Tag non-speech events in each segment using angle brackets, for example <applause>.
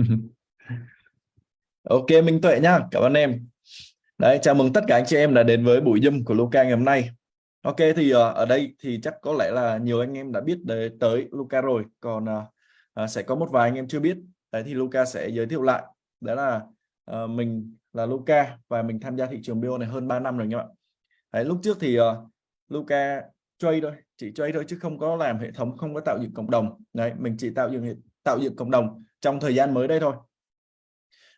<laughs> ok Minh Tuệ nhá cảm ơn em. Đấy chào mừng tất cả anh chị em đã đến với buổi Zoom của Luca ngày hôm nay. Ok thì uh, ở đây thì chắc có lẽ là nhiều anh em đã biết để tới Luca rồi. Còn uh, uh, sẽ có một vài anh em chưa biết. Đấy thì Luca sẽ giới thiệu lại. Đó là uh, mình là Luca và mình tham gia thị trường BO này hơn 3 năm rồi nha bạn. Đấy lúc trước thì uh, Luca trade thôi chỉ trade thôi chứ không có làm hệ thống không có tạo dựng cộng đồng. Đấy mình chỉ tạo dựng tạo dựng cộng đồng trong thời gian mới đây thôi.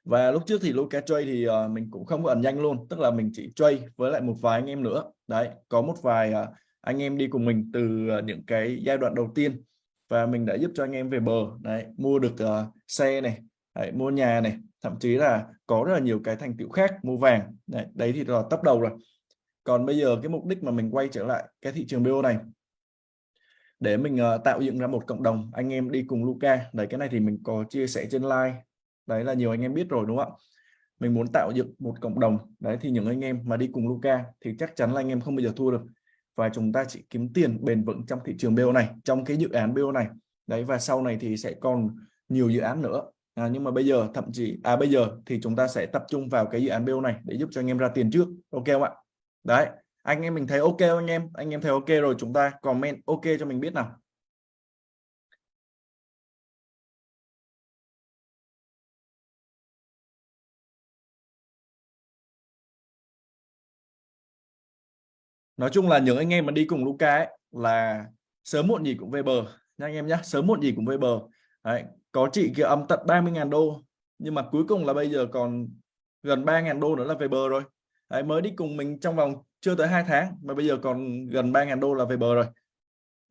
Và lúc trước thì Luca trade thì uh, mình cũng không có ẩn danh luôn tức là mình chỉ trade với lại một vài anh em nữa. Đấy có một vài uh, anh em đi cùng mình từ uh, những cái giai đoạn đầu tiên. Và mình đã giúp cho anh em về bờ đấy mua được uh, xe này đấy, mua nhà này thậm chí là có rất là nhiều cái thành tựu khác mua vàng. Đấy, đấy thì là tấp đầu rồi. Còn bây giờ cái mục đích mà mình quay trở lại cái thị trường BO này để mình uh, tạo dựng ra một cộng đồng anh em đi cùng Luca đấy cái này thì mình có chia sẻ trên like đấy là nhiều anh em biết rồi đúng không ạ? Mình muốn tạo dựng một cộng đồng. Đấy thì những anh em mà đi cùng Luca thì chắc chắn là anh em không bao giờ thua được. Và chúng ta chỉ kiếm tiền bền vững trong thị trường BO này trong cái dự án BO này. Đấy và sau này thì sẽ còn nhiều dự án nữa. À, nhưng mà bây giờ thậm chí à bây giờ thì chúng ta sẽ tập trung vào cái dự án BO này để giúp cho anh em ra tiền trước. Ok không ạ? Đấy anh em mình thấy ok anh em? Anh em thấy ok rồi chúng ta comment ok cho mình biết nào. Nói chung là những anh em mà đi cùng Luca ấy, là sớm muộn gì cũng về bờ. Nha anh em nhé sớm muộn gì cũng về bờ. Đấy, có chị kia âm tận 30.000 đô nhưng mà cuối cùng là bây giờ còn gần 3.000 đô nữa là về bờ rồi. Đấy, mới đi cùng mình trong vòng chưa tới hai tháng mà bây giờ còn gần 3.000 đô là về bờ rồi.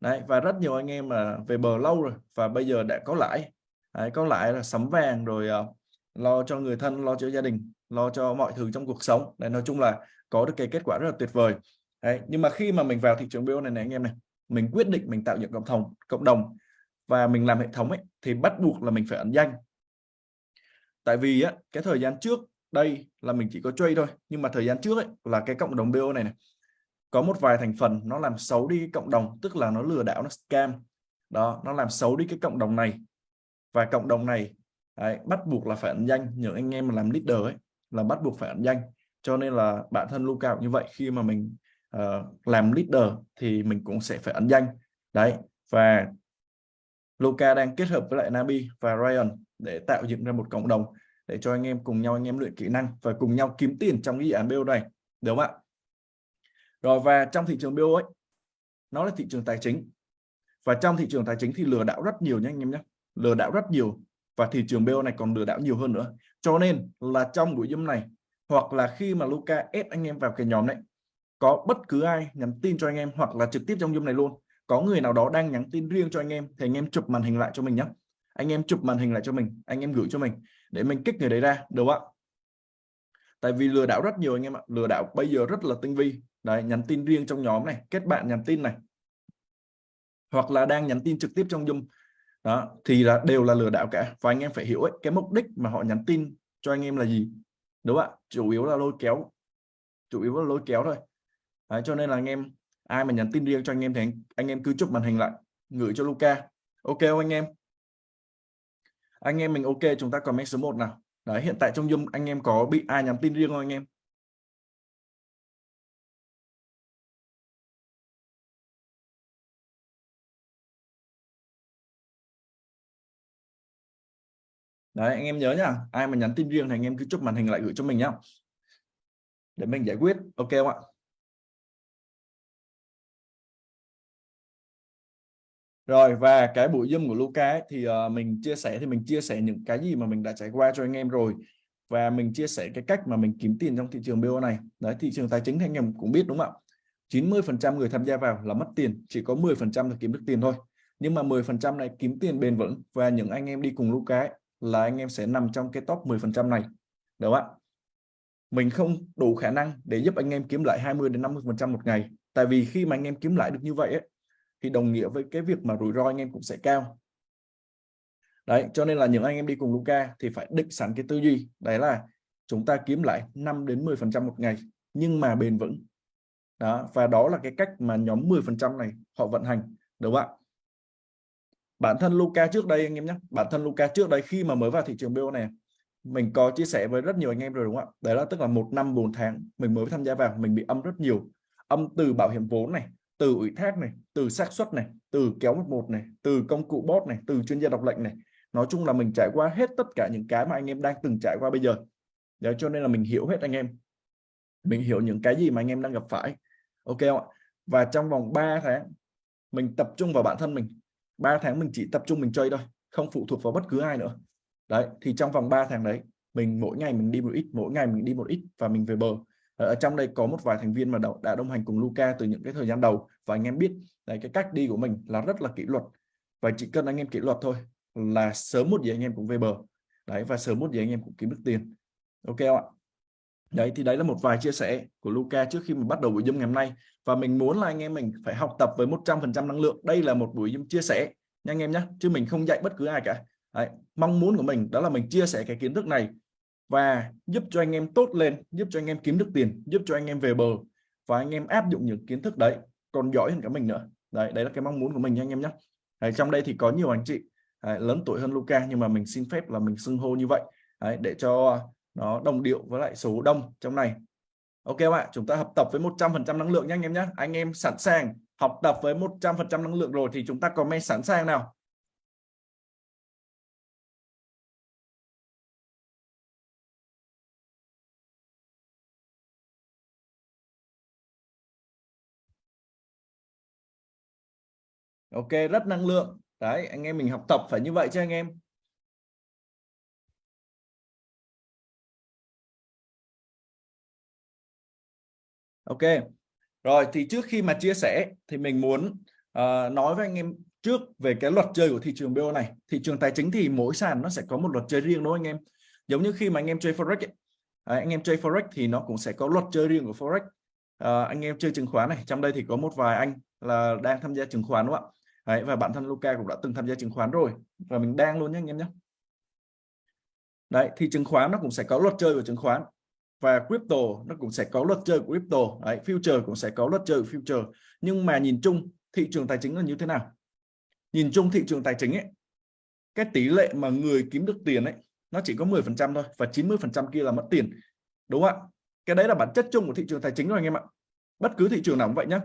Đấy, và rất nhiều anh em mà về bờ lâu rồi và bây giờ đã có lãi. Đấy, có lãi là sắm vàng rồi uh, lo cho người thân lo cho gia đình lo cho mọi thứ trong cuộc sống. Đấy, nói chung là có được cái kết quả rất là tuyệt vời. Đấy, nhưng mà khi mà mình vào thị trường BO này này anh em này mình quyết định mình tạo dựng cộng đồng cộng đồng và mình làm hệ thống ấy thì bắt buộc là mình phải ẩn danh. Tại vì á cái thời gian trước đây là mình chỉ có trade thôi nhưng mà thời gian trước ấy là cái cộng đồng BO này này có một vài thành phần nó làm xấu đi cộng đồng tức là nó lừa đảo nó scam. Đó nó làm xấu đi cái cộng đồng này. Và cộng đồng này đấy, bắt buộc là phải ẩn danh. Những anh em mà làm leader ấy là bắt buộc phải ẩn danh. Cho nên là bản thân Luca như vậy khi mà mình uh, làm leader thì mình cũng sẽ phải ẩn danh. Đấy và Luca đang kết hợp với lại Nabi và Ryan để tạo dựng ra một cộng đồng để cho anh em cùng nhau anh em luyện kỹ năng và cùng nhau kiếm tiền trong cái dự án BO này đúng không ạ? Rồi, và trong thị trường BO ấy, nó là thị trường tài chính. Và trong thị trường tài chính thì lừa đảo rất nhiều nhé anh em nhé lừa đảo rất nhiều và thị trường BO này còn lừa đảo nhiều hơn nữa. Cho nên là trong buổi zoom này, hoặc là khi mà Luca ép anh em vào cái nhóm này, có bất cứ ai nhắn tin cho anh em hoặc là trực tiếp trong zoom này luôn, có người nào đó đang nhắn tin riêng cho anh em thì anh em chụp màn hình lại cho mình nhé anh em chụp màn hình lại cho mình, anh em gửi cho mình để mình kích người đấy ra đúng không ạ? Tại vì lừa đảo rất nhiều anh em ạ. Lừa đảo bây giờ rất là tinh vi. Đấy nhắn tin riêng trong nhóm này kết bạn nhắn tin này. Hoặc là đang nhắn tin trực tiếp trong Zoom. Đó thì là đều là lừa đảo cả. Và anh em phải hiểu ấy, cái mục đích mà họ nhắn tin cho anh em là gì đúng không ạ? Chủ yếu là lôi kéo. Chủ yếu là lôi kéo thôi. Đấy, cho nên là anh em ai mà nhắn tin riêng cho anh em thì anh, anh em cứ chụp màn hình lại gửi cho Luca ok không anh em? Anh em mình ok, chúng ta comment số 1 nào. Đấy, hiện tại trong Zoom anh em có bị ai nhắn tin riêng không anh em? Đấy, anh em nhớ nhá, ai mà nhắn tin riêng thì anh em cứ chụp màn hình lại gửi cho mình nhá. Để mình giải quyết, ok không ạ? Rồi và cái buổi Zoom của Luca ấy, thì uh, mình chia sẻ thì mình chia sẻ những cái gì mà mình đã trải qua cho anh em rồi và mình chia sẻ cái cách mà mình kiếm tiền trong thị trường BO này. Đấy thị trường tài chính thì anh em cũng biết đúng không ạ? 90% người tham gia vào là mất tiền, chỉ có 10% là kiếm được tiền thôi. Nhưng mà 10% này kiếm tiền bền vững và những anh em đi cùng Luca ấy, là anh em sẽ nằm trong cái top 10% này. Đúng không ạ? Mình không đủ khả năng để giúp anh em kiếm lại 20 đến 50% một ngày. Tại vì khi mà anh em kiếm lại được như vậy ấy, thì đồng nghĩa với cái việc mà rủi ro anh em cũng sẽ cao. Đấy, cho nên là những anh em đi cùng Luca thì phải định sẵn cái tư duy, đấy là chúng ta kiếm lại 5 đến 10 phần trăm một ngày, nhưng mà bền vững. Đó, và đó là cái cách mà nhóm 10 phần trăm này họ vận hành, đúng không ạ? Bản thân Luca trước đây anh em nhé, bản thân Luca trước đây khi mà mới vào thị trường BO này, mình có chia sẻ với rất nhiều anh em rồi, đúng không ạ? Đấy là tức là một năm 4 tháng mình mới tham gia vào, mình bị âm rất nhiều. Âm từ bảo hiểm vốn này từ ủy thác này, từ xác suất này, từ kéo một một này, từ công cụ bot này, từ chuyên gia đọc lệnh này. Nói chung là mình trải qua hết tất cả những cái mà anh em đang từng trải qua bây giờ. Đấy, cho nên là mình hiểu hết anh em. Mình hiểu những cái gì mà anh em đang gặp phải. Ok không ạ? Và trong vòng 3 tháng, mình tập trung vào bản thân mình. 3 tháng mình chỉ tập trung mình chơi thôi, không phụ thuộc vào bất cứ ai nữa. Đấy, thì trong vòng 3 tháng đấy, mình mỗi ngày mình đi một ít, mỗi ngày mình đi một ít và mình về bờ. Ở trong đây có một vài thành viên mà đã đồng hành cùng Luca từ những cái thời gian đầu và anh em biết đấy, cái cách đi của mình là rất là kỷ luật và chỉ cần anh em kỷ luật thôi là sớm một gì anh em cũng về bờ đấy và sớm một gì anh em cũng kiếm được tiền ok không ạ đấy thì đấy là một vài chia sẻ của Luca trước khi mình bắt đầu buổi Zoom ngày hôm nay và mình muốn là anh em mình phải học tập với 100% năng lượng đây là một buổi Zoom chia sẻ nha anh em nhé chứ mình không dạy bất cứ ai cả đấy, mong muốn của mình đó là mình chia sẻ cái kiến thức này và giúp cho anh em tốt lên giúp cho anh em kiếm được tiền giúp cho anh em về bờ và anh em áp dụng những kiến thức đấy còn giỏi hơn cả mình nữa. Đấy đấy là cái mong muốn của mình nha anh em nhé đấy, trong đây thì có nhiều anh chị đấy, lớn tuổi hơn Luca nhưng mà mình xin phép là mình xưng hô như vậy. Đấy, để cho nó đồng điệu với lại số đông trong này. Ok các bạn chúng ta học tập với 100% năng lượng nhé anh em nhé anh em sẵn sàng học tập với 100% năng lượng rồi thì chúng ta comment sẵn sàng nào. Ok rất năng lượng. Đấy anh em mình học tập phải như vậy chứ anh em. Ok. Rồi thì trước khi mà chia sẻ thì mình muốn uh, nói với anh em trước về cái luật chơi của thị trường BO này. Thị trường tài chính thì mỗi sàn nó sẽ có một luật chơi riêng đúng không anh em? Giống như khi mà anh em chơi forex ấy, à, anh em chơi forex thì nó cũng sẽ có luật chơi riêng của forex. À, anh em chơi chứng khoán này trong đây thì có một vài anh là đang tham gia chứng khoán đúng không ạ? Đấy, và bản thân Luca cũng đã từng tham gia chứng khoán rồi. Và mình đang luôn nhé anh em nhé. Đấy thì chứng khoán nó cũng sẽ có luật chơi của chứng khoán. Và crypto nó cũng sẽ có luật chơi của crypto. Đấy, future cũng sẽ có luật chơi của future. Nhưng mà nhìn chung thị trường tài chính là như thế nào? Nhìn chung thị trường tài chính ấy cái tỷ lệ mà người kiếm được tiền ấy nó chỉ có 10 phần trăm thôi và 90 phần trăm kia là mất tiền. Đúng không ạ? Cái đấy là bản chất chung của thị trường tài chính rồi anh em ạ. Bất cứ thị trường nào cũng vậy nhé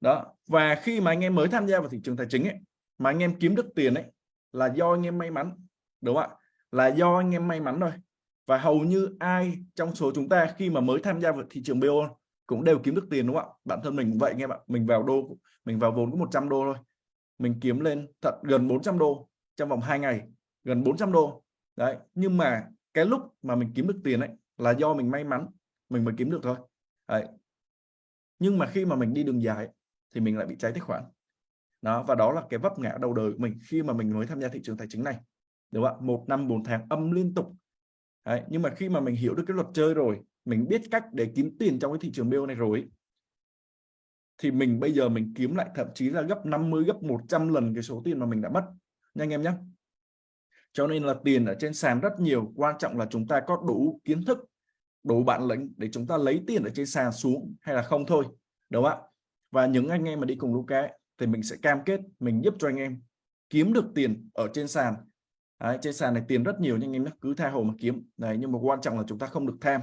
đó, và khi mà anh em mới tham gia vào thị trường tài chính ấy, mà anh em kiếm được tiền ấy, là do anh em may mắn, đúng không ạ? Là do anh em may mắn thôi. Và hầu như ai trong số chúng ta khi mà mới tham gia vào thị trường BO cũng đều kiếm được tiền, đúng không ạ? Bản thân mình cũng vậy anh em ạ. Mình vào đô, mình vào vốn có 100 đô thôi. Mình kiếm lên thật gần 400 đô trong vòng 2 ngày, gần 400 đô. Đấy, nhưng mà cái lúc mà mình kiếm được tiền ấy là do mình may mắn, mình mới kiếm được thôi. Đấy. nhưng mà khi mà mình đi đường dài thì mình lại bị cháy tài khoản. Đó và đó là cái vấp ngã đầu đời của mình khi mà mình mới tham gia thị trường tài chính này đúng không ạ? Một năm bốn tháng âm liên tục. Đấy, nhưng mà khi mà mình hiểu được cái luật chơi rồi mình biết cách để kiếm tiền trong cái thị trường BO này rồi thì mình bây giờ mình kiếm lại thậm chí là gấp 50 gấp 100 lần cái số tiền mà mình đã mất. Nha anh em nhé cho nên là tiền ở trên sàn rất nhiều quan trọng là chúng ta có đủ kiến thức đủ bản lĩnh để chúng ta lấy tiền ở trên sàn xuống hay là không thôi đúng không ạ? Và những anh em mà đi cùng Luca thì mình sẽ cam kết mình giúp cho anh em kiếm được tiền ở trên sàn. Đấy, trên sàn này tiền rất nhiều nhưng anh em cứ tha hồ mà kiếm. Này nhưng mà quan trọng là chúng ta không được tham.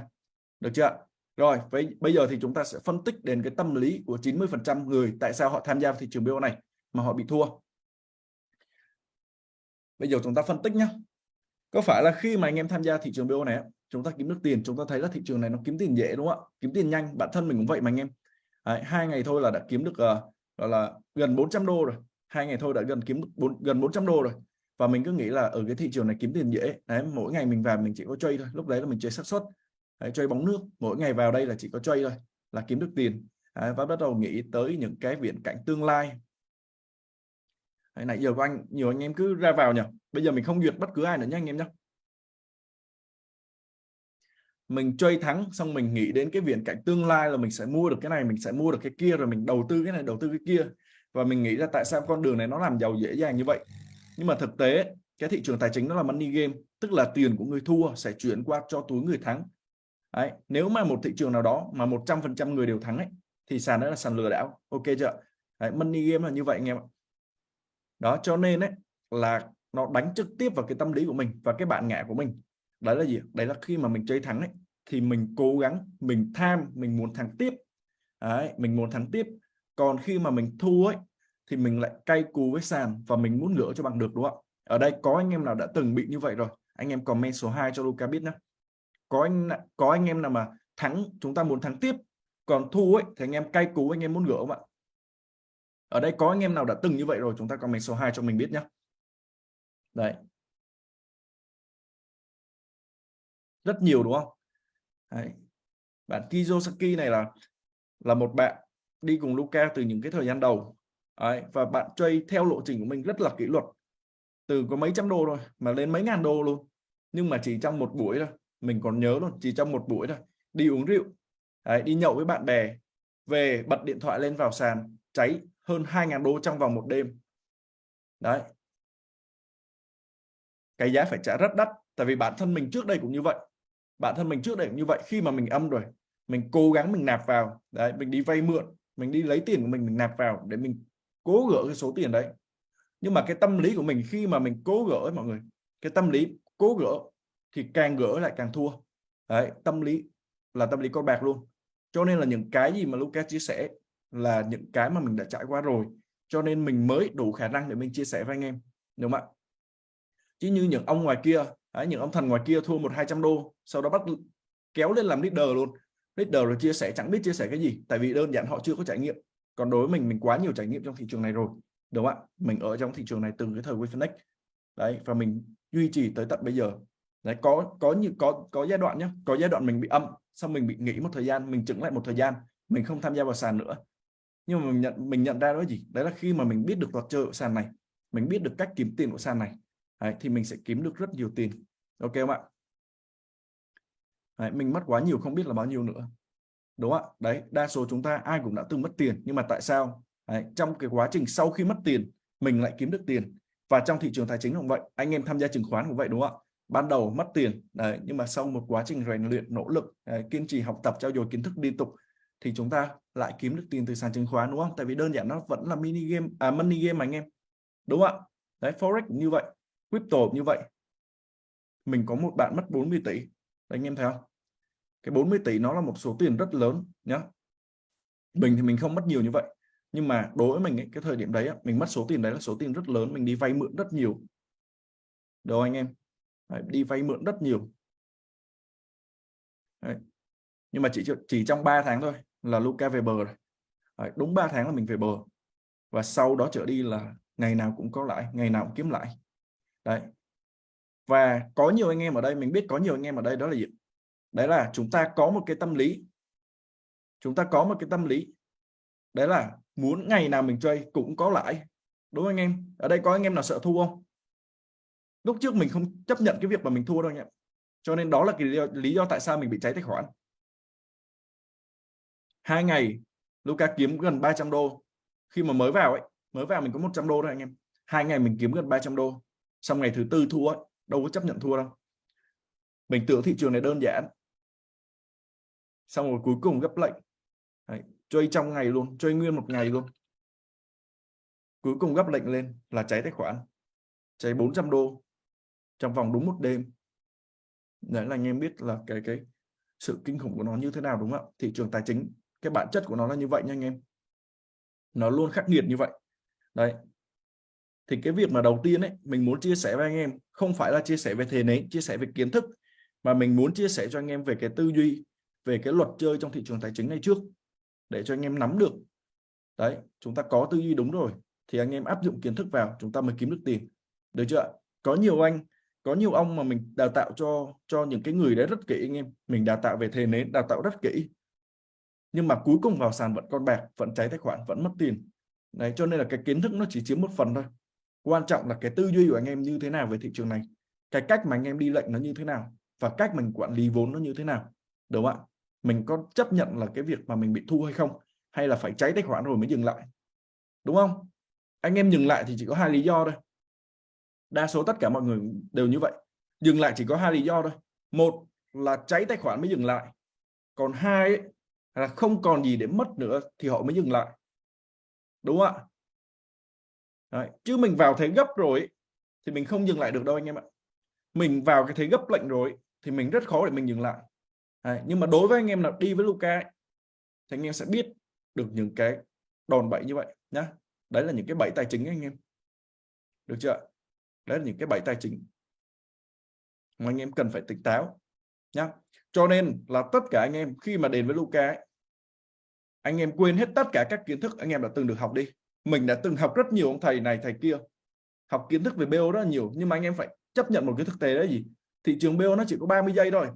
Được chưa rồi với bây giờ thì chúng ta sẽ phân tích đến cái tâm lý của 90 phần trăm người tại sao họ tham gia vào thị trường BO này mà họ bị thua. Bây giờ chúng ta phân tích nhé có phải là khi mà anh em tham gia thị trường BO này chúng ta kiếm được tiền chúng ta thấy là thị trường này nó kiếm tiền dễ đúng không ạ? Kiếm tiền nhanh bản thân mình cũng vậy mà anh em. Đấy, hai ngày thôi là đã kiếm được uh, gọi là gần 400 đô rồi. Hai ngày thôi đã gần kiếm được 4, gần 400 đô rồi. Và mình cứ nghĩ là ở cái thị trường này kiếm tiền dễ. Đấy mỗi ngày mình vào mình chỉ có chơi thôi. Lúc đấy là mình chơi xác suất. Chơi bóng nước. Mỗi ngày vào đây là chỉ có chơi thôi là kiếm được tiền. Đấy, và bắt đầu nghĩ tới những cái viễn cảnh tương lai. Đấy, nãy giờ của anh nhiều anh em cứ ra vào nhỉ? Bây giờ mình không duyệt bất cứ ai nữa nhé anh em nhé mình chơi thắng xong mình nghĩ đến cái viễn cảnh tương lai là mình sẽ mua được cái này mình sẽ mua được cái kia rồi mình đầu tư cái này đầu tư cái kia. Và mình nghĩ ra tại sao con đường này nó làm giàu dễ dàng như vậy? Nhưng mà thực tế cái thị trường tài chính nó là money game tức là tiền của người thua sẽ chuyển qua cho túi người thắng. Đấy, nếu mà một thị trường nào đó mà 100% người đều thắng ấy, thì sàn đó là sàn lừa đảo. Ok chưa? Đấy, money game là như vậy anh em ạ. Đó cho nên ấy là nó đánh trực tiếp vào cái tâm lý của mình và cái bạn ngã của mình đấy là gì? Đấy là khi mà mình chơi thắng ấy thì mình cố gắng mình tham mình muốn thắng tiếp. Đấy, mình muốn thắng tiếp. Còn khi mà mình thua ấy thì mình lại cay cú với sàn và mình muốn gỡ cho bằng được đúng không ở đây có anh em nào đã từng bị như vậy rồi? Anh em comment số 2 cho Luca biết nhé có anh có anh em nào mà thắng chúng ta muốn thắng tiếp còn thua ấy thì anh em cay cú anh em muốn gỡ không ạ? Ở đây có anh em nào đã từng như vậy rồi? Chúng ta comment số 2 cho mình biết nhé đấy. Rất nhiều đúng không? Đấy. bạn Kiyosaki này là là một bạn đi cùng Luca từ những cái thời gian đầu. Đấy. và bạn chơi theo lộ trình của mình rất là kỷ luật. Từ có mấy trăm đô rồi mà lên mấy ngàn đô luôn. Nhưng mà chỉ trong một buổi thôi. Mình còn nhớ luôn chỉ trong một buổi thôi. Đi uống rượu. Đấy, đi nhậu với bạn bè. Về bật điện thoại lên vào sàn. Cháy hơn 2.000 đô trong vòng một đêm. Đấy. Cái giá phải trả rất đắt. Tại vì bản thân mình trước đây cũng như vậy bản thân mình trước đây cũng như vậy, khi mà mình âm rồi, mình cố gắng mình nạp vào, đấy, mình đi vay mượn, mình đi lấy tiền của mình mình nạp vào để mình cố gỡ cái số tiền đấy. Nhưng mà cái tâm lý của mình khi mà mình cố gỡ, mọi người, cái tâm lý cố gỡ thì càng gỡ lại càng thua. Đấy, tâm lý là tâm lý con bạc luôn. Cho nên là những cái gì mà Lucas chia sẻ là những cái mà mình đã trải qua rồi, cho nên mình mới đủ khả năng để mình chia sẻ với anh em, đúng không ạ? Chứ như những ông ngoài kia đấy, những ông thần ngoài kia thua một hai trăm đô sau đó bắt kéo lên làm leader luôn. Leader rồi chia sẻ chẳng biết chia sẻ cái gì tại vì đơn giản họ chưa có trải nghiệm. Còn đối với mình mình quá nhiều trải nghiệm trong thị trường này rồi đúng không ạ? Mình ở trong thị trường này từ cái thời WeFinex đấy và mình duy trì tới tận bây giờ. Đấy có có như có có giai đoạn nhé có giai đoạn mình bị âm xong mình bị nghỉ một thời gian mình chững lại một thời gian mình không tham gia vào sàn nữa. Nhưng mà mình nhận mình nhận ra đó gì? Đấy là khi mà mình biết được luật chơi của sàn này mình biết được cách kiếm tiền của sàn này đấy, thì mình sẽ kiếm được rất nhiều tiền. Ok không ạ? Đấy, mình mất quá nhiều không biết là bao nhiêu nữa. Đúng không ạ? Đấy đa số chúng ta ai cũng đã từng mất tiền nhưng mà tại sao? Đấy, trong cái quá trình sau khi mất tiền mình lại kiếm được tiền. Và trong thị trường tài chính cũng vậy anh em tham gia chứng khoán cũng vậy đúng không ạ? Ban đầu mất tiền đấy nhưng mà sau một quá trình rèn luyện nỗ lực đấy, kiên trì học tập trao dồi kiến thức liên tục thì chúng ta lại kiếm được tiền từ sàn chứng khoán đúng không? Tại vì đơn giản nó vẫn là mini game à money game mà anh em. Đúng không ạ? Đấy forex như vậy crypto như vậy. Mình có một bạn mất 40 tỷ. Đấy, anh em thấy không? Cái 40 tỷ nó là một số tiền rất lớn nhá. Mình thì mình không mất nhiều như vậy. Nhưng mà đối với mình ấy, cái thời điểm đấy mình mất số tiền đấy là số tiền rất lớn mình đi vay mượn rất nhiều. Đâu anh em? Đấy, đi vay mượn rất nhiều. Đấy. nhưng mà chỉ chỉ trong 3 tháng thôi là Luca về bờ rồi. Đấy, đúng 3 tháng là mình về bờ. Và sau đó trở đi là ngày nào cũng có lại ngày nào cũng kiếm lại đấy. Và có nhiều anh em ở đây mình biết có nhiều anh em ở đây đó là gì? Đấy là chúng ta có một cái tâm lý. Chúng ta có một cái tâm lý. Đấy là muốn ngày nào mình chơi cũng có lãi. Đúng không anh em? Ở đây có anh em nào sợ thua không? Lúc trước mình không chấp nhận cái việc mà mình thua đâu anh em. Cho nên đó là cái lý do, lý do tại sao mình bị cháy tài khoản. Hai ngày Luca kiếm gần 300 đô. Khi mà mới vào ấy mới vào mình có 100 đô thôi anh em. Hai ngày mình kiếm gần 300 đô xong ngày thứ tư thua ấy, đâu có chấp nhận thua đâu. Mình tưởng thị trường này đơn giản. Xong rồi cuối cùng gấp lệnh. Đấy, chơi trong ngày luôn chơi nguyên một ngày luôn. Cuối cùng gấp lệnh lên là cháy tài khoản. Cháy 400 đô. Trong vòng đúng một đêm. Đấy là anh em biết là cái cái sự kinh khủng của nó như thế nào đúng không ạ? Thị trường tài chính cái bản chất của nó là như vậy nha anh em. Nó luôn khắc nghiệt như vậy. Đấy thì cái việc mà đầu tiên ấy, mình muốn chia sẻ với anh em, không phải là chia sẻ về thế nến chia sẻ về kiến thức, mà mình muốn chia sẻ cho anh em về cái tư duy, về cái luật chơi trong thị trường tài chính này trước, để cho anh em nắm được. Đấy, chúng ta có tư duy đúng rồi, thì anh em áp dụng kiến thức vào, chúng ta mới kiếm được tiền. Được chưa có nhiều anh, có nhiều ông mà mình đào tạo cho cho những cái người đấy rất kỹ anh em. Mình đào tạo về thế nến đào tạo rất kỹ. Nhưng mà cuối cùng vào sàn vẫn con bạc, vẫn cháy tài khoản, vẫn mất tiền. Đấy, cho nên là cái kiến thức nó chỉ chiếm một phần thôi quan trọng là cái tư duy của anh em như thế nào về thị trường này cái cách mà anh em đi lệnh nó như thế nào và cách mình quản lý vốn nó như thế nào đúng không ạ? Mình có chấp nhận là cái việc mà mình bị thu hay không hay là phải cháy tài khoản rồi mới dừng lại đúng không? Anh em dừng lại thì chỉ có hai lý do thôi. Đa số tất cả mọi người đều như vậy. Dừng lại chỉ có hai lý do thôi. Một là cháy tài khoản mới dừng lại còn hai ấy, là không còn gì để mất nữa thì họ mới dừng lại đúng không ạ? Đấy. chứ mình vào thế gấp rồi thì mình không dừng lại được đâu anh em ạ. Mình vào cái thế gấp lệnh rồi thì mình rất khó để mình dừng lại. Đấy. nhưng mà đối với anh em nào đi với Luca ấy, thì anh em sẽ biết được những cái đòn bẩy như vậy nhá. Đấy là những cái bẫy tài chính anh em. Được chưa đấy là những cái bẫy tài chính mà anh em cần phải tỉnh táo nhá. Cho nên là tất cả anh em khi mà đến với Luca ấy, anh em quên hết tất cả các kiến thức anh em đã từng được học đi mình đã từng học rất nhiều ông thầy này, thầy kia. Học kiến thức về BO rất là nhiều, nhưng mà anh em phải chấp nhận một cái thực tế đấy gì? Thị trường BO nó chỉ có 30 giây thôi.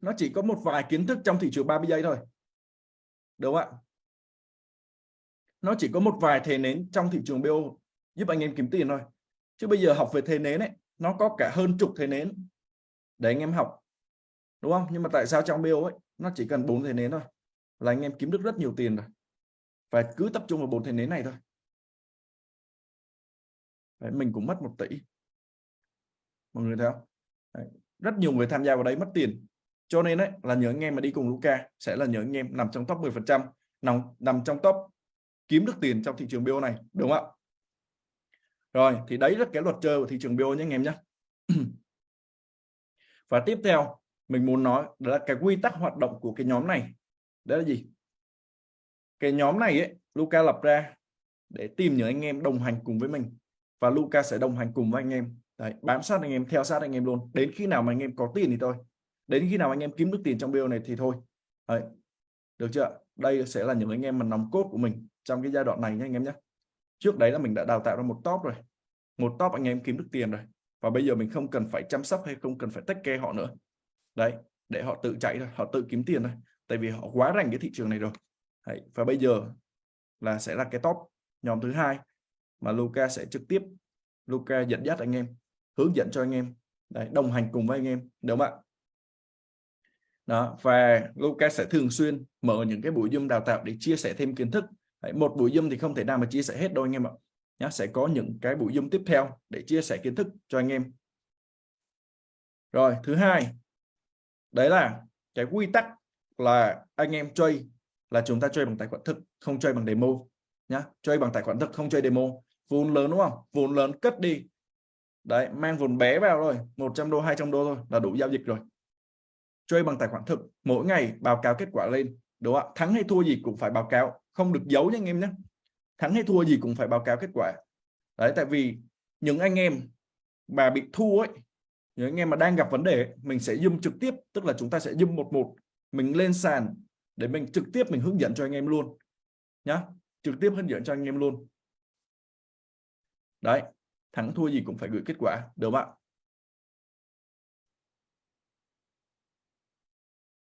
Nó chỉ có một vài kiến thức trong thị trường 30 giây thôi. Đúng không ạ? Nó chỉ có một vài thế nến trong thị trường BO giúp anh em kiếm tiền thôi. Chứ bây giờ học về thế nến ấy, nó có cả hơn chục thế nến để anh em học. Đúng không? Nhưng mà tại sao trong BO ấy, nó chỉ cần bốn thế nến thôi? Là anh em kiếm được rất nhiều tiền rồi và cứ tập trung vào bốn thầy nến này thôi. Đấy, mình cũng mất một tỷ. Mọi người thấy không? Đấy, rất nhiều người tham gia vào đấy mất tiền. Cho nên đấy là nhớ anh em mà đi cùng Luca sẽ là nhớ anh em nằm trong top 10 phần trăm nằm nằm trong top kiếm được tiền trong thị trường BO này đúng không ạ? Rồi thì đấy là cái luật chơi của thị trường BO nhé anh em nhé. <clears throat> Và tiếp theo mình muốn nói đó là cái quy tắc hoạt động của cái nhóm này. Đó là gì? Cái nhóm này ấy Luca lập ra để tìm những anh em đồng hành cùng với mình. Và Luca sẽ đồng hành cùng với anh em. Đấy, bám sát anh em theo sát anh em luôn. Đến khi nào mà anh em có tiền thì thôi. Đến khi nào anh em kiếm được tiền trong video này thì thôi. Đấy. được chưa? Đây sẽ là những anh em mà nòng cốt của mình trong cái giai đoạn này nhé anh em nhé trước đấy là mình đã đào tạo ra một top rồi. Một top anh em kiếm được tiền rồi. Và bây giờ mình không cần phải chăm sóc hay không cần phải tách kê họ nữa. Đấy để họ tự chạy thôi họ tự kiếm tiền thôi. Tại vì họ quá rành cái thị trường này rồi đấy. và bây giờ là sẽ là cái top nhóm thứ hai mà Luca sẽ trực tiếp Luca dẫn dắt anh em hướng dẫn cho anh em đấy, đồng hành cùng với anh em đúng không ạ? Đó và Luca sẽ thường xuyên mở những cái buổi zoom đào tạo để chia sẻ thêm kiến thức. Đấy, một buổi zoom thì không thể nào mà chia sẻ hết đâu anh em ạ. Nhá sẽ có những cái buổi zoom tiếp theo để chia sẻ kiến thức cho anh em. Rồi thứ hai đấy là cái quy tắc là anh em chơi là chúng ta chơi bằng tài khoản thực, không chơi bằng demo nhá. Chơi bằng tài khoản thực, không chơi demo. Vốn lớn đúng không? Vốn lớn cất đi. Đấy, mang vốn bé vào rồi 100 đô 200 đô thôi là đủ giao dịch rồi. Chơi bằng tài khoản thực, mỗi ngày báo cáo kết quả lên, đúng không ạ? Thắng hay thua gì cũng phải báo cáo, không được giấu nha anh em nhé thắng hay thua gì cũng phải báo cáo kết quả. Đấy, tại vì những anh em mà bị thua ấy, những anh em mà đang gặp vấn đề mình sẽ zoom trực tiếp, tức là chúng ta sẽ zoom một một, mình lên sàn để mình trực tiếp mình hướng dẫn cho anh em luôn nhá. Trực tiếp hướng dẫn cho anh em luôn. Đấy, thắng thua gì cũng phải gửi kết quả, được không ạ?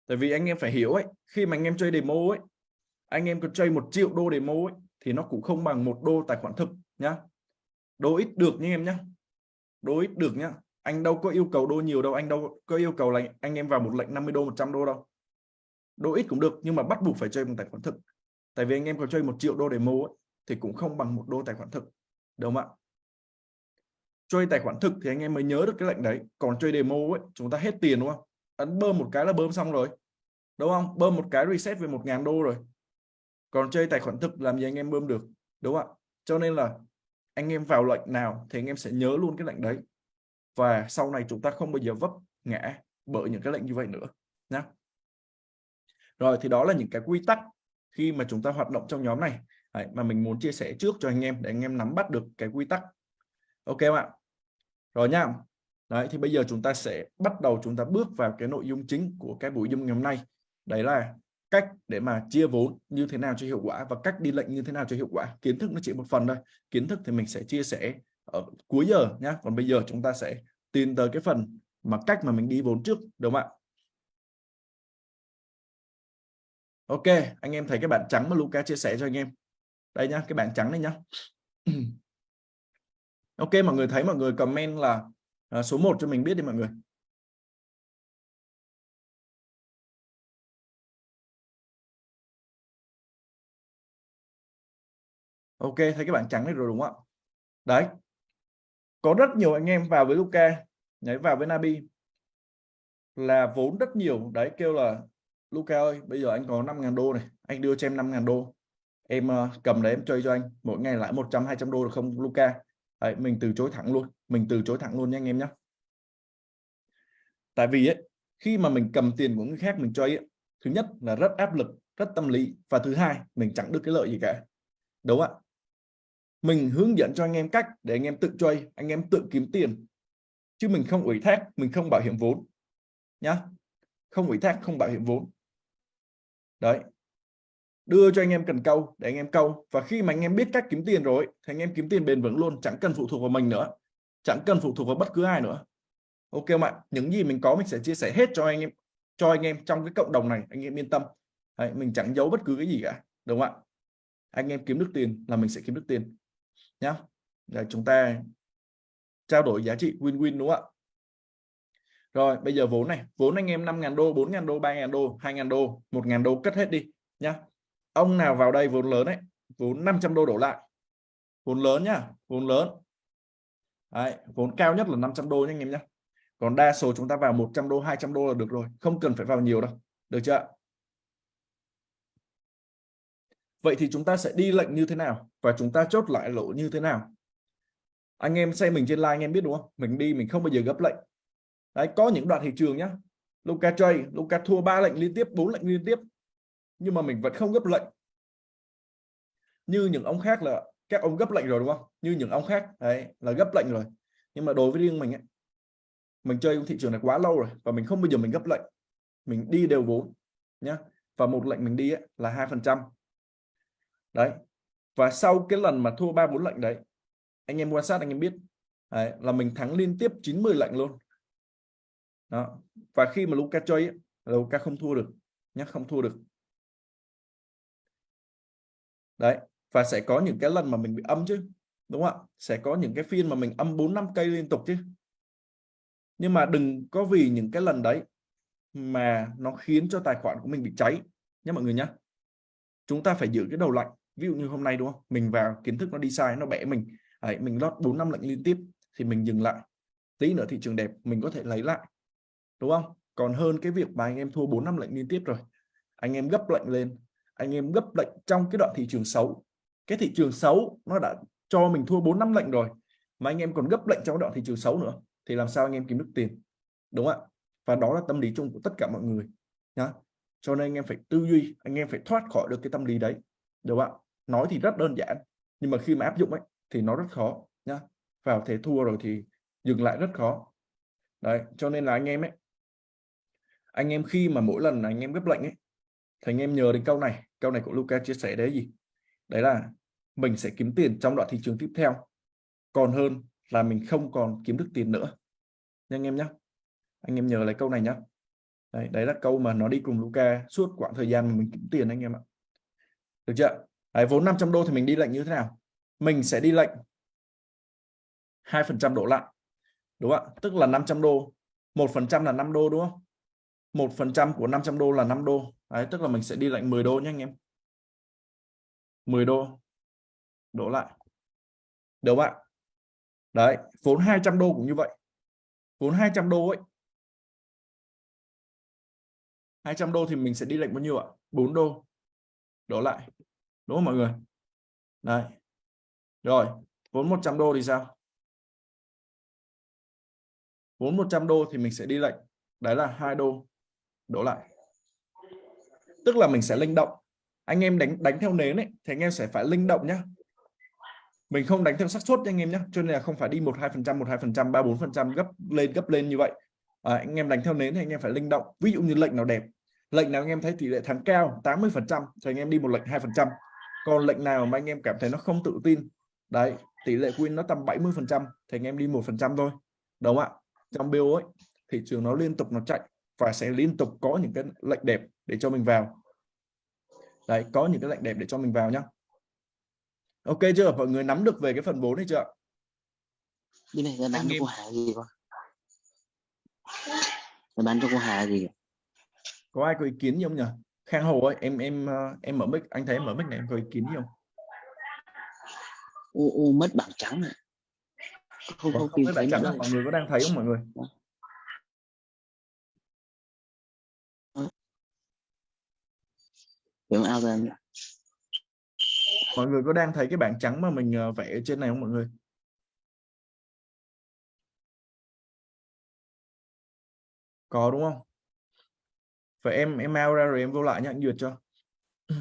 Tại vì anh em phải hiểu ấy, khi mà anh em chơi demo ấy, anh em có chơi một triệu đô demo ấy, thì nó cũng không bằng một đô tài khoản thực nhá. Đô ít được nha em nhá. Đô ít được nhá. Anh đâu có yêu cầu đô nhiều đâu, anh đâu có yêu cầu là anh em vào một lệnh 50 đô 100 đô đâu đô ít cũng được nhưng mà bắt buộc phải chơi bằng tài khoản thực. Tại vì anh em có chơi một triệu đô demo ấy, thì cũng không bằng một đô tài khoản thực đúng không ạ? Chơi tài khoản thực thì anh em mới nhớ được cái lệnh đấy. Còn chơi demo ấy chúng ta hết tiền đúng không? Ấn bơm một cái là bơm xong rồi đúng không? Bơm một cái reset về một ngàn đô rồi. Còn chơi tài khoản thực làm gì anh em bơm được đúng không ạ? Cho nên là anh em vào lệnh nào thì anh em sẽ nhớ luôn cái lệnh đấy. Và sau này chúng ta không bao giờ vấp ngã bởi những cái lệnh như vậy nữa nhé rồi thì đó là những cái quy tắc khi mà chúng ta hoạt động trong nhóm này. Đấy, mà mình muốn chia sẻ trước cho anh em để anh em nắm bắt được cái quy tắc. Ok không ạ? Rồi nha. Đấy thì bây giờ chúng ta sẽ bắt đầu chúng ta bước vào cái nội dung chính của cái buổi dung ngày hôm nay. Đấy là cách để mà chia vốn như thế nào cho hiệu quả và cách đi lệnh như thế nào cho hiệu quả. Kiến thức nó chỉ một phần thôi. Kiến thức thì mình sẽ chia sẻ ở cuối giờ nhá. Còn bây giờ chúng ta sẽ tìm tới cái phần mà cách mà mình đi vốn trước đúng không ạ? Ok anh em thấy cái bảng trắng mà Luca chia sẻ cho anh em. Đây nhá cái bảng trắng này nhá. <clears throat> Ok mọi người thấy mọi người comment là à, số 1 cho mình biết đi mọi người. Ok thấy cái bảng trắng này rồi đúng không ạ? Đấy. Có rất nhiều anh em vào với Luca nhảy vào với Nabi là vốn rất nhiều đấy kêu là Luca ơi bây giờ anh có 5.000 đô này anh đưa cho em 5.000 đô. Em uh, cầm đấy em chơi cho anh mỗi ngày lãi 100 200 đô được không Luca? Đấy, mình từ chối thẳng luôn mình từ chối thẳng luôn nha anh em nhé tại vì ấy khi mà mình cầm tiền của người khác mình chơi ấy, thứ nhất là rất áp lực rất tâm lý và thứ hai mình chẳng được cái lợi gì cả. Đúng ạ. Mình hướng dẫn cho anh em cách để anh em tự chơi anh em tự kiếm tiền. Chứ mình không ủy thác mình không bảo hiểm vốn. Nhá. Không ủy thác không bảo hiểm vốn đấy. Đưa cho anh em cần câu để anh em câu. Và khi mà anh em biết cách kiếm tiền rồi thì anh em kiếm tiền bền vững luôn chẳng cần phụ thuộc vào mình nữa. Chẳng cần phụ thuộc vào bất cứ ai nữa. Ok không ạ? Những gì mình có mình sẽ chia sẻ hết cho anh em cho anh em trong cái cộng đồng này anh em yên tâm. Đấy, mình chẳng giấu bất cứ cái gì cả đúng không ạ? Anh em kiếm được tiền là mình sẽ kiếm được tiền nhá. Để chúng ta trao đổi giá trị win-win đúng không ạ? Rồi bây giờ vốn này. Vốn anh em 5.000 đô 4.000 đô 3.000 đô 2.000 đô 1.000 đô cất hết đi nhá. Ông nào vào đây vốn lớn đấy vốn 500 đô đổ lại. Vốn lớn nhá vốn lớn. Đấy, vốn cao nhất là 500 đô nha anh em nhá. còn đa số chúng ta vào 100 đô 200 đô là được rồi không cần phải vào nhiều đâu được chưa vậy thì chúng ta sẽ đi lệnh như thế nào và chúng ta chốt lại lỗ như thế nào? Anh em xem mình trên live anh em biết đúng không? Mình đi mình không bao giờ gấp lệnh đấy có những đoạn thị trường nhá. Luca chơi Luca thua ba lệnh liên tiếp bốn lệnh liên tiếp. Nhưng mà mình vẫn không gấp lệnh. Như những ông khác là các ông gấp lệnh rồi đúng không? Như những ông khác đấy là gấp lệnh rồi. Nhưng mà đối với riêng mình ấy, mình chơi thị trường này quá lâu rồi và mình không bao giờ mình gấp lệnh. Mình đi đều vốn nhá. Và một lệnh mình đi ấy, là hai phần trăm. Đấy. Và sau cái lần mà thua ba bốn lệnh đấy anh em quan sát anh em biết đấy, là mình thắng liên tiếp 90 lệnh luôn đó. Và khi mà Luca chơi ấy, Luca không thua được nhé không thua được. Đấy và sẽ có những cái lần mà mình bị âm chứ đúng không ạ? Sẽ có những cái phiên mà mình âm 4 năm cây liên tục chứ. Nhưng mà đừng có vì những cái lần đấy mà nó khiến cho tài khoản của mình bị cháy nhé mọi người nhé chúng ta phải giữ cái đầu lạnh ví dụ như hôm nay đúng không? Mình vào kiến thức nó đi sai nó bẻ mình. Đấy, mình lót 4 năm lệnh liên tiếp thì mình dừng lại. Tí nữa thị trường đẹp mình có thể lấy lại đúng không? Còn hơn cái việc mà anh em thua 4 năm lệnh liên tiếp rồi. Anh em gấp lệnh lên. Anh em gấp lệnh trong cái đoạn thị trường xấu. Cái thị trường xấu nó đã cho mình thua 4 năm lệnh rồi, mà anh em còn gấp lệnh trong đoạn thị trường xấu nữa, thì làm sao anh em kiếm được tiền? Đúng không ạ? Và đó là tâm lý chung của tất cả mọi người, nhá. Cho nên anh em phải tư duy, anh em phải thoát khỏi được cái tâm lý đấy, đúng không ạ? Nói thì rất đơn giản, nhưng mà khi mà áp dụng ấy, thì nó rất khó, nhá. Vào thế thua rồi thì dừng lại rất khó. Đấy, cho nên là anh em ấy anh em khi mà mỗi lần anh em gấp lệnh ấy thì anh em nhớ đến câu này. Câu này của Luca chia sẻ đấy gì? Đấy là mình sẽ kiếm tiền trong đoạn thị trường tiếp theo còn hơn là mình không còn kiếm được tiền nữa. Nha anh em nhé anh em nhớ lấy câu này nhé đấy, đấy là câu mà nó đi cùng Luca suốt quãng thời gian mà mình kiếm tiền anh em ạ. Được chưa? Đấy, vốn 500 đô thì mình đi lệnh như thế nào? Mình sẽ đi lệnh 2% đổ lại đúng không ạ? Tức là 500 đô một phần trăm là 5 đô đúng không? Một phần trăm của 500 đô là 5 đô. Đấy, tức là mình sẽ đi lại 10 đô nhé anh em. 10 đô. Đổ lại. Được không ạ? Đấy, vốn 200 đô cũng như vậy. Vốn 200 đô ấy. 200 đô thì mình sẽ đi lệnh bao nhiêu ạ? 4 đô. Đổ lại. Đúng không mọi người? Đấy. Rồi, vốn 100 đô thì sao? Vốn 100 đô thì mình sẽ đi lệnh. Đấy là 2 đô đổ lại. Tức là mình sẽ linh động. Anh em đánh đánh theo nến ấy thì anh em sẽ phải linh động nhá. Mình không đánh theo xác suất anh em nhé cho nên là không phải đi một hai phần trăm một hai phần trăm ba bốn phần trăm gấp lên gấp lên như vậy. À, anh em đánh theo nến thì anh em phải linh động. Ví dụ như lệnh nào đẹp. Lệnh nào anh em thấy tỷ lệ thắng cao 80 phần trăm thì anh em đi một lệnh hai phần trăm. Còn lệnh nào mà anh em cảm thấy nó không tự tin đấy tỷ lệ win nó tầm 70 phần trăm thì anh em đi một phần trăm thôi. Đúng không ạ? Trong bill ấy thị trường nó liên tục nó chạy và sẽ liên tục có những cái lệnh đẹp để cho mình vào. Đấy có những cái lệnh đẹp để cho mình vào nhá. Ok chưa? Mọi người nắm được về cái phần 4 này chưa cái này là bán cho cô Hà gì con là bán cho cô Hà gì? Có ai có ý kiến gì không nhỉ? Khang Hồ ơi em em ờ, em mở mic. Anh thấy em mở mic này em có ý kiến gì không? U, u mất bảng trắng này không không, không bảng trắng mọi người có đang thấy không mọi người Đúng ao ra mọi người có đang thấy cái bảng trắng mà mình ờ, vẽ ở trên này không mọi người? Có, đúng không? Vậy em em out ra rồi em vô lại nhá, anh duyệt cho. <clears throat>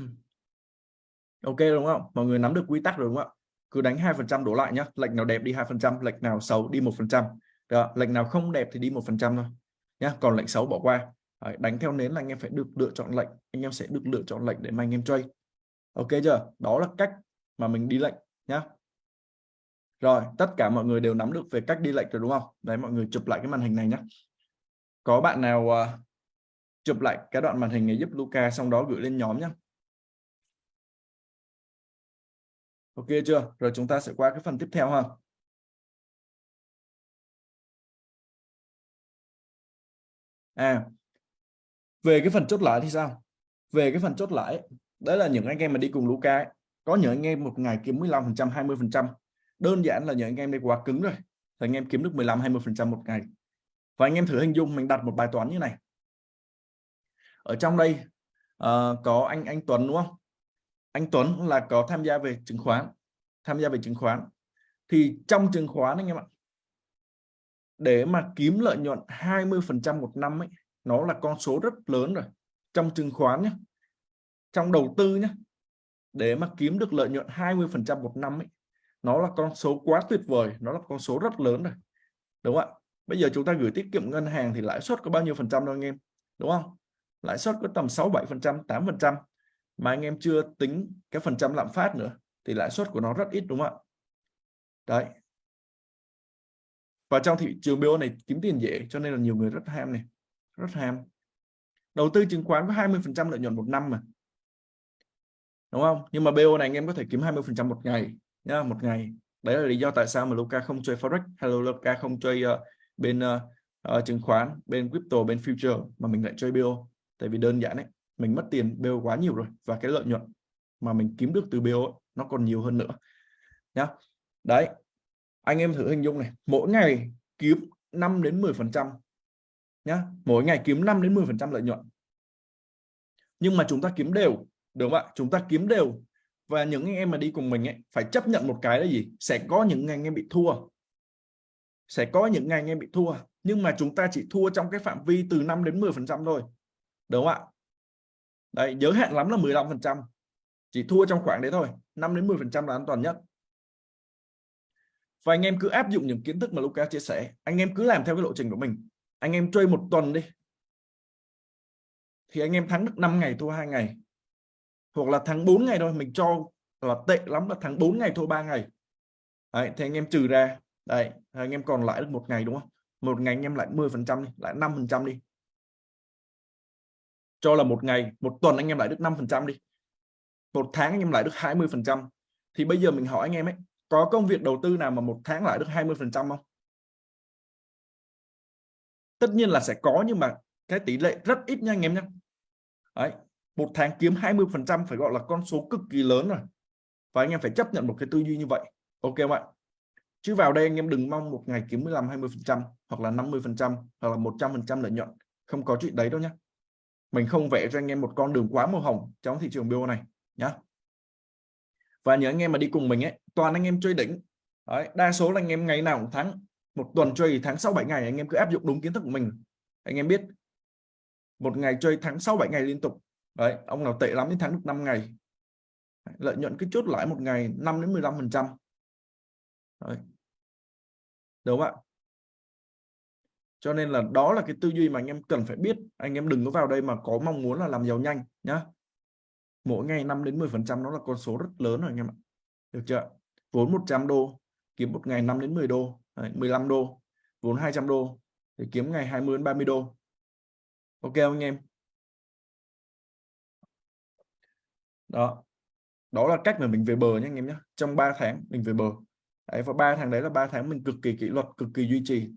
Ok, đúng không? Mọi người nắm được quy tắc rồi, đúng không ạ? Cứ đánh hai phần trăm đổ lại nhá. Lệnh nào đẹp đi hai phần trăm lệnh nào xấu đi một phần trăm. Lệnh nào không đẹp thì đi một phần trăm thôi nhá. Còn lệnh xấu bỏ qua đánh theo nến là anh em phải được lựa chọn lệnh anh em sẽ được lựa chọn lệnh để mà anh em trade ok chưa? Đó là cách mà mình đi lệnh nhá. Rồi tất cả mọi người đều nắm được về cách đi lệnh rồi đúng không? Đấy mọi người chụp lại cái màn hình này nhé có bạn nào uh, chụp lại cái đoạn màn hình này giúp Luca xong đó gửi lên nhóm nhé ok chưa? Rồi chúng ta sẽ qua cái phần tiếp theo ha. À về cái phần chốt lãi thì sao? Về cái phần chốt lãi đấy là những anh em mà đi cùng Luca ấy. có những anh em một ngày kiếm 15 phần trăm 20 phần trăm. Đơn giản là những anh em đi quá cứng rồi. Thì anh em kiếm được 15 20 phần trăm một ngày. Và anh em thử hình dung mình đặt một bài toán như này. Ở trong đây uh, có anh anh Tuấn đúng không? Anh Tuấn là có tham gia về chứng khoán tham gia về chứng khoán. Thì trong chứng khoán anh em ạ để mà kiếm lợi nhuận 20 phần trăm một năm ấy nó là con số rất lớn rồi. Trong chứng khoán nhé trong đầu tư nhé để mà kiếm được lợi nhuận 20 phần trăm một năm ấy, nó là con số quá tuyệt vời, nó là con số rất lớn rồi. Đúng không ạ? Bây giờ chúng ta gửi tiết kiệm ngân hàng thì lãi suất có bao nhiêu phần trăm đâu anh em? Đúng không? Lãi suất có tầm 6 7 phần trăm 8 phần trăm. Mà anh em chưa tính cái phần trăm lạm phát nữa, thì lãi suất của nó rất ít, đúng không ạ? Đấy. Và trong thị trường BO này kiếm tiền dễ, cho nên là nhiều người rất ham này rất ham đầu tư chứng khoán có 20 phần trăm lợi nhuận một năm mà. Đúng không? Nhưng mà BO này anh em có thể kiếm 20 phần trăm một ngày nhá một ngày. Đấy là lý do tại sao mà Luca không chơi forex hay là Luca không chơi uh, bên uh, uh, chứng khoán bên crypto bên future mà mình lại chơi BO tại vì đơn giản đấy mình mất tiền BO quá nhiều rồi và cái lợi nhuận mà mình kiếm được từ BO nó còn nhiều hơn nữa nhá. Đấy anh em thử hình dung này mỗi ngày kiếm 5 đến 10 phần trăm nhá. Mỗi ngày kiếm 5 đến 10 phần trăm lợi nhuận. Nhưng mà chúng ta kiếm đều, đúng không ạ? Chúng ta kiếm đều. Và những anh em mà đi cùng mình ấy, phải chấp nhận một cái là gì? Sẽ có những ngày anh em bị thua. Sẽ có những ngày anh em bị thua. Nhưng mà chúng ta chỉ thua trong cái phạm vi từ 5 đến 10 phần trăm thôi. Đúng không ạ? Đấy, giới hạn lắm là 15 phần trăm. Chỉ thua trong khoảng đấy thôi. 5 đến 10 phần trăm là an toàn nhất. Và anh em cứ áp dụng những kiến thức mà Luca chia sẻ. Anh em cứ làm theo cái lộ trình của mình anh em chơi một tuần đi. Thì anh em thắng được 5 ngày thua hai ngày. Hoặc là thắng 4 ngày thôi mình cho là tệ lắm là thắng 4 ngày thua 3 ngày. Đấy, thì anh em trừ ra. Đây anh em còn lại được một ngày đúng không? Một ngày anh em lại 10 phần trăm lại 5 phần trăm đi. Cho là một ngày một tuần anh em lại được 5 phần trăm đi. Một tháng anh em lại được 20 phần trăm. Thì bây giờ mình hỏi anh em ấy có công việc đầu tư nào mà một tháng lại được 20 phần trăm không? Tất nhiên là sẽ có nhưng mà cái tỷ lệ rất ít nha anh em nhé Đấy, một tháng kiếm 20 phần trăm phải gọi là con số cực kỳ lớn rồi. Và anh em phải chấp nhận một cái tư duy như vậy. Ok không ạ? Chứ vào đây anh em đừng mong một ngày kiếm 15 20 phần trăm hoặc là 50 phần trăm hoặc là 100 phần trăm lợi nhuận. Không có chuyện đấy đâu nhé mình không vẽ cho anh em một con đường quá màu hồng trong thị trường bio này nhá. Và nhớ anh em mà đi cùng mình ấy toàn anh em chơi đỉnh. Đấy, đa số là anh em ngày nào cũng thắng một tuần chơi tháng sau 7 ngày, anh em cứ áp dụng đúng kiến thức của mình. Anh em biết, một ngày chơi tháng sau 7 ngày liên tục. Đấy, ông nào tệ lắm đến tháng được 5 ngày. Lợi nhuận cứ chốt lãi một ngày 5 đến 15 phần trăm. Đúng không ạ? Cho nên là đó là cái tư duy mà anh em cần phải biết. Anh em đừng có vào đây mà có mong muốn là làm giàu nhanh, nhá. Mỗi ngày 5 đến 10 phần trăm nó là con số rất lớn rồi anh em ạ. Được chưa? Vốn 100 đô, kiếm một ngày 5 đến 10 đô. Đấy, 15 đô vốn 200 đô để kiếm ngày 20 đến 30 đô. Ok không anh em? Đó. Đó là cách mà mình về bờ nhé anh em nhé trong 3 tháng mình về bờ. Đấy, và ba tháng đấy là ba tháng mình cực kỳ kỷ luật cực kỳ duy trì.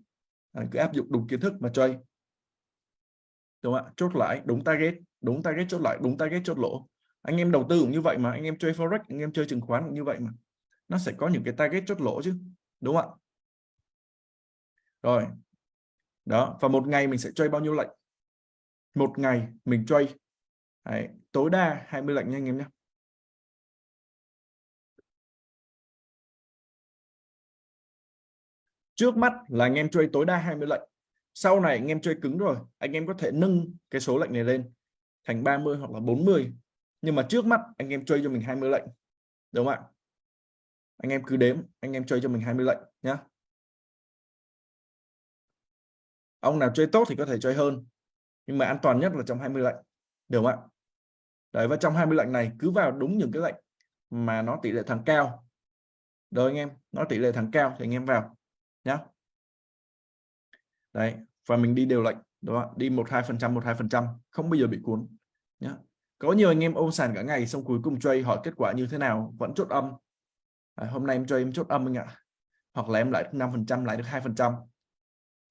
Đấy, cứ áp dụng đúng kiến thức mà chơi. Đúng không ạ? Chốt lại đúng target đúng target chốt lại đúng target chốt lỗ. Anh em đầu tư cũng như vậy mà anh em chơi forex anh em chơi chứng khoán cũng như vậy mà. Nó sẽ có những cái target chốt lỗ chứ. Đúng không ạ? rồi. Đó và một ngày mình sẽ chơi bao nhiêu lệnh? Một ngày mình chơi. Đấy, tối đa 20 lệnh nha anh em nhé trước mắt là anh em chơi tối đa 20 lệnh. Sau này anh em chơi cứng rồi anh em có thể nâng cái số lệnh này lên thành 30 hoặc là 40 nhưng mà trước mắt anh em chơi cho mình 20 lệnh. Đúng không ạ? Anh em cứ đếm anh em chơi cho mình 20 lệnh nhé ông nào chơi tốt thì có thể chơi hơn nhưng mà an toàn nhất là trong 20 lệnh được không ạ? Đấy và trong 20 lệnh này cứ vào đúng những cái lệnh mà nó tỷ lệ thắng cao. Rồi anh em nó tỷ lệ thắng cao thì anh em vào nhá. Đấy và mình đi đều lệnh đó đi một hai phần trăm một hai phần trăm không bao giờ bị cuốn nhá. Có nhiều anh em ôm sàn cả ngày xong cuối cùng chơi hỏi kết quả như thế nào vẫn chốt âm. À, hôm nay em chơi em chốt âm anh ạ. Hoặc là em lại năm 5 phần trăm lại được hai phần trăm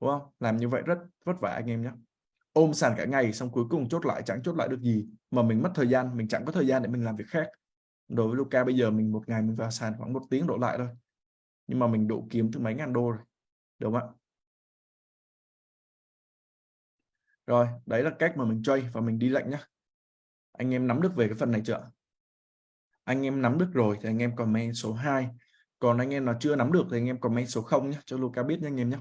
đúng không? Làm như vậy rất, vất vả anh em nhé ôm sàn cả ngày xong cuối cùng chốt lại, chẳng chốt lại được gì mà mình mất thời gian, mình chẳng có thời gian để mình làm việc khác. Đối với Luca bây giờ mình một ngày mình vào sàn khoảng một tiếng đổ lại thôi. Nhưng mà mình độ kiếm từ mấy ngàn đô rồi, đúng không ạ? Rồi, đấy là cách mà mình chơi và mình đi lệnh nhé anh em nắm được về cái phần này chưa anh em nắm được rồi thì anh em comment số 2 còn anh em nào chưa nắm được thì anh em comment số 0 nhé cho Luca biết nhé anh em nhé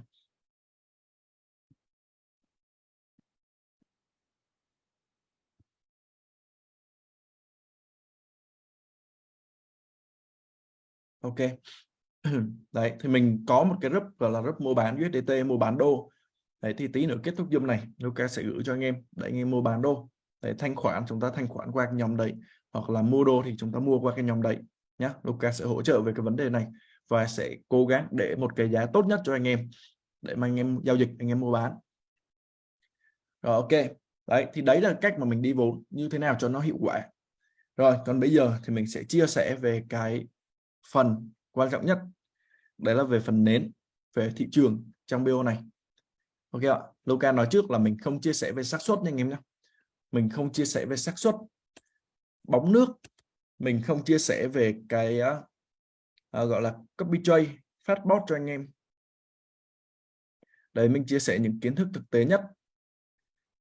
ok. <clears throat> Đấy, thì mình có một cái group gọi là group mua bán USDT mua bán đô. Đấy, thì tí nữa kết thúc zoom này Luca sẽ gửi cho anh em. Để anh em mua bán đô. Để thanh khoản, chúng ta thanh khoản qua cái nhóm đấy. Hoặc là mua đô thì chúng ta mua qua cái nhóm đấy nhé Luca sẽ hỗ trợ về cái vấn đề này và sẽ cố gắng để một cái giá tốt nhất cho anh em để mà anh em giao dịch, anh em mua bán. Rồi, ok. Đấy, thì đấy là cách mà mình đi vốn như thế nào cho nó hiệu quả. Rồi, còn bây giờ thì mình sẽ chia sẻ về cái phần quan trọng nhất đấy là về phần nến về thị trường trong BO này. Ok ạ Luca nói trước là mình không chia sẻ về xác suất nha anh em nhé. Mình không chia sẻ về xác suất bóng nước mình không chia sẻ về cái uh, gọi là copy trade phát bot cho anh em. Đấy mình chia sẻ những kiến thức thực tế nhất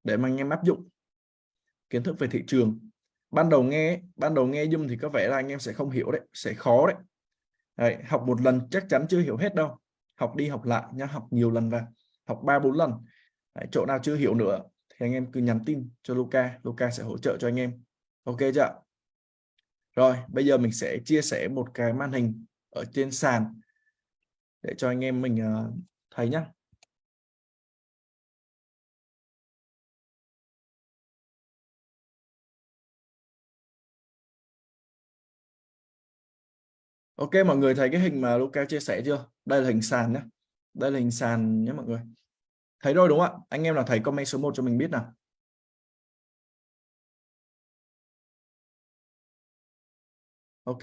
để mà anh em áp dụng kiến thức về thị trường ban đầu nghe ban đầu nghe dung thì có vẻ là anh em sẽ không hiểu đấy sẽ khó đấy. Đấy, học một lần chắc chắn chưa hiểu hết đâu. Học đi học lại nhá học nhiều lần vào học ba bốn lần. Đấy, chỗ nào chưa hiểu nữa thì anh em cứ nhắn tin cho Luca Luca sẽ hỗ trợ cho anh em. Ok chưa rồi bây giờ mình sẽ chia sẻ một cái màn hình ở trên sàn để cho anh em mình uh, thấy nhá. Ok mọi người thấy cái hình mà Luca chia sẻ chưa? Đây là hình sàn nhé. Đây là hình sàn nhé mọi người. Thấy rồi đúng không ạ? Anh em nào thấy comment số 1 cho mình biết nào. Ok.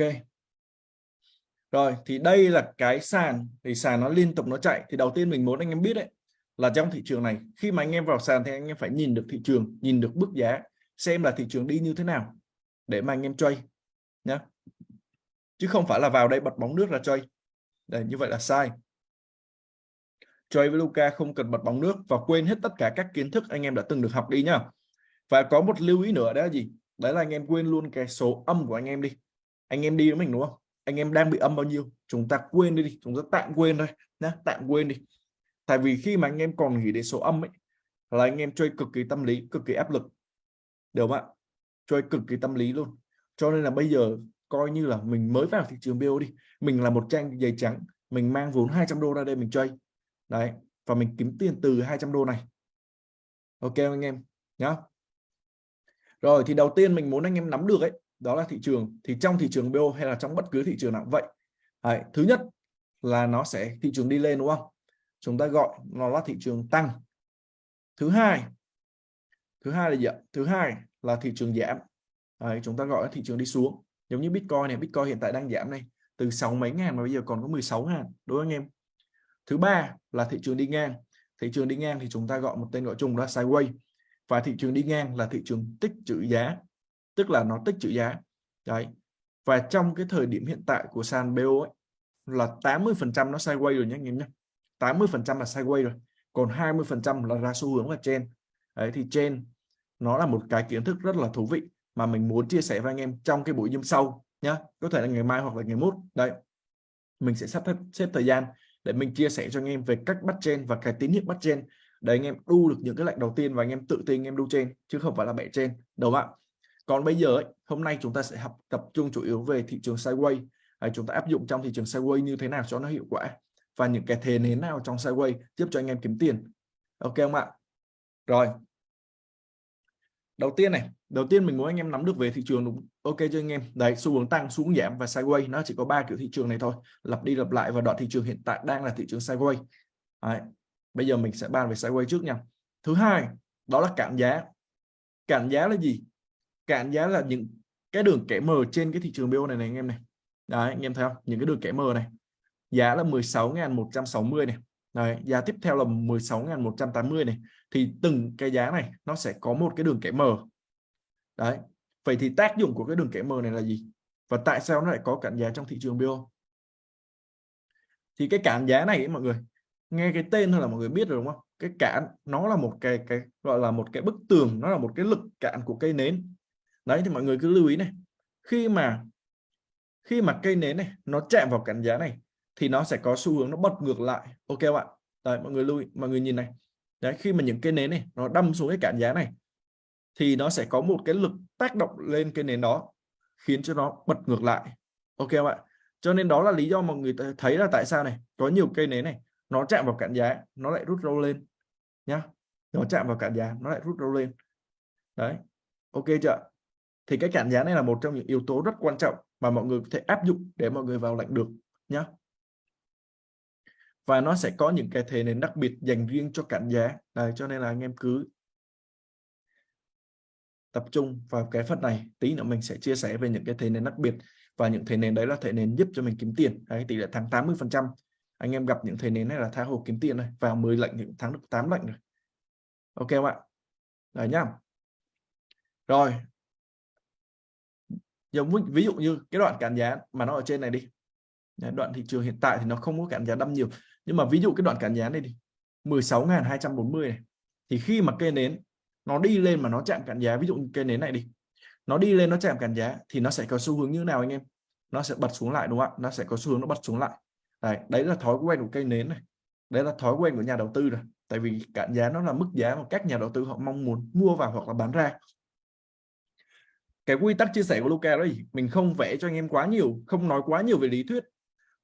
Rồi thì đây là cái sàn thì sàn nó liên tục nó chạy thì đầu tiên mình muốn anh em biết đấy là trong thị trường này khi mà anh em vào sàn thì anh em phải nhìn được thị trường, nhìn được bước giá xem là thị trường đi như thế nào để mà anh em chơi nhé chứ không phải là vào đây bật bóng nước ra chơi đây như vậy là sai. Chơi với Luca không cần bật bóng nước và quên hết tất cả các kiến thức anh em đã từng được học đi nhá. Và có một lưu ý nữa đó là gì? Đấy là anh em quên luôn cái số âm của anh em đi. Anh em đi với mình đúng không? Anh em đang bị âm bao nhiêu? Chúng ta quên đi, đi. chúng ta tạm quên thôi nhá. Tạm quên đi. Tại vì khi mà anh em còn nghĩ đến số âm ấy là anh em chơi cực kỳ tâm lý cực kỳ áp lực. Được không ạ? Chơi cực kỳ tâm lý luôn. Cho nên là bây giờ coi như là mình mới vào thị trường BO đi mình là một trang giấy trắng mình mang vốn 200 đô ra đây mình chơi đấy và mình kiếm tiền từ 200 đô này. Ok anh em? Nhá. Rồi thì đầu tiên mình muốn anh em nắm được ấy đó là thị trường. Thì trong thị trường BO hay là trong bất cứ thị trường nào vậy. Đấy, thứ nhất là nó sẽ thị trường đi lên đúng không? Chúng ta gọi nó là thị trường tăng. Thứ hai thứ hai là gì ạ? Thứ hai là thị trường giảm. Đấy, chúng ta gọi là thị trường đi xuống giống như Bitcoin này Bitcoin hiện tại đang giảm này từ 6 mấy ngàn mà bây giờ còn có 16 ngàn đối với anh em? Thứ ba là thị trường đi ngang. Thị trường đi ngang thì chúng ta gọi một tên gọi chung là sideways và thị trường đi ngang là thị trường tích trữ giá tức là nó tích trữ giá. Đấy. Và trong cái thời điểm hiện tại của sàn BO ấy, là 80 phần trăm nó sideways rồi nhé anh em nhé 80 phần trăm là sideways rồi còn 20 phần trăm là ra xu hướng là trên đấy thì trên nó là một cái kiến thức rất là thú vị mà mình muốn chia sẻ với anh em trong cái buổi zoom sau nhé có thể là ngày mai hoặc là ngày mốt. Đây mình sẽ sắp xếp thời gian để mình chia sẻ cho anh em về cách bắt trên và cái tín hiệu bắt trên để anh em đu được những cái lệnh đầu tiên và anh em tự tin anh em đu trên chứ không phải là bẻ trên. Đúng không ạ. Còn bây giờ ấy, hôm nay chúng ta sẽ học tập trung chủ yếu về thị trường sideways à, chúng ta áp dụng trong thị trường sideways như thế nào cho nó hiệu quả và những cái thế nến nào trong sideways giúp cho anh em kiếm tiền. Ok không ạ? Rồi đầu tiên này, đầu tiên mình muốn anh em nắm được về thị trường đúng ok cho anh em? Đấy, xu hướng tăng, xu hướng giảm và sideways nó chỉ có ba kiểu thị trường này thôi. Lặp đi lặp lại và đoạn thị trường hiện tại đang là thị trường sideways đấy. bây giờ mình sẽ bàn về sideways trước nha. Thứ hai, đó là cản giá. Cản giá là gì? Cản giá là những cái đường kẻ mờ trên cái thị trường BO này này anh em này. Đấy, anh em thấy không? Những cái đường kẻ mờ này. Giá là 16.160 này. Đấy, giá tiếp theo là 16.180 này. Thì từng cái giá này nó sẽ có một cái đường kẻ mờ đấy vậy thì tác dụng của cái đường kẻ mờ này là gì? Và tại sao nó lại có cản giá trong thị trường bio? Thì cái cản giá này ấy, mọi người nghe cái tên thôi là mọi người biết rồi đúng không? Cái cản nó là một cái cái gọi là một cái bức tường nó là một cái lực cản của cây nến. Đấy thì mọi người cứ lưu ý này. Khi mà khi mà cây nến này nó chạm vào cản giá này thì nó sẽ có xu hướng nó bật ngược lại. Ok không ạ? Đấy mọi người lưu ý, mọi người nhìn này. Đấy khi mà những cây nến này nó đâm xuống cái cản giá này thì nó sẽ có một cái lực tác động lên cây nến đó khiến cho nó bật ngược lại. Ok không ạ? Cho nên đó là lý do mọi người thấy là tại sao này có nhiều cây nến này nó chạm vào cản giá nó lại rút râu lên nhá. Nó chạm vào cản giá nó lại rút râu lên. Đấy ok chưa thì cái cản giá này là một trong những yếu tố rất quan trọng mà mọi người có thể áp dụng để mọi người vào lệnh được nhá và nó sẽ có những cái thế nến đặc biệt dành riêng cho cản giá Đấy, cho nên là anh em cứ tập trung vào cái phần này. Tí nữa mình sẽ chia sẻ về những cái thế nến đặc biệt. Và những thế nến đấy là thế nến giúp cho mình kiếm tiền. Đấy, tỷ lệ tháng 80 phần trăm. Anh em gặp những thế nến này là tha hồ kiếm tiền này. Vào 10 lệnh thì thắng được 8 lệnh rồi. Ok không ạ? Đấy nhá. Rồi. Giống ví dụ như cái đoạn cản giá mà nó ở trên này đi. Đấy, đoạn thị trường hiện tại thì nó không có cản giá đâm nhiều nhưng mà ví dụ cái đoạn cản giá này đi 16.240 này thì khi mà cây nến nó đi lên mà nó chạm cản giá ví dụ cây nến này đi nó đi lên nó chạm cản giá thì nó sẽ có xu hướng như nào anh em? Nó sẽ bật xuống lại đúng không ạ? Nó sẽ có xu hướng nó bật xuống lại. Đấy, đấy là thói quen của cây nến này. Đấy là thói quen của nhà đầu tư rồi. Tại vì cản giá nó là mức giá mà các nhà đầu tư họ mong muốn mua vào hoặc là bán ra. Cái quy tắc chia sẻ của Luca đó mình không vẽ cho anh em quá nhiều không nói quá nhiều về lý thuyết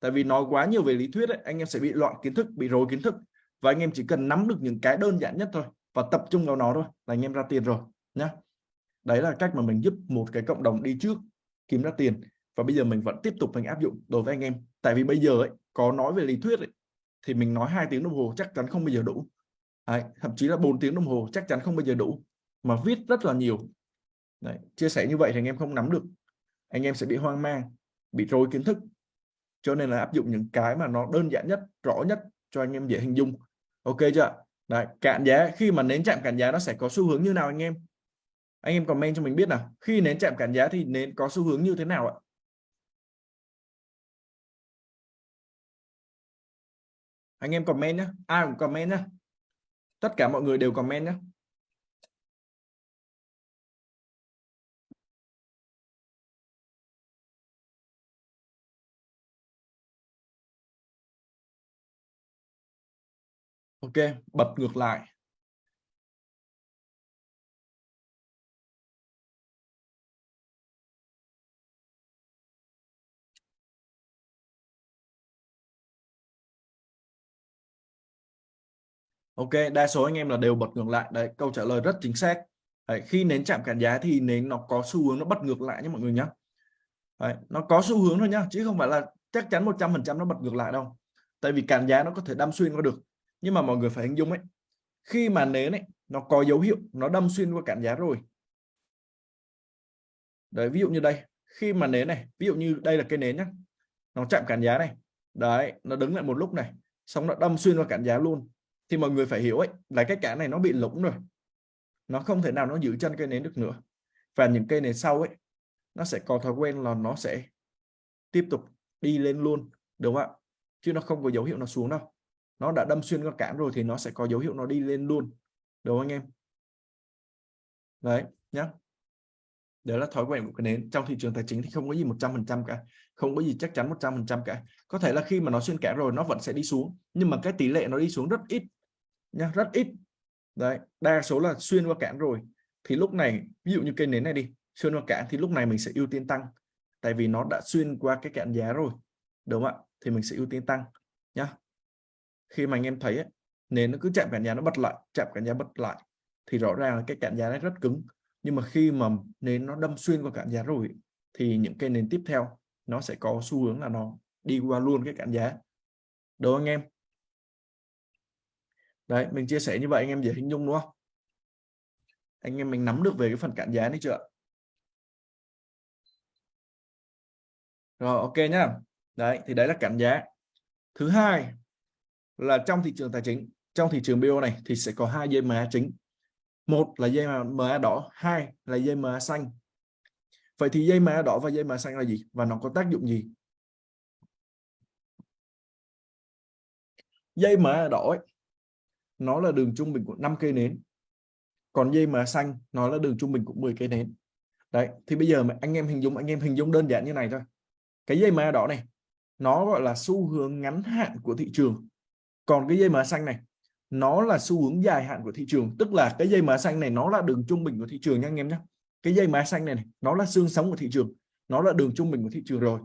tại vì nói quá nhiều về lý thuyết ấy, anh em sẽ bị loạn kiến thức bị rối kiến thức. Và anh em chỉ cần nắm được những cái đơn giản nhất thôi và tập trung vào nó thôi là anh em ra tiền rồi nhá. Đấy là cách mà mình giúp một cái cộng đồng đi trước kiếm ra tiền. Và bây giờ mình vẫn tiếp tục mình áp dụng đối với anh em. Tại vì bây giờ ấy có nói về lý thuyết ấy, thì mình nói hai tiếng đồng hồ chắc chắn không bao giờ đủ. Đấy, thậm chí là 4 tiếng đồng hồ chắc chắn không bao giờ đủ mà viết rất là nhiều. Đấy, chia sẻ như vậy thì anh em không nắm được. Anh em sẽ bị hoang mang bị rối kiến thức cho nên là áp dụng những cái mà nó đơn giản nhất rõ nhất cho anh em dễ hình dung. Ok chưa? Đấy, cạn giá khi mà nến chạm cản giá nó sẽ có xu hướng như nào anh em? Anh em comment cho mình biết nào. Khi nến chạm cản giá thì nến có xu hướng như thế nào ạ? Anh em comment nhé ai cũng comment nhé tất cả mọi người đều comment nhé ok bật ngược lại Ok, đa số anh em là đều bật ngược lại. Đấy, câu trả lời rất chính xác. Đấy, khi nến chạm cản giá thì nến nó có xu hướng nó bật ngược lại nhé mọi người nhé. Đấy, nó có xu hướng thôi nhá, chứ không phải là chắc chắn 100% nó bật ngược lại đâu. Tại vì cản giá nó có thể đâm xuyên qua được nhưng mà mọi người phải hình dung ấy, khi mà nến ấy, nó có dấu hiệu, nó đâm xuyên qua cản giá rồi. Đấy, ví dụ như đây, khi mà nến này, ví dụ như đây là cái nến nhá, nó chạm cản giá này, đấy, nó đứng lại một lúc này, xong nó đâm xuyên qua cản giá luôn, thì mọi người phải hiểu ấy, là cái cản này nó bị lủng rồi. Nó không thể nào nó giữ chân cây nến được nữa. Và những cây nến sau ấy, nó sẽ có thói quen là nó sẽ tiếp tục đi lên luôn, đúng không ạ? Chứ nó không có dấu hiệu nó xuống đâu nó đã đâm xuyên con cản rồi thì nó sẽ có dấu hiệu nó đi lên luôn. Đúng không anh em? Đấy nhá. Đấy là thói quen của cái nến. Trong thị trường tài chính thì không có gì 100% cả. Không có gì chắc chắn 100% cả. Có thể là khi mà nó xuyên cản rồi nó vẫn sẽ đi xuống. Nhưng mà cái tỷ lệ nó đi xuống rất ít nhá, rất ít. Đấy đa số là xuyên qua cản rồi. Thì lúc này ví dụ như cây nến này đi xuyên qua cản thì lúc này mình sẽ ưu tiên tăng. Tại vì nó đã xuyên qua cái cản giá rồi đúng không ạ? Thì mình sẽ ưu tiên tăng nhá khi mà anh em thấy ấy, nến nó cứ chạm cản giá nó bật lại chạm cản giá bật lại thì rõ ràng là cái cản giá nó rất cứng. Nhưng mà khi mà nến nó đâm xuyên qua cản giá rồi thì những cây nến tiếp theo nó sẽ có xu hướng là nó đi qua luôn cái cản giá đúng anh em? Đấy mình chia sẻ như vậy anh em dễ hình dung đúng không? Anh em mình nắm được về cái phần cản giá đấy chưa rồi ok nhá. Đấy thì đấy là cản giá thứ hai là trong thị trường tài chính trong thị trường BO này thì sẽ có hai dây MA chính. Một là dây MA đỏ hai là dây MA xanh. Vậy thì dây MA đỏ và dây MA xanh là gì và nó có tác dụng gì? Dây MA đỏ ấy, nó là đường trung bình của 5 cây nến. Còn dây MA xanh nó là đường trung bình của 10 cây nến. Đấy thì bây giờ mà anh em hình dung anh em hình dung đơn giản như này thôi. Cái dây MA đỏ này nó gọi là xu hướng ngắn hạn của thị trường còn cái dây mã xanh này nó là xu hướng dài hạn của thị trường. Tức là cái dây mã xanh này nó là đường trung bình của thị trường nha anh em nhé cái dây mã xanh này, này nó là xương sống của thị trường. Nó là đường trung bình của thị trường rồi.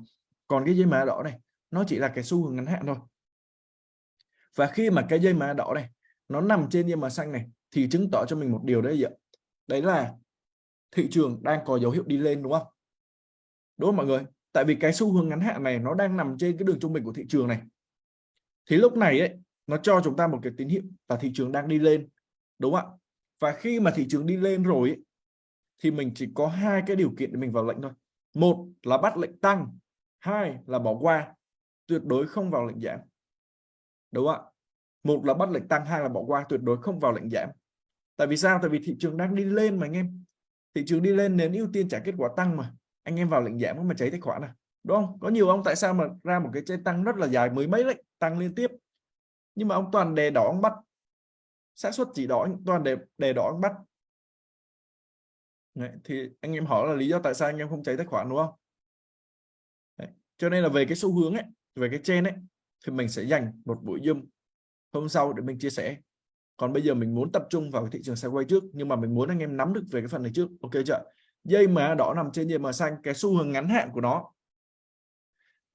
Còn cái dây mã đỏ này nó chỉ là cái xu hướng ngắn hạn thôi. Và khi mà cái dây mã đỏ này nó nằm trên dây mã xanh này thì chứng tỏ cho mình một điều đấy ạ. Đấy là thị trường đang có dấu hiệu đi lên đúng không? Đúng không mọi người? Tại vì cái xu hướng ngắn hạn này nó đang nằm trên cái đường trung bình của thị trường này. Thì lúc này ấy nó cho chúng ta một cái tín hiệu là thị trường đang đi lên đúng không ạ? Và khi mà thị trường đi lên rồi ấy, thì mình chỉ có hai cái điều kiện để mình vào lệnh thôi. Một là bắt lệnh tăng hai là bỏ qua tuyệt đối không vào lệnh giảm đúng không ạ? Một là bắt lệnh tăng hai là bỏ qua tuyệt đối không vào lệnh giảm. Tại vì sao? Tại vì thị trường đang đi lên mà anh em. Thị trường đi lên nên ưu tiên trả kết quả tăng mà. Anh em vào lệnh giảm mà cháy tài khoản à đúng không? Có nhiều ông tại sao mà ra một cái chơi tăng rất là dài mới mấy lệnh tăng liên tiếp? Nhưng mà ông toàn đề đỏ ông bắt xác suất chỉ đỏ toàn đề đề đỏ ông bắt Đấy, thì anh em hỏi là lý do tại sao anh em không cháy tài khoản đúng không? Đấy. cho nên là về cái xu hướng ấy về cái trên ấy thì mình sẽ dành một buổi zoom hôm sau để mình chia sẻ. Còn bây giờ mình muốn tập trung vào thị trường quay trước nhưng mà mình muốn anh em nắm được về cái phần này trước. Ok chưa? Dây mà đỏ nằm trên dây mà xanh cái xu hướng ngắn hạn của nó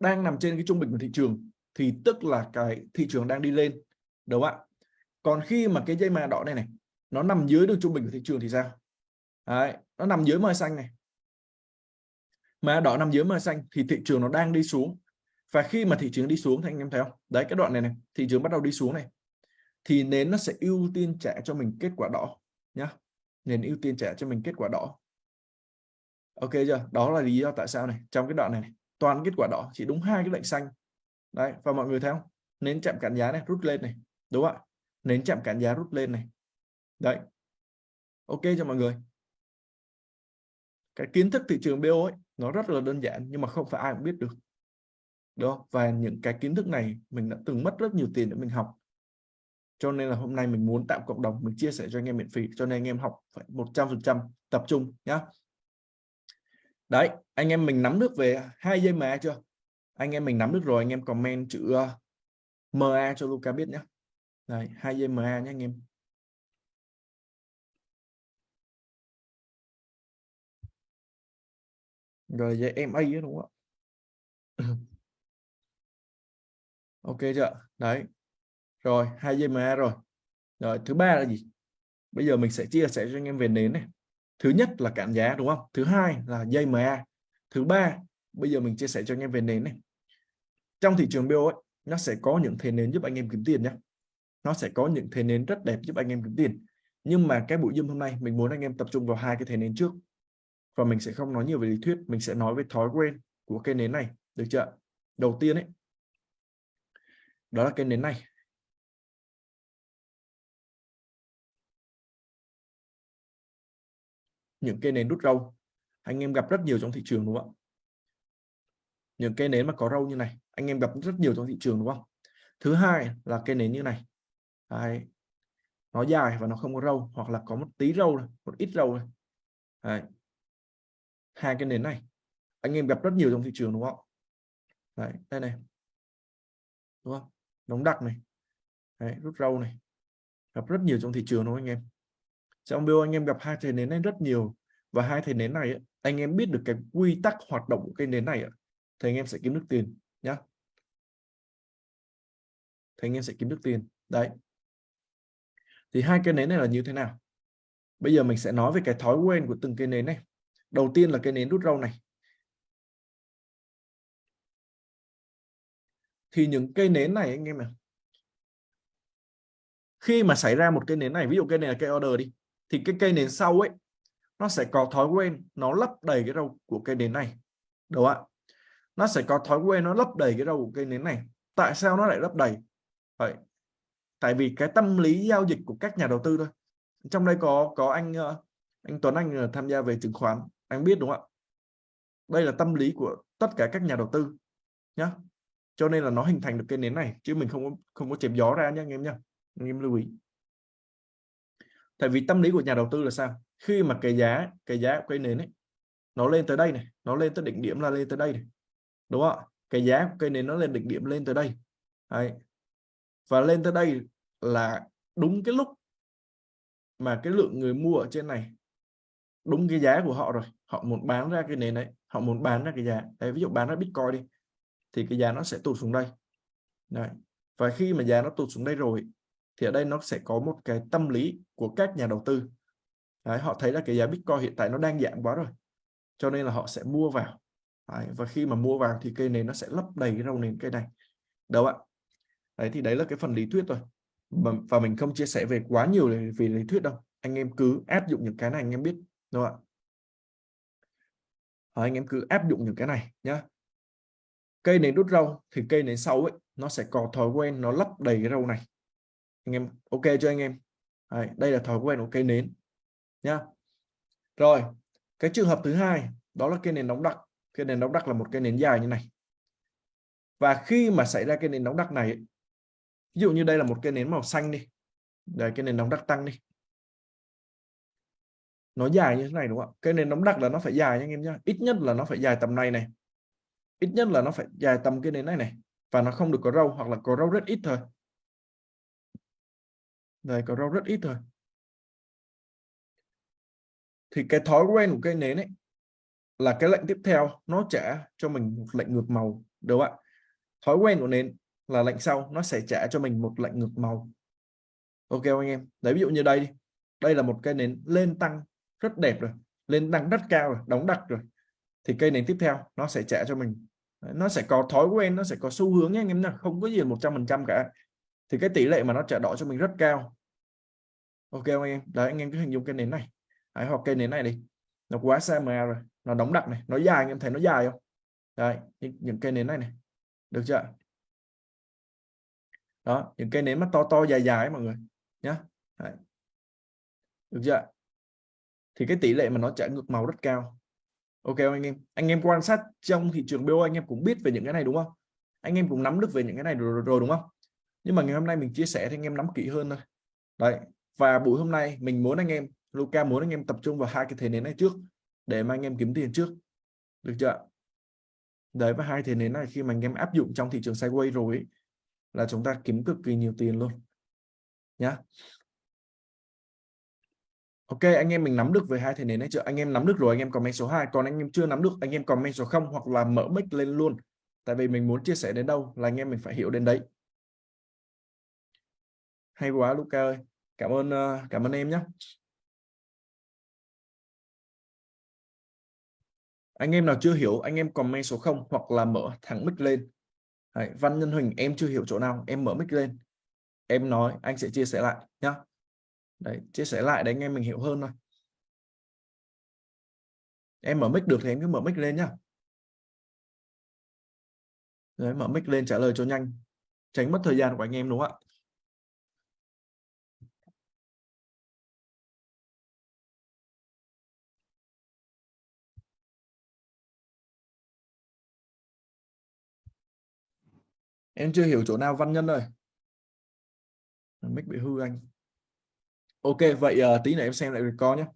đang nằm trên cái trung bình của thị trường thì tức là cái thị trường đang đi lên đúng không ạ? Còn khi mà cái dây mà đỏ này này nó nằm dưới đường trung bình của thị trường thì sao? Đấy, nó nằm dưới mờ xanh này. Mà đỏ nằm dưới mờ xanh thì thị trường nó đang đi xuống. Và khi mà thị trường đi xuống thì anh em thấy không? Đấy cái đoạn này này thị trường bắt đầu đi xuống này. Thì nến nó sẽ ưu tiên trả cho mình kết quả đỏ nhá. Nền ưu tiên trả cho mình kết quả đỏ. Ok chưa? Đó là lý do tại sao này. Trong cái đoạn này, này toàn kết quả đỏ chỉ đúng hai cái lệnh xanh đấy, và mọi người thấy không? Nến chạm cản giá này, rút lên này, đúng không ạ? Nến chạm cản giá, rút lên này. Đấy. Ok cho mọi người. Cái kiến thức thị trường BO ấy, nó rất là đơn giản, nhưng mà không phải ai cũng biết được. Đó và những cái kiến thức này, mình đã từng mất rất nhiều tiền để mình học. Cho nên là hôm nay mình muốn tạo cộng đồng, mình chia sẻ cho anh em miễn phí, cho nên anh em học phải 100% tập trung nhá. Đấy, anh em mình nắm được về hai dây mà chưa? Anh em mình nắm được rồi anh em comment chữ ờ, uh, MA cho Luca biết nhé đây hai dây MA nhé anh em. Rồi dây MA đúng không ạ? <clears throat> Ok chưa? Đấy. Rồi hai dây MA rồi. Rồi thứ ba là gì? Bây giờ mình sẽ chia sẻ cho anh em về nến này. Thứ nhất là cản giá đúng không? Thứ hai là dây MA thứ ba bây giờ mình chia sẻ cho anh em về nến này trong thị trường BO ấy, nó sẽ có những thế nến giúp anh em kiếm tiền nhé. Nó sẽ có những thế nến rất đẹp giúp anh em kiếm tiền. Nhưng mà cái buổi zoom hôm nay, mình muốn anh em tập trung vào hai cái thế nến trước. Và mình sẽ không nói nhiều về lý thuyết, mình sẽ nói về thói quen của cây nến này. Được chưa đầu tiên ấy, đó là cây nến này. Những cây nến rút râu. Anh em gặp rất nhiều trong thị trường đúng không ạ? Những cây nến mà có râu như này anh em gặp rất nhiều trong thị trường đúng không? Thứ hai là cây nến như này. Đấy. nó dài và nó không có râu hoặc là có một tí râu một ít râu Đấy. hai cái nến này anh em gặp rất nhiều trong thị trường đúng không? Đấy, đây này. Đúng không? Đóng đặc này. Đấy, rút râu này. Gặp rất nhiều trong thị trường đúng không anh em? Trong bio anh em gặp hai thầy nến này rất nhiều. Và hai thầy nến này anh em biết được cái quy tắc hoạt động của cây nến này thì anh em sẽ kiếm được tiền nhá. Thì anh em sẽ kiếm được tiền. Đấy. Thì hai cây nến này là như thế nào? Bây giờ mình sẽ nói về cái thói quen của từng cây nến này. Đầu tiên là cây nến rút râu này. Thì những cây nến này anh em ạ, khi mà xảy ra một cây nến này ví dụ cây này là cây order đi thì cái cây nến sau ấy nó sẽ có thói quen nó lấp đầy cái râu của cây nến này. Đúng không ạ? Nó sẽ có thói quen nó lấp đầy cái đầu của cây nến này. Tại sao nó lại lấp đầy? Vậy, tại vì cái tâm lý giao dịch của các nhà đầu tư thôi. Trong đây có có anh ờ, anh Tuấn Anh ờ, tham gia về chứng khoán. Anh biết đúng không ạ? Đây là tâm lý của tất cả các nhà đầu tư nhá. Cho nên là nó hình thành được cái nến này, chứ mình không có không có chém gió ra nhé anh em nhá. Anh em lưu ý. Tại vì tâm lý của nhà đầu tư là sao? Khi mà cái giá cái giá của cây nến ấy, nó lên tới đây này, nó lên tới đỉnh điểm là lên tới đây này đúng không? Cái giá của cây này nó lên đỉnh điểm lên tới đây. Đấy. và lên tới đây là đúng cái lúc mà cái lượng người mua ở trên này đúng cái giá của họ rồi. Họ muốn bán ra cái nền đấy họ muốn bán ra cái giá. Đấy ví dụ bán ra bitcoin đi thì cái giá nó sẽ tụt xuống đây. Đấy. và khi mà giá nó tụt xuống đây rồi thì ở đây nó sẽ có một cái tâm lý của các nhà đầu tư. Đấy, họ thấy là cái giá bitcoin hiện tại nó đang giảm quá rồi cho nên là họ sẽ mua vào đấy, và khi mà mua vào thì cây nến nó sẽ lấp đầy cái râu nền cây này. Đâu ạ? Đấy thì đấy là cái phần lý thuyết rồi và mình không chia sẻ về quá nhiều về lý thuyết đâu. Anh em cứ áp dụng những cái này anh em biết đúng không ạ? Anh em cứ áp dụng những cái này nhá. Cây nến đút rau thì cây nến sau ấy nó sẽ có thói quen nó lấp đầy cái rau này. Anh em ok cho anh em? Đấy, đây là thói quen của cây nến nhá. Rồi cái trường hợp thứ hai đó là cây nến đóng đặc cái nến đóng đắc là một cái nến dài như này. Và khi mà xảy ra cái nến đóng đắc này ví dụ như đây là một cái nến màu xanh đi, đây, cái nền đóng đắc tăng đi. Nó dài như thế này, đúng không ạ? Cái nền đóng đắc là nó phải dài nha anh em nhá. Ít nhất là nó phải dài tầm này này. Ít nhất là nó phải dài tầm cái nền này này. Và nó không được có râu, hoặc là có râu rất ít thôi. Đây, có râu rất ít thôi. Thì cái thói quen của cây nến ấy là cái lệnh tiếp theo nó trả cho mình một lệnh ngược màu đúng không ạ? Thói quen của nến là lệnh sau nó sẽ trả cho mình một lệnh ngược màu. Ok anh em? Đấy ví dụ như đây đây là một cây nến lên tăng rất đẹp rồi lên tăng rất cao rồi đóng đặc rồi. Thì cây nến tiếp theo nó sẽ trả cho mình. Nó sẽ có thói quen nó sẽ có xu hướng nha anh em nha không có gì một trăm phần trăm cả. Thì cái tỷ lệ mà nó trả đỏ cho mình rất cao. Ok anh em? Đấy anh em cứ hình dung cây nến này. Đấy, hoặc cây nến này đi nó quá xa mà rồi. Nó đóng đặc này. Nó dài anh em thấy nó dài không? Đây những cây nến này này. Được chưa? Đó những cây nến mà to to dài dài ấy, mọi người. Nhá. Đấy. được chưa? Thì cái tỷ lệ mà nó trả ngược màu rất cao. Ok anh em? Anh em quan sát trong thị trường BO anh em cũng biết về những cái này đúng không? Anh em cũng nắm được về những cái này rồi, rồi, rồi đúng không? Nhưng mà ngày hôm nay mình chia sẻ thì anh em nắm kỹ hơn thôi. Đấy. Và buổi hôm nay mình muốn anh em Luca muốn anh em tập trung vào hai cái thế nến này trước để mà anh em kiếm tiền trước. Được chưa đấy và hai thế nến này khi mà anh em áp dụng trong thị trường sideways rồi ấy, là chúng ta kiếm cực kỳ nhiều tiền luôn. Nhá. Ok anh em mình nắm được về hai thế nến này chưa? Anh em nắm được rồi anh em comment số 2 còn anh em chưa nắm được anh em comment số 0 hoặc là mở mic lên luôn. Tại vì mình muốn chia sẻ đến đâu là anh em mình phải hiểu đến đấy. Hay quá Luca ơi. Cảm ơn ờ, cảm ơn em nhé anh em nào chưa hiểu anh em comment số 0 hoặc là mở thẳng mic lên. Đấy, Văn Nhân Huỳnh em chưa hiểu chỗ nào em mở mic lên. Em nói anh sẽ chia sẻ lại nhá. Đấy chia sẻ lại để anh em mình hiểu hơn thôi. Em mở mic được thì em cứ mở mic lên nhá. Đấy mở mic lên trả lời cho nhanh. Tránh mất thời gian của anh em đúng không ạ? Em chưa hiểu chỗ nào văn nhân ơi. Mic bị hư anh. Ok vậy uh, tí nữa em xem lại record nhé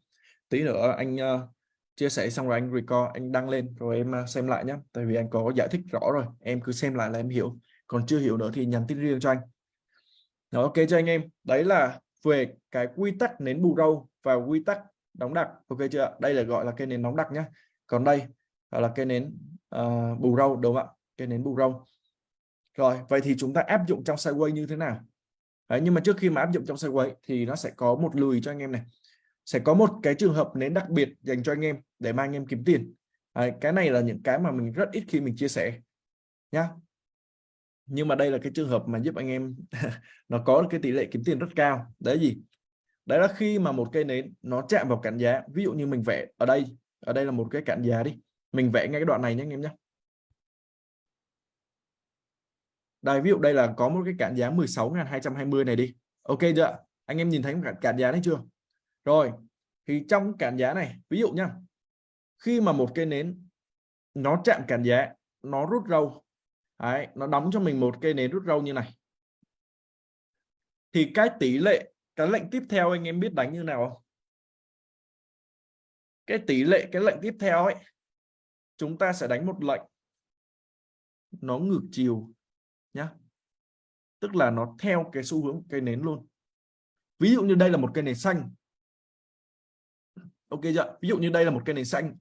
tí nữa anh uh, chia sẻ xong rồi anh record anh đăng lên rồi em uh, xem lại nhé tại vì anh có giải thích rõ rồi em cứ xem lại là em hiểu. Còn chưa hiểu nữa thì nhắn tin riêng cho anh. Đó, ok cho anh em? Đấy là về cái quy tắc nến bù râu và quy tắc đóng đặc. Ok chưa đây là gọi là cây nến đóng đặc nhé còn đây là cây nến uh, bù râu đúng không ạ? Cây nến bù râu rồi vậy thì chúng ta áp dụng trong sideways như thế nào? Đấy, nhưng mà trước khi mà áp dụng trong sideways thì nó sẽ có một lùi cho anh em này. Sẽ có một cái trường hợp nến đặc biệt dành cho anh em để mà anh em kiếm tiền. Đấy, cái này là những cái mà mình rất ít khi mình chia sẻ nhá. Nhưng mà đây là cái trường hợp mà giúp anh em <laughs> nó có cái tỷ lệ kiếm tiền rất cao. Đấy gì? Đấy là khi mà một cây nến nó chạm vào cản giá ví dụ như mình vẽ ở đây ở đây là một cái cản giá đi. Mình vẽ ngay cái đoạn này nhé anh em nhé đây ví dụ đây là có một cái cản giá 16.220 này đi. Ok chưa? Anh em nhìn thấy cản, cản giá đấy chưa? Rồi thì trong cản giá này ví dụ nhá. Khi mà một cây nến nó chạm cản giá nó rút râu đấy, nó đóng cho mình một cây nến rút râu như này. Thì cái tỷ lệ cái lệnh tiếp theo anh em biết đánh như nào không? Cái tỷ lệ cái lệnh tiếp theo ấy chúng ta sẽ đánh một lệnh. Nó ngược chiều nhá. Tức là nó theo cái xu hướng cây nến luôn. Ví dụ như đây là một cây nến xanh. Ok chưa? Ví dụ như đây là một cây nến xanh.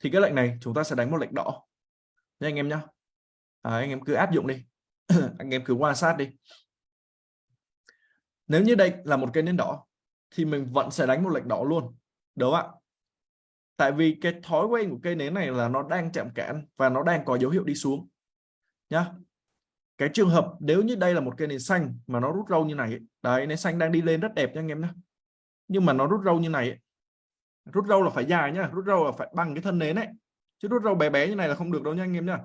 Thì cái lệnh này chúng ta sẽ đánh một lệnh đỏ. Nha anh em nhá. À, anh em cứ áp dụng đi. <coughs> Anh em cứ quan sát đi. Nếu như đây là một cây nến đỏ thì mình vẫn sẽ đánh một lệnh đỏ luôn. Đúng không ạ? Tại vì cái thói quen của cây nến này là nó đang chạm cản và nó đang có dấu hiệu đi xuống nhá. Cái trường hợp nếu như đây là một cây nến xanh mà nó rút râu như này đấy nến xanh đang đi lên rất đẹp nha anh em nhé nhưng mà nó rút râu như này rút râu là phải dài nhá, rút râu là phải bằng cái thân nến ấy. Chứ rút râu bé bé như này là không được đâu nha anh em nhá.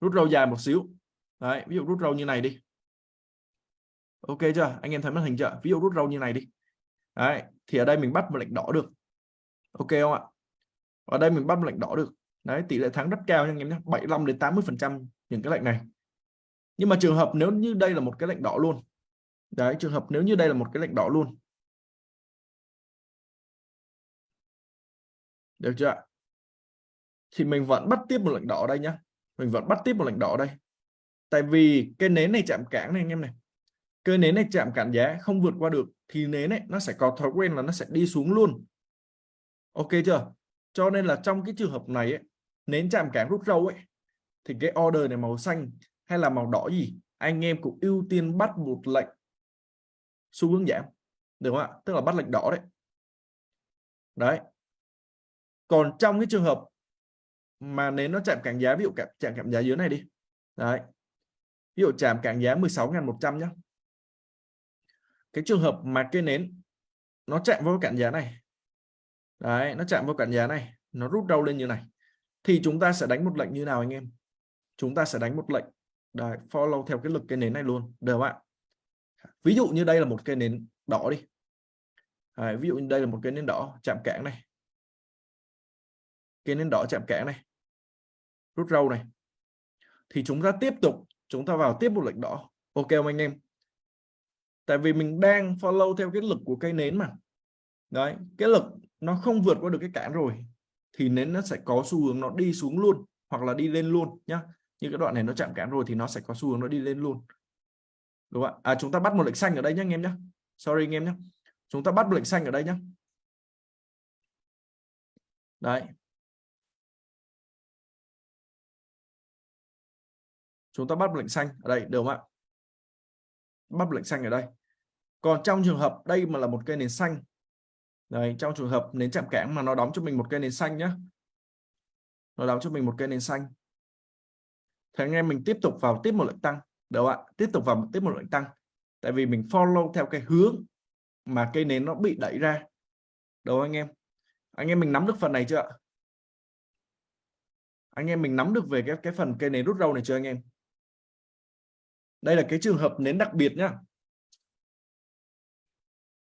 Rút râu dài một xíu. Đấy, ví dụ rút râu như này đi. Ok chưa? Anh em thấy màn hình chưa? Ví dụ rút râu như này đi. Đấy, thì ở đây mình bắt một lệnh đỏ được. Ok không ạ? Ở đây mình bắt một lệnh đỏ được đấy tỷ lệ thắng rất cao nha anh em nhé 75 đến 80 phần trăm những cái lệnh này. Nhưng mà trường hợp nếu như đây là một cái lệnh đỏ luôn. Đấy trường hợp nếu như đây là một cái lệnh đỏ luôn. Được chưa thì mình vẫn bắt tiếp một lệnh đỏ đây nhá. Mình vẫn bắt tiếp một lệnh đỏ đây. Tại vì cái nến này chạm cản này anh em này. Cái nến này chạm cản giá không vượt qua được thì nến này nó sẽ có thói quen là nó sẽ đi xuống luôn. Ok chưa? Cho nên là trong cái trường hợp này ấy, nến chạm cản rút râu ấy, thì cái order này màu xanh hay là màu đỏ gì, anh em cũng ưu tiên bắt một lệnh xu hướng giảm, được không ạ? Tức là bắt lệnh đỏ đấy. Đấy. Còn trong cái trường hợp mà nến nó chạm cản giá, ví dụ chạm cản giá dưới này đi. Đấy. Ví dụ chạm cản giá 16.100 nhé cái trường hợp mà cây nến nó chạm vào cản giá này. Đấy, nó chạm vào cản giá này, nó rút đâu lên như này thì chúng ta sẽ đánh một lệnh như nào anh em? Chúng ta sẽ đánh một lệnh. Đấy, follow theo cái lực cây nến này luôn được không ạ. Ví dụ như đây là một cây nến đỏ đi. Đấy, ví dụ như đây là một cây nến đỏ chạm cản này. Cây nến đỏ chạm cản này rút râu này. Thì chúng ta tiếp tục chúng ta vào tiếp một lệnh đỏ. Ok không anh em? Tại vì mình đang follow theo cái lực của cây nến mà. Đấy cái lực nó không vượt qua được cái cản rồi thì nến nó sẽ có xu hướng nó đi xuống luôn hoặc là đi lên luôn nhá. Như cái đoạn này nó chạm cản rồi thì nó sẽ có xu hướng nó đi lên luôn. Đúng không ạ? À, chúng ta bắt một lệnh xanh ở đây nhé anh em nhé sorry anh em nhé chúng ta bắt một lệnh xanh ở đây nhé đấy. Chúng ta bắt lệnh xanh ở đây được không ạ? Bắt lệnh xanh ở đây. Còn trong trường hợp đây mà là một cây nền xanh Đấy, trong trường hợp nến chạm cản mà nó đóng cho mình một cây nến xanh nhé nó đóng cho mình một cây nến xanh. Thì anh em mình tiếp tục vào tiếp một lệnh tăng. Được ạ? Tiếp tục vào tiếp một lệnh tăng. Tại vì mình follow theo cái hướng mà cây nến nó bị đẩy ra. Đâu anh em? Anh em mình nắm được phần này chưa ạ? Anh em mình nắm được về cái cái phần cây nến rút râu này chưa anh em? Đây là cái trường hợp nến đặc biệt nhá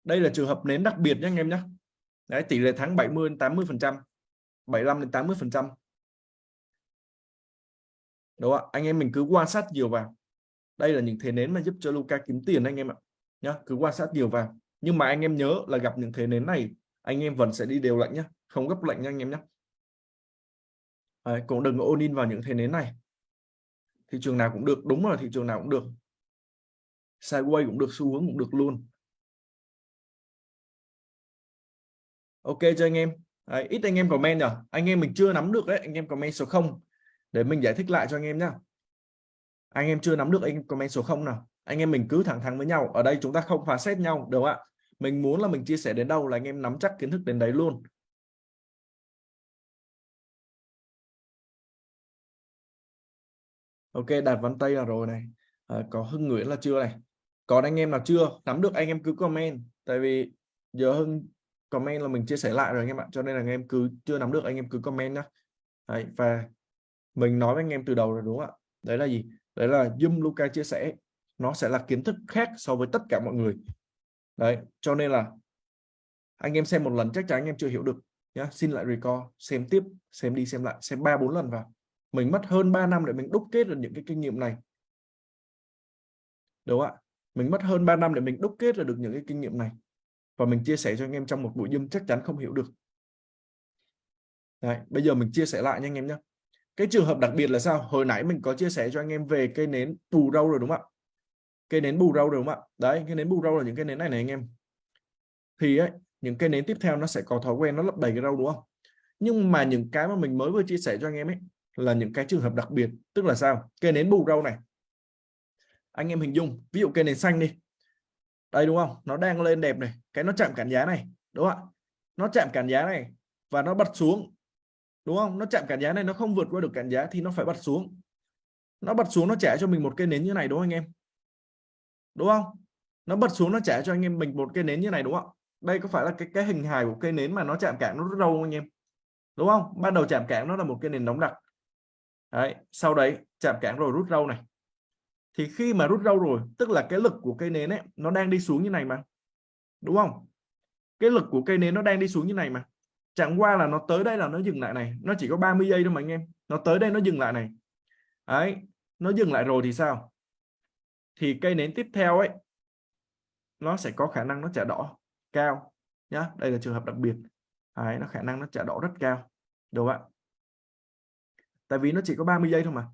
đây là trường hợp nến đặc biệt nhé anh em nhé. Đấy tỷ lệ thắng 70 đến 80 phần trăm 75 đến 80 phần trăm. Đúng không anh em mình cứ quan sát nhiều vào. Đây là những thế nến mà giúp cho Luca kiếm tiền anh em ạ nhá. Cứ quan sát nhiều vào. Nhưng mà anh em nhớ là gặp những thế nến này anh em vẫn sẽ đi đều lệnh nhé không gấp lệnh nha anh em nhé Đấy, cũng đừng ôn in vào những thế nến này. Thị trường nào cũng được đúng là thị trường nào cũng được. Sideways cũng được xu hướng cũng được luôn ok cho anh em? Đấy, ít anh em comment nhỉ anh em mình chưa nắm được đấy anh em comment số 0 để mình giải thích lại cho anh em nhá. Anh em chưa nắm được anh em comment số 0 nào. Anh em mình cứ thẳng thắn với nhau. Ở đây chúng ta không phá xét nhau đúng không ạ? Mình muốn là mình chia sẻ đến đâu là anh em nắm chắc kiến thức đến đấy luôn. Ok đạt vân tay là rồi này. À, có hưng nguyễn là chưa này? Còn anh em nào chưa? Nắm được anh em cứ comment. Tại vì giờ hưng comment là mình chia sẻ lại rồi anh em ạ. Cho nên là anh em cứ chưa nắm được anh em cứ comment nhá. Đấy, và mình nói với anh em từ đầu rồi đúng không ạ? Đấy là gì? Đấy là Zoom Luca chia sẻ nó sẽ là kiến thức khác so với tất cả mọi người. Đấy cho nên là anh em xem một lần chắc chắn anh em chưa hiểu được nhá. Xin lại record xem tiếp xem đi xem lại xem ba bốn lần vào. Mình mất hơn 3 năm để mình đúc kết được những cái kinh nghiệm này. Đúng không ạ? Mình mất hơn 3 năm để mình đúc kết được những cái kinh nghiệm này và mình chia sẻ cho anh em trong một buổi Zoom chắc chắn không hiểu được. Đấy, bây giờ mình chia sẻ lại nha anh em nhé cái trường hợp đặc biệt là sao? Hồi nãy mình có chia sẻ cho anh em về cây nến bù râu rồi đúng không ạ? Cây nến bù râu rồi đúng không ạ? Đấy cây nến bù râu là những cây nến này này anh em. Thì ấy những cây nến tiếp theo nó sẽ có thói quen nó lấp đầy cái râu đúng không? Nhưng mà những cái mà mình mới vừa chia sẻ cho anh em ấy là những cái trường hợp đặc biệt. Tức là sao? Cây nến bù râu này. Anh em hình dung ví dụ cây nến xanh đi đây, đúng không? Nó đang lên đẹp này. Cái nó chạm cản giá này, đúng không ạ? Nó chạm cản giá này và nó bật xuống, đúng không? Nó chạm cản giá này, nó không vượt qua được cản giá thì nó phải bật xuống. Nó bật xuống nó trả cho mình một cây nến như này, đúng không anh em? Đúng không? Nó bật xuống nó trả cho anh em mình một cây nến như này, đúng không đây có phải là cái cái hình hài của cây nến mà nó chạm cản nó rất đâu không anh em? Đúng không? Ban đầu chạm cản nó là một cây nến đóng đặc. Đấy, sau đấy chạm cản rồi rút râu này thì khi mà rút rau rồi, tức là cái lực của cây nến ấy, nó đang đi xuống như này mà. Đúng không? Cái lực của cây nến nó đang đi xuống như này mà. Chẳng qua là nó tới đây là nó dừng lại này. Nó chỉ có 30 giây thôi mà anh em. Nó tới đây nó dừng lại này. Ấy nó dừng lại rồi thì sao? Thì cây nến tiếp theo ấy, nó sẽ có khả năng nó trả đỏ cao nhá. Đây là trường hợp đặc biệt. Ấy nó khả năng nó trả đỏ rất cao. Đúng không ạ? Tại vì nó chỉ có 30 giây thôi mà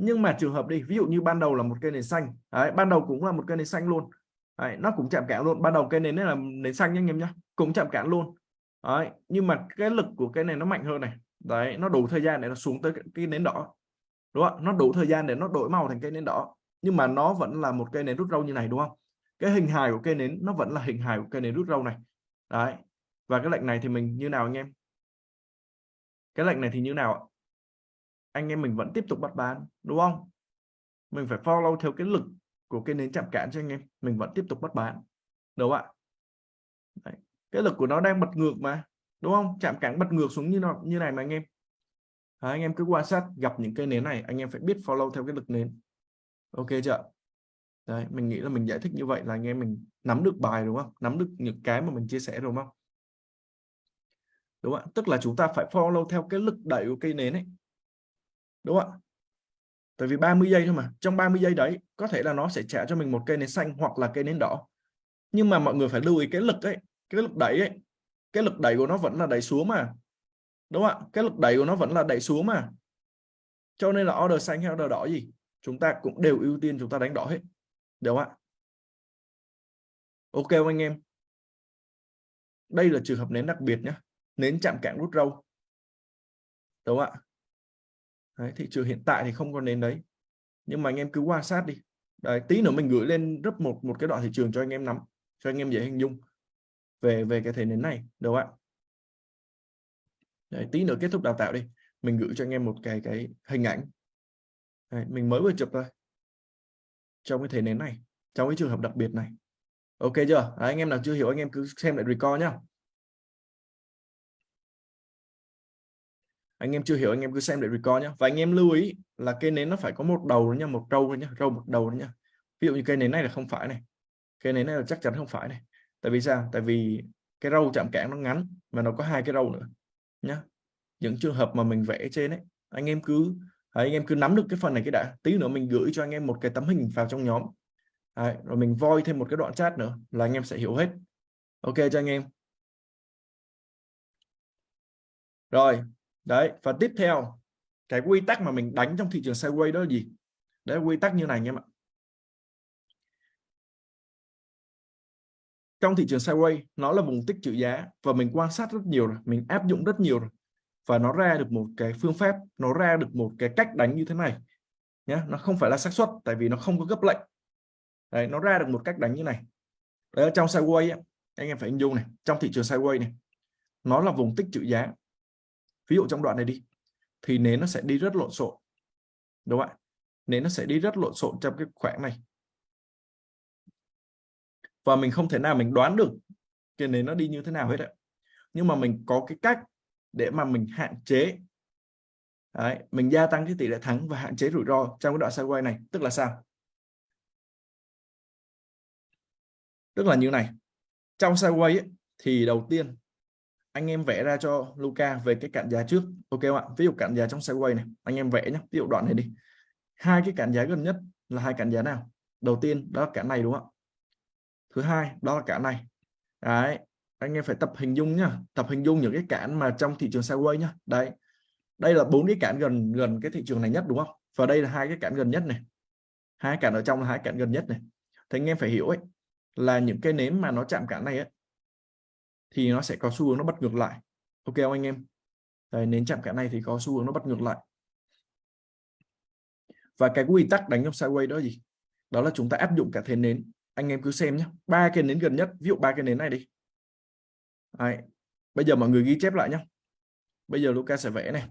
nhưng mà trường hợp đi ví dụ như ban đầu là một cây nến xanh đấy, ban đầu cũng là một cây nến xanh luôn. Đấy, nó cũng chạm cản luôn. Ban đầu cây nến đấy là nến xanh nhá anh em nhá cũng chạm cản luôn. Đấy, nhưng mà cái lực của cái này nó mạnh hơn này. Đấy nó đủ thời gian để nó xuống tới cái nến đỏ. Đúng không nó đủ thời gian để nó đổi màu thành cây nến đỏ. Nhưng mà nó vẫn là một cây nến rút râu như này đúng không? Cái hình hài của cây nến nó vẫn là hình hài của cây nến rút râu này. Đấy và cái lệnh này thì mình như nào anh em? Cái lệnh này thì như nào anh em mình vẫn tiếp tục bắt bán đúng không? Mình phải follow theo cái lực của cái nến chạm cản cho anh em mình vẫn tiếp tục bắt bán đúng không ạ? Đấy. cái lực của nó đang bật ngược mà đúng không? Chạm cản bật ngược xuống như nó như này mà anh em. À, anh em cứ quan sát gặp những cây nến này anh em phải biết follow theo cái lực nến. Ok chưa? Đấy, mình nghĩ là mình giải thích như vậy là anh em mình nắm được bài đúng không? Nắm được những cái mà mình chia sẻ đúng không? Đúng không tức là chúng ta phải follow theo cái lực đẩy của cây nến ấy đúng không ạ? Tại vì 30 giây thôi mà, trong 30 giây đấy, có thể là nó sẽ trả cho mình một cây nến xanh hoặc là cây nến đỏ. Nhưng mà mọi người phải lưu ý cái lực ấy, cái lực đẩy ấy. Cái lực đẩy của nó vẫn là đẩy xuống mà. Đúng không ạ? Cái lực đẩy của nó vẫn là đẩy xuống mà. Cho nên là order xanh hay order đỏ gì, chúng ta cũng đều ưu tiên chúng ta đánh đỏ hết. Đúng không ạ? Ok không anh em? Đây là trường hợp nến đặc biệt nhé nến chạm cạn rút râu. Đúng không ạ? Đấy, thị trường hiện tại thì không có nến đấy. Nhưng mà anh em cứ quan sát đi. Đấy, tí nữa mình gửi lên rất một một cái đoạn thị trường cho anh em nắm cho anh em dễ hình dung về về cái thể nến này được ạ? Đấy, tí nữa kết thúc đào tạo đi mình gửi cho anh em một cái cái hình ảnh. Đấy, mình mới vừa chụp thôi. Trong cái thể nến này trong cái trường hợp đặc biệt này. Ok chưa? Đấy, anh em nào chưa hiểu anh em cứ xem lại record nhá. Anh em chưa hiểu anh em cứ xem để record nhé và anh em lưu ý là cây nến nó phải có một đầu nha một trâu nhá râu một đầu nhá. Ví dụ như cây nến này là không phải này cây nến này là chắc chắn không phải này. Tại vì sao? Tại vì cái râu chạm cản nó ngắn mà nó có hai cái râu nữa nhá. Những trường hợp mà mình vẽ trên ấy anh em cứ anh em cứ nắm được cái phần này cái đã. Tí nữa mình gửi cho anh em một cái tấm hình vào trong nhóm. Đấy, rồi mình voi thêm một cái đoạn chat nữa là anh em sẽ hiểu hết. Ok cho anh em? Rồi đấy và tiếp theo cái quy tắc mà mình đánh trong thị trường sideways đó là gì? Đấy là quy tắc như này anh em ạ. Trong thị trường sideways nó là vùng tích trữ giá và mình quan sát rất nhiều rồi mình áp dụng rất nhiều rồi. Và nó ra được một cái phương pháp nó ra được một cái cách đánh như thế này nhé nó không phải là xác suất tại vì nó không có gấp lệnh. Đấy, nó ra được một cách đánh như này. Đấy, trong sideways anh em phải hình dung này trong thị trường sideways này nó là vùng tích trữ giá ví dụ trong đoạn này đi thì nến nó sẽ đi rất lộn xộn đúng không ạ? Nến nó sẽ đi rất lộn xộn trong cái khoảng này. Và mình không thể nào mình đoán được cái nến nó đi như thế nào hết ạ. Nhưng mà mình có cái cách để mà mình hạn chế. Đấy, mình gia tăng cái tỷ lệ thắng và hạn chế rủi ro trong cái đoạn sideways này tức là sao? Tức là như này trong sideways ấy, thì đầu tiên anh em vẽ ra cho Luca về cái cản giá trước. Ok không ạ? Ví dụ cản giá trong sideways này, anh em vẽ nhé ví dụ đoạn này đi. Hai cái cản giá gần nhất là hai cản giá nào? Đầu tiên, đó là cản này đúng không ạ? Thứ hai, đó là cản này. Đấy, anh em phải tập hình dung nhá. Tập hình dung những cái cản mà trong thị trường sideways nhá. Đấy, đây là bốn cái cản gần gần cái thị trường này nhất đúng không? Và đây là hai cái cản gần nhất này. Hai cản ở trong là hai cản gần nhất này. Thì anh em phải hiểu ấy, là những cái nến mà nó chạm cản này ấy thì nó sẽ có xu hướng nó bật ngược lại. Ok không anh em? Đấy, nến chạm cái này thì có xu hướng nó bật ngược lại. Và cái quy tắc đánh trong sideways đó gì? Đó là chúng ta áp dụng cả thế nến. Anh em cứ xem nhé ba cái nến gần nhất ví dụ ba cái nến này đi. Đấy. bây giờ mọi người ghi chép lại nhé bây giờ Luca sẽ vẽ này.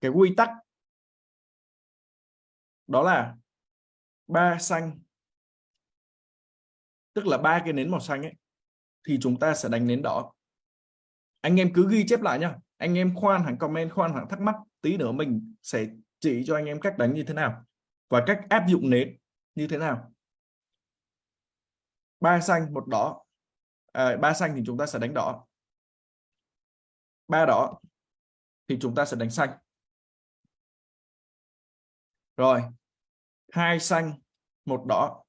Cái quy tắc đó là ba xanh. Tức là ba cái nến màu xanh ấy thì chúng ta sẽ đánh nến đỏ. Anh em cứ ghi chép lại nhá. Anh em khoan hẳn comment khoan hẳn thắc mắc tí nữa mình sẽ chỉ cho anh em cách đánh như thế nào và cách áp dụng nến như thế nào. Ba xanh một đỏ. À, ba xanh thì chúng ta sẽ đánh đỏ. Ba đỏ thì chúng ta sẽ đánh xanh. Rồi hai xanh, một đỏ.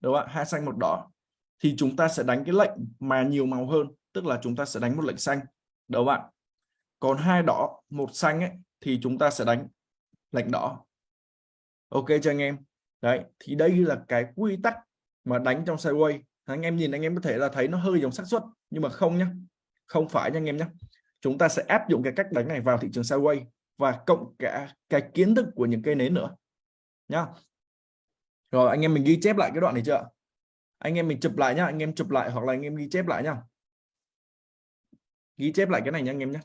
Đúng không ạ? Hai xanh, một đỏ. Thì chúng ta sẽ đánh cái lệnh mà nhiều màu hơn, tức là chúng ta sẽ đánh một lệnh xanh. Đúng không ạ? Còn hai đỏ, một xanh ấy, thì chúng ta sẽ đánh lệnh đỏ. Ok cho anh em? Đấy, thì đây là cái quy tắc mà đánh trong sideways anh em nhìn, anh em có thể là thấy nó hơi giống xác suất, nhưng mà không nhé không phải nha anh em nhé chúng ta sẽ áp dụng cái cách đánh này vào thị trường sideways và cộng cả cái kiến thức của những cây nến nữa. Nhá rồi anh em mình ghi chép lại cái đoạn này chưa? Anh em mình chụp lại nhá anh em chụp lại hoặc là anh em ghi chép lại nhá. Ghi chép lại cái này nha anh em nhé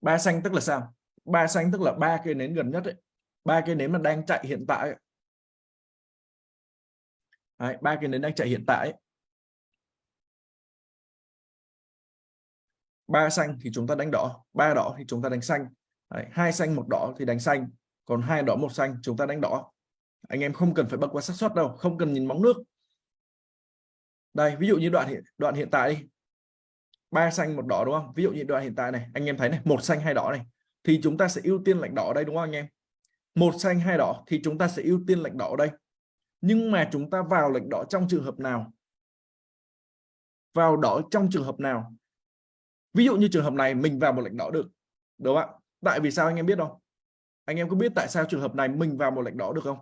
ba xanh tức là sao? Ba xanh tức là ba cây nến gần nhất ấy. Ba cây nến mà đang chạy hiện tại ấy. Đấy, ba cây nến đang chạy hiện tại ấy. ba xanh thì chúng ta đánh đỏ ba đỏ thì chúng ta đánh xanh. Đấy, hai xanh một đỏ thì đánh xanh còn hai đỏ, một xanh, chúng ta đánh đỏ. Anh em không cần phải bật qua xác suất đâu, không cần nhìn bóng nước. Đây, ví dụ như đoạn hiện đoạn hiện tại đi. Ba xanh, một đỏ, đúng không? Ví dụ như đoạn hiện tại này, anh em thấy này, một xanh, hai đỏ này, thì chúng ta sẽ ưu tiên lệnh đỏ đây, đúng không anh em? Một xanh, hai đỏ, thì chúng ta sẽ ưu tiên lệnh đỏ đây. Nhưng mà chúng ta vào lệnh đỏ trong trường hợp nào? Vào đỏ trong trường hợp nào? Ví dụ như trường hợp này, mình vào một lệnh đỏ được, đúng không ạ? Tại vì sao anh em biết không? Anh em có biết tại sao trường hợp này mình vào một lệnh đỏ được không?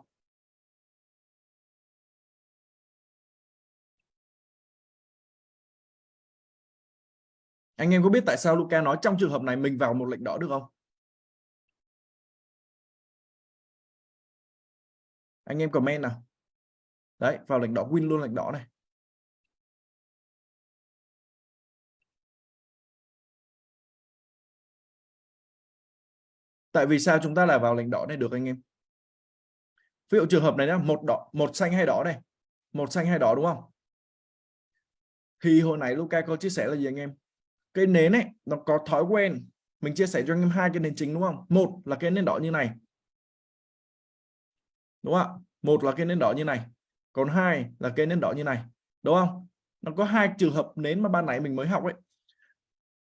Anh em có biết tại sao Luca nói trong trường hợp này mình vào một lệnh đỏ được không? Anh em comment nào. Đấy, vào lệnh đỏ win luôn lệnh đỏ này. Tại vì sao chúng ta là vào lệnh đỏ này được anh em? Ví dụ trường hợp này nhá, một đỏ, một xanh hay đỏ này. Một xanh hay đỏ đúng không? Thì hồi nãy Luca có chia sẻ là gì anh em? Cái nến ấy, nó có thói quen. Mình chia sẻ cho anh em hai cái nền chính đúng không? Một là cái nến đỏ như này. Đúng không ạ? Một là cái nến đỏ như này. Còn hai là cái nến đỏ như này. Đúng không? Nó có hai trường hợp nến mà ban nãy mình mới học ấy.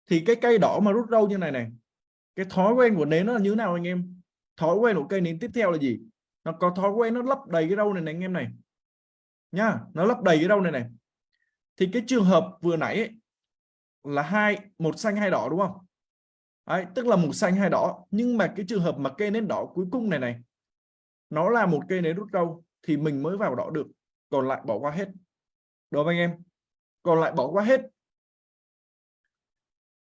Thì cái cây đỏ mà rút râu như này này cái thói quen của nến nó là như thế nào anh em? Thói quen của cây nến tiếp theo là gì? Nó có thói quen nó lấp đầy cái đâu này này anh em này. Nha nó lấp đầy cái đâu này này. Thì cái trường hợp vừa nãy ấy, là hai một xanh hai đỏ đúng không? Đấy, tức là một xanh hai đỏ. Nhưng mà cái trường hợp mà cây nến đỏ cuối cùng này này nó là một cây nến rút râu thì mình mới vào đỏ được. Còn lại bỏ qua hết. Đúng không anh em? Còn lại bỏ qua hết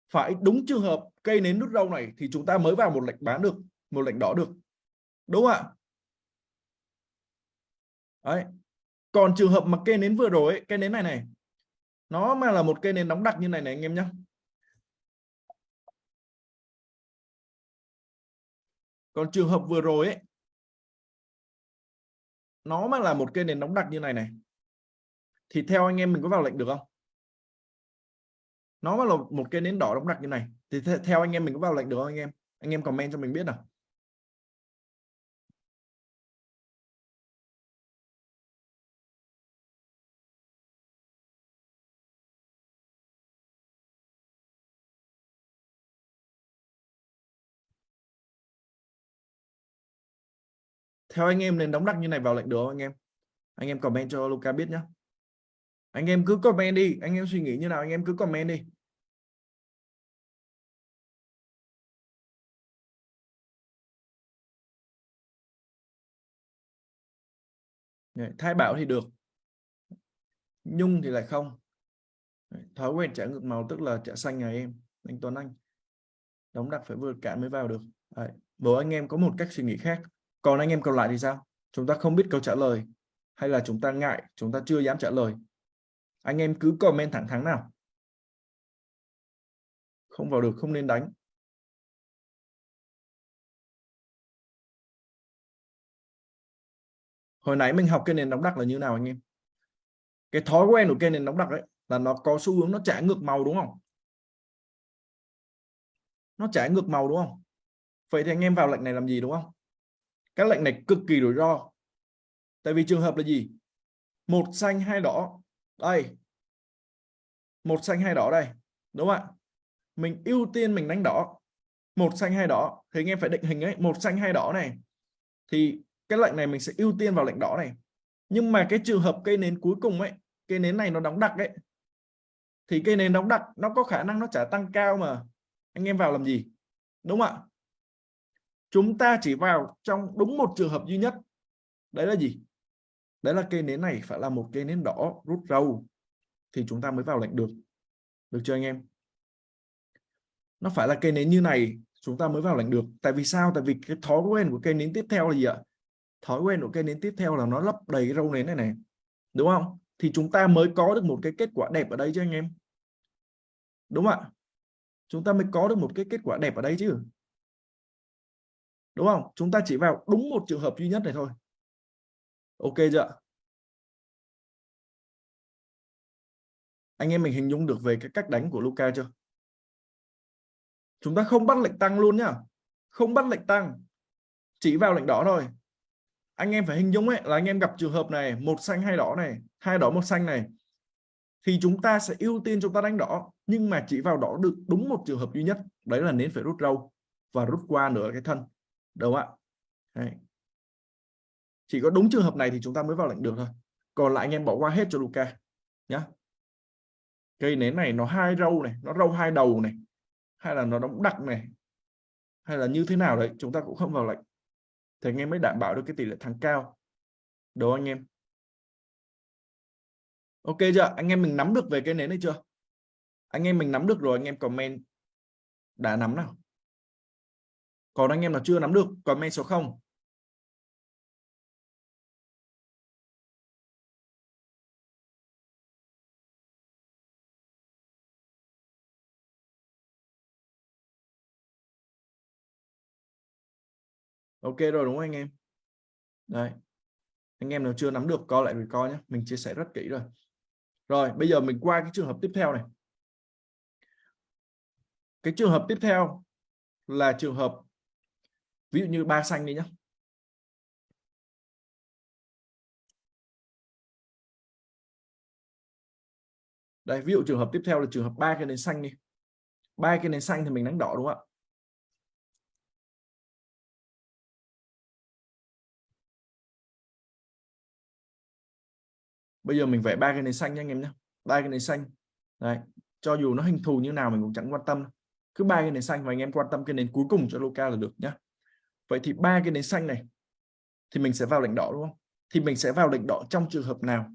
phải đúng trường hợp cây nến nút râu này thì chúng ta mới vào một lệnh bán được một lệnh đỏ được. Đúng không ạ? Đấy. Còn trường hợp mà cây nến vừa rồi ấy, cây nến này này nó mà là một cây nến đóng đặc như này này anh em nhé còn trường hợp vừa rồi ấy nó mà là một cây nến đóng đặc như này này thì theo anh em mình có vào lệnh được không? Nó là một cây nến đỏ đóng đặc như này. Thì theo anh em mình có vào lệnh được không anh em? Anh em comment cho mình biết nào. Theo anh em nên đóng đặc như này vào lệnh được không anh em? Anh em comment cho Luca biết nhé anh em cứ comment đi. Anh em suy nghĩ như nào, anh em cứ comment đi. Thay bảo thì được. Nhung thì lại không. Thói quen trả ngược màu tức là trả xanh nhà em, anh Tuấn Anh. Đóng đặt phải vượt cạn mới vào được. Đấy. bố anh em có một cách suy nghĩ khác. Còn anh em còn lại thì sao? Chúng ta không biết câu trả lời, hay là chúng ta ngại, chúng ta chưa dám trả lời? Anh em cứ comment thẳng thắn nào. Không vào được, không nên đánh. Hồi nãy mình học cái nền đóng đặc là như nào anh em? Cái thói quen của cây nền đóng đặc ấy là nó có xu hướng nó trả ngược màu đúng không? Nó trả ngược màu đúng không? Vậy thì anh em vào lệnh này làm gì đúng không? Các lệnh này cực kỳ rủi ro. Tại vì trường hợp là gì? Một xanh, hai đỏ đây. Một xanh hai đỏ đây, đúng không ạ? Mình ưu tiên mình đánh đỏ. Một xanh hai đỏ thì anh em phải định hình ấy, một xanh hai đỏ này. Thì cái lệnh này mình sẽ ưu tiên vào lệnh đỏ này. Nhưng mà cái trường hợp cây nến cuối cùng ấy, cây nến này nó đóng đặc ấy, thì cây nến đóng đặc nó có khả năng nó trả tăng cao mà. Anh em vào làm gì? Đúng không ạ? Chúng ta chỉ vào trong đúng một trường hợp duy nhất. Đấy là gì? Đấy là cây nến này phải là một cây nến đỏ rút râu thì chúng ta mới vào lệnh được. Được chưa anh em? Nó phải là cây nến như này, chúng ta mới vào lệnh được. Tại vì sao? Tại vì cái thói quen của cây nến tiếp theo là gì ạ? Thói quen của cây nến tiếp theo là nó lấp đầy cái râu nến này này, đúng không? Thì chúng ta mới có được một cái kết quả đẹp ở đây chứ anh em. Đúng không ạ? Chúng ta mới có được một cái kết quả đẹp ở đây chứ. Đúng không? Chúng ta chỉ vào đúng một trường hợp duy nhất này thôi ok chưa anh em mình hình dung được về cái cách đánh của Luca chưa? Chúng ta không bắt lệnh tăng luôn nhá. Không bắt lệnh tăng. Chỉ vào lệnh đỏ thôi. Anh em phải hình dung ấy, là anh em gặp trường hợp này, một xanh, hai đỏ này, hai đỏ, một xanh này. Thì chúng ta sẽ ưu tiên chúng ta đánh đỏ, nhưng mà chỉ vào đỏ được đúng một trường hợp duy nhất. Đấy là nến phải rút râu và rút qua nửa cái thân. Đúng không ạ? Đấy chỉ có đúng trường hợp này thì chúng ta mới vào lệnh được thôi. Còn lại anh em bỏ qua hết cho Luca nhá. Cây nến này nó hai râu này, nó râu hai đầu này, hay là nó đóng đặc này, hay là như thế nào đấy, chúng ta cũng không vào lệnh. Thì anh em mới đảm bảo được cái tỷ lệ thắng cao. Đúng anh em. Ok chưa? Anh em mình nắm được về cái nến này chưa? Anh em mình nắm được rồi, anh em comment đã nắm nào? Còn anh em nào chưa nắm được, comment số 0 ok rồi đúng không anh em? Đấy, anh em nào chưa nắm được coi lại record nhé. Mình chia sẻ rất kỹ rồi. Rồi bây giờ mình qua cái trường hợp tiếp theo này. Cái trường hợp tiếp theo là trường hợp ví dụ như ba xanh đi nhé. Đây ví dụ trường hợp tiếp theo là trường hợp ba cái nền xanh đi. Ba cái nền xanh thì mình đánh đỏ đúng không ạ? Bây giờ mình vẽ ba cái nền xanh nha anh em nhé ba cái nền xanh. Đấy, cho dù nó hình thù như nào mình cũng chẳng quan tâm cứ ba cái nền xanh và anh em quan tâm cái nền cuối cùng cho Luca là được nhá. Vậy thì ba cái nền xanh này thì mình sẽ vào lệnh đỏ đúng không? Thì mình sẽ vào lệnh đỏ trong trường hợp nào?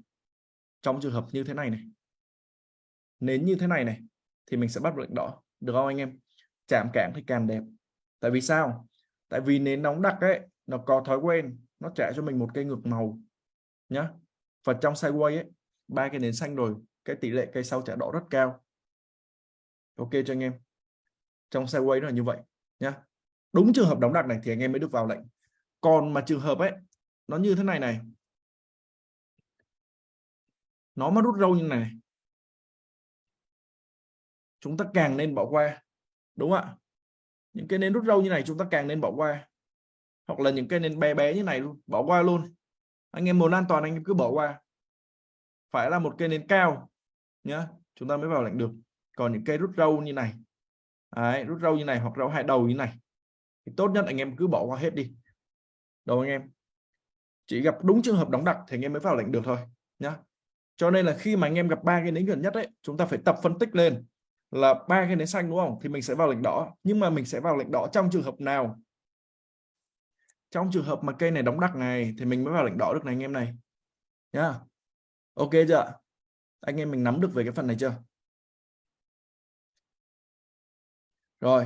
Trong trường hợp như thế này này. Nến như thế này này thì mình sẽ bắt lệnh đỏ. Được không anh em? Chạm cảm thì càng đẹp. Tại vì sao? Tại vì nến nóng đặc ấy, nó có thói quen, nó trả cho mình một cây ngược màu nhá và trong sideways ấy, ba cái nến xanh rồi, cái tỷ lệ cây sau trả đỏ rất cao. Ok cho anh em. Trong sideways nó là như vậy nhá. Đúng trường hợp đóng đặc này thì anh em mới được vào lệnh. Còn mà trường hợp ấy, nó như thế này này. Nó mà rút râu như này chúng ta càng nên bỏ qua, đúng không ạ? Những cái nến rút râu như này chúng ta càng nên bỏ qua. Hoặc là những cái nến bé bé như này luôn bỏ qua luôn anh em muốn an toàn anh em cứ bỏ qua. Phải là một cây nến cao nhá. Chúng ta mới vào lệnh được. Còn những cây rút râu như này. Đấy, rút râu như này hoặc râu hai đầu như này. Thì tốt nhất anh em cứ bỏ qua hết đi. Đâu anh em? Chỉ gặp đúng trường hợp đóng đặc thì anh em mới vào lệnh được thôi nhá. Cho nên là khi mà anh em gặp ba cái nến gần nhất ấy chúng ta phải tập phân tích lên là ba cái nến xanh đúng không? Thì mình sẽ vào lệnh đỏ. Nhưng mà mình sẽ vào lệnh đỏ trong trường hợp nào trong trường hợp mà cây này đóng đặc này, thì mình mới vào lệnh đỏ được này, anh em này. Nhá. Ok chưa anh em mình nắm được về cái phần này chưa? Rồi.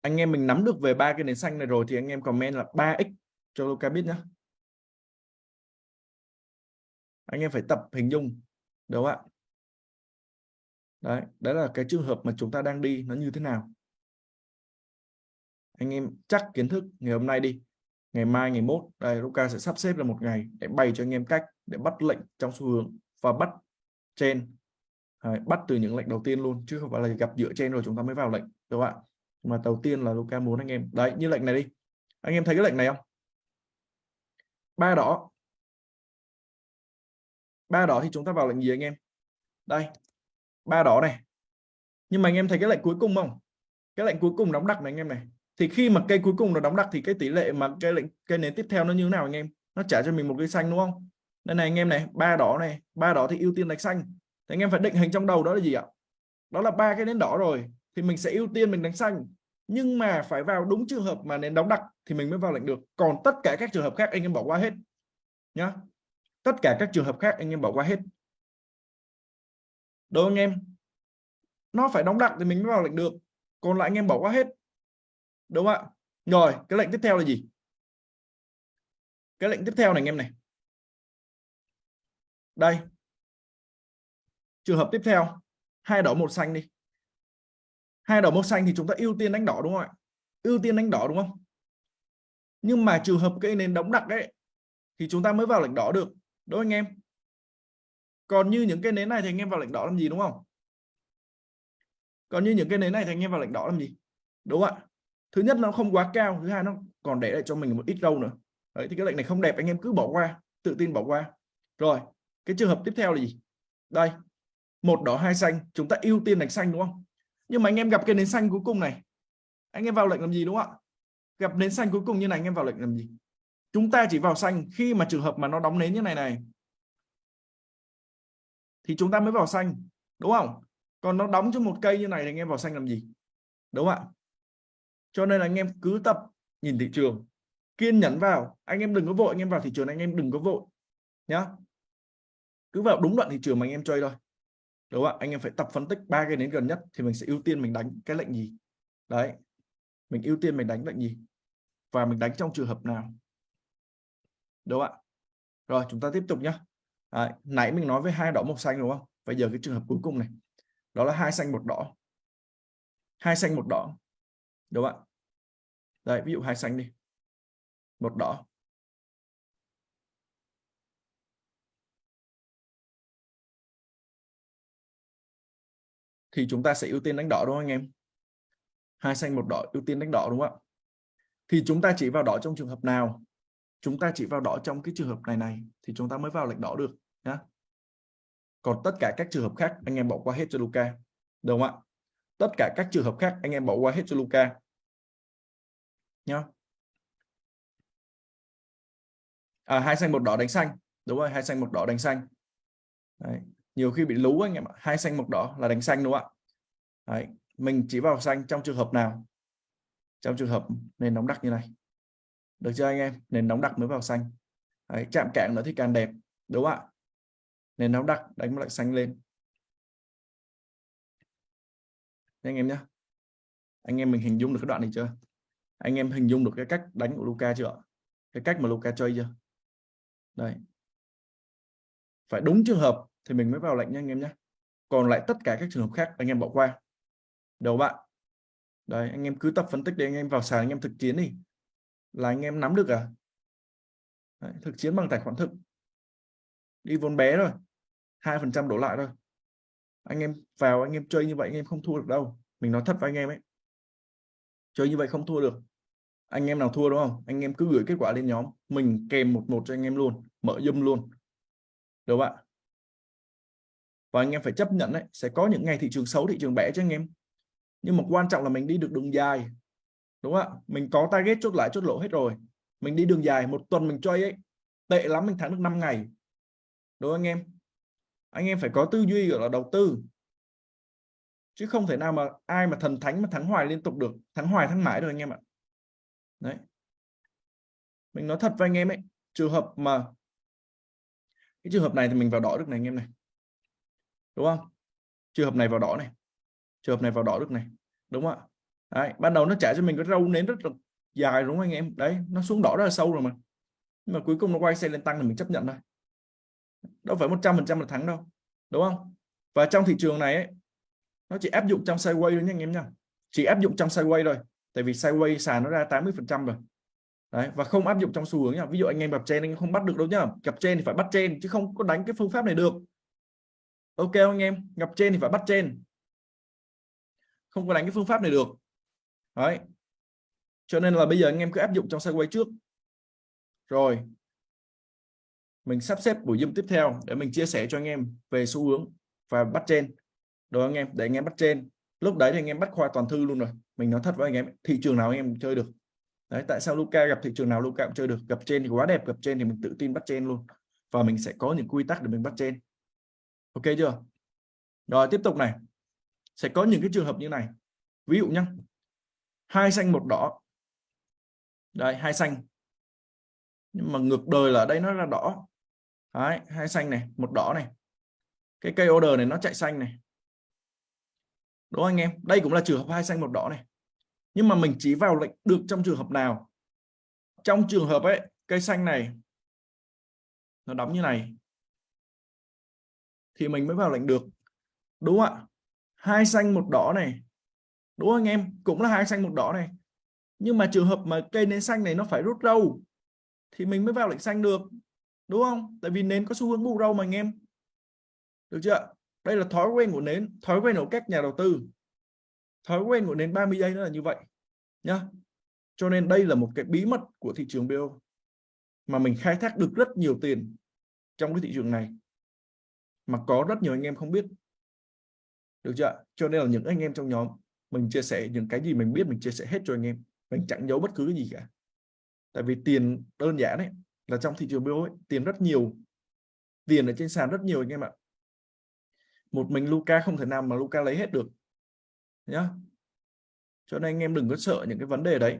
Anh em mình nắm được về ba cái nền xanh này rồi thì anh em comment là 3x cho Luca biết nhé anh em phải tập hình dung, đúng không ạ? Đấy đấy là cái trường hợp mà chúng ta đang đi nó như thế nào anh em chắc kiến thức ngày hôm nay đi. Ngày mai ngày mốt đây Luca sẽ sắp xếp là một ngày để bày cho anh em cách để bắt lệnh trong xu hướng và bắt trên. Đấy, bắt từ những lệnh đầu tiên luôn chứ không phải là gặp dựa trên rồi chúng ta mới vào lệnh các bạn mà đầu tiên là Luca muốn anh em đấy như lệnh này đi. Anh em thấy cái lệnh này không? Ba đỏ. Ba đỏ thì chúng ta vào lệnh gì anh em? Đây ba đỏ này. Nhưng mà anh em thấy cái lệnh cuối cùng không? Cái lệnh cuối cùng đóng đặc này anh em này thì khi mà cây cuối cùng nó đóng đặc thì cái tỷ lệ mà cây lệnh cây nến tiếp theo nó như thế nào anh em? Nó trả cho mình một cây xanh đúng không? Đây này anh em này, ba đỏ này, ba đỏ thì ưu tiên đánh xanh. Thì anh em phải định hình trong đầu đó là gì ạ? Đó là ba cái nến đỏ rồi, thì mình sẽ ưu tiên mình đánh xanh. Nhưng mà phải vào đúng trường hợp mà nến đóng đặc thì mình mới vào lệnh được. Còn tất cả các trường hợp khác anh em bỏ qua hết, nhá. Tất cả các trường hợp khác anh em bỏ qua hết. Đúng anh em? Nó phải đóng đặc thì mình mới vào lệnh được. Còn lại anh em bỏ qua hết đúng không ạ. Rồi, cái lệnh tiếp theo là gì? Cái lệnh tiếp theo này anh em này. Đây. Trường hợp tiếp theo. Hai đỏ, một xanh đi. Hai đỏ, một xanh thì chúng ta ưu tiên đánh đỏ đúng không ạ? Ưu tiên đánh đỏ đúng không? Nhưng mà trường hợp cây nến đóng đặc ấy, thì chúng ta mới vào lệnh đỏ được. Đúng anh em? Còn như những cái nến này thì anh em vào lệnh đỏ làm gì đúng không? Còn như những cái nến này thì anh em vào lệnh đỏ làm gì? Đúng không ạ thứ nhất nó không quá cao thứ hai nó còn để lại cho mình một ít râu nữa. Đấy, thì cái lệnh này không đẹp anh em cứ bỏ qua tự tin bỏ qua. Rồi cái trường hợp tiếp theo là gì? Đây một đỏ hai xanh chúng ta ưu tiên đánh xanh đúng không? Nhưng mà anh em gặp cái nến xanh cuối cùng này anh em vào lệnh làm gì đúng không ạ? Gặp nến xanh cuối cùng như này anh em vào lệnh làm gì? Chúng ta chỉ vào xanh khi mà trường hợp mà nó đóng nến như này này thì chúng ta mới vào xanh đúng không? Còn nó đóng cho một cây như này thì anh em vào xanh làm gì? Đúng không ạ? Cho nên là anh em cứ tập nhìn thị trường. Kiên nhẫn vào. Anh em đừng có vội anh em vào thị trường anh em đừng có vội nhá. Cứ vào đúng đoạn thị trường mà anh em chơi thôi. Đúng không ạ? Anh em phải tập phân tích ba cái đến gần nhất thì mình sẽ ưu tiên mình đánh cái lệnh gì. Đấy. Mình ưu tiên mình đánh lệnh gì. Và mình đánh trong trường hợp nào. Đúng không ạ? Rồi chúng ta tiếp tục nhé à, nãy mình nói với hai đỏ một xanh đúng không? Bây giờ cái trường hợp cuối cùng này. Đó là hai xanh một đỏ. Hai xanh một đỏ. Đúng không ạ? Đấy, ví dụ hai xanh đi. Một đỏ. Thì chúng ta sẽ ưu tiên đánh đỏ đúng không anh em? Hai xanh, một đỏ, ưu tiên đánh đỏ đúng không ạ? Thì chúng ta chỉ vào đỏ trong trường hợp nào? Chúng ta chỉ vào đỏ trong cái trường hợp này này, thì chúng ta mới vào lệnh đỏ được, nhá. Còn tất cả các trường hợp khác, anh em bỏ qua hết cho Luca đúng không ạ? Tất cả các trường hợp khác, anh em bỏ qua hết cho Luca nhá. À, hai xanh một đỏ đánh xanh. Đúng rồi hai xanh một đỏ đánh xanh. Đấy. nhiều khi bị lú anh em ạ. Hai xanh một đỏ là đánh xanh đúng không ạ? Đấy. mình chỉ vào xanh trong trường hợp nào? Trong trường hợp nền nóng đặc như này. Được chưa anh em? Nền nóng đặc mới vào xanh. Đấy. chạm cạn nữa thì càng đẹp. Đúng không ạ? Nền nóng đặc đánh lại xanh lên. Anh em nhé anh em mình hình dung được cái đoạn này chưa? Anh em hình dung được cái cách đánh của Luca chưa cái cách mà Luca chơi chưa? Đây. Phải đúng trường hợp thì mình mới vào lệnh nha anh em nhé. Còn lại tất cả các trường hợp khác anh em bỏ qua. Đầu bạn. Đấy anh em cứ tập phân tích để anh em vào sàn anh em thực chiến đi. Là anh em nắm được à? Đấy, thực chiến bằng tài khoản thực. Đi vốn bé rồi hai phần trăm đổ lại thôi. Anh em vào anh em chơi như vậy anh em không thua được đâu. Mình nói thật với anh em ấy chơi như vậy không thua được. Anh em nào thua đúng không? Anh em cứ gửi kết quả lên nhóm. Mình kèm một một cho anh em luôn, mở dâm luôn. Được bạn và anh em phải chấp nhận đấy, sẽ có những ngày thị trường xấu, thị trường bẻ cho anh em. Nhưng mà quan trọng là mình đi được đường dài, đúng không ạ? Mình có target chốt lại, chốt lỗ hết rồi. Mình đi đường dài, một tuần mình chơi ấy, tệ lắm, mình thắng được 5 ngày. Đúng không anh em? Anh em phải có tư duy, gọi là đầu tư chứ không thể nào mà ai mà thần thánh mà thắng hoài liên tục được thắng hoài thắng mãi được anh em ạ. Đấy. Mình nói thật với anh em ấy trường hợp mà cái trường hợp này thì mình vào đỏ được này anh em này. Đúng không? Trường hợp này vào đỏ này. Trường hợp này vào đỏ được này. Đúng không ạ? Đấy, ban đầu nó trả cho mình cái râu nến rất là dài đúng không anh em? Đấy nó xuống đỏ rất là sâu rồi mà. Nhưng mà cuối cùng nó quay xe lên tăng thì mình chấp nhận thôi. Đâu phải 100 phần trăm là thắng đâu. Đúng không? Và trong thị trường này ấy, nó chỉ áp dụng trong sideways thôi nhé anh em nha chỉ áp dụng trong sideways rồi tại vì sideways sàn nó ra 80 phần trăm rồi. Đấy, và không áp dụng trong xu hướng nha ví dụ anh em gặp trên anh không bắt được đâu nhá. Gặp trên thì phải bắt trên chứ không có đánh cái phương pháp này được. Ok anh em? Gặp trên thì phải bắt trên không có đánh cái phương pháp này được. Đấy. Cho nên là bây giờ anh em cứ áp dụng trong sideways trước. Rồi. Mình sắp xếp buổi zoom tiếp theo để mình chia sẻ cho anh em về xu hướng và bắt trên rồi anh em? Để anh em bắt trên. Lúc đấy thì anh em bắt khoa toàn thư luôn rồi. Mình nói thật với anh em, thị trường nào anh em chơi được? Đấy, tại sao Luca gặp thị trường nào Luca cũng chơi được? Gặp trên thì quá đẹp, gặp trên thì mình tự tin bắt trên luôn. Và mình sẽ có những quy tắc để mình bắt trên. Ok chưa? Rồi, tiếp tục này. Sẽ có những cái trường hợp như này. Ví dụ nhá. Hai xanh một đỏ. Đây, hai xanh. Nhưng mà ngược đời là ở đây nó là đỏ. Đấy, hai xanh này, một đỏ này. Cái cây order này nó chạy xanh này đúng không anh em? Đây cũng là trường hợp hai xanh một đỏ này. Nhưng mà mình chỉ vào lệnh được trong trường hợp nào? Trong trường hợp ấy, cây xanh này, nó đóng như này, thì mình mới vào lệnh được. Đúng không ạ? Hai xanh một đỏ này. Đúng không anh em? Cũng là hai xanh một đỏ này. Nhưng mà trường hợp mà cây nến xanh này nó phải rút râu, thì mình mới vào lệnh xanh được. Đúng không? Tại vì nến có xu hướng bù râu mà anh em. Được chưa đây là thói quen của nến thói quen của các nhà đầu tư. Thói quen của nến 30 giây nó là như vậy nhá. Cho nên đây là một cái bí mật của thị trường BO mà mình khai thác được rất nhiều tiền trong cái thị trường này mà có rất nhiều anh em không biết. Được chưa cho nên là những anh em trong nhóm mình chia sẻ những cái gì mình biết mình chia sẻ hết cho anh em. Mình chẳng giấu bất cứ cái gì cả. Tại vì tiền đơn giản đấy là trong thị trường BO ấy, tiền rất nhiều. Tiền ở trên sàn rất nhiều anh em ạ một mình Luca không thể nào mà Luca lấy hết được. Nhá. Cho nên anh em đừng có sợ những cái vấn đề đấy.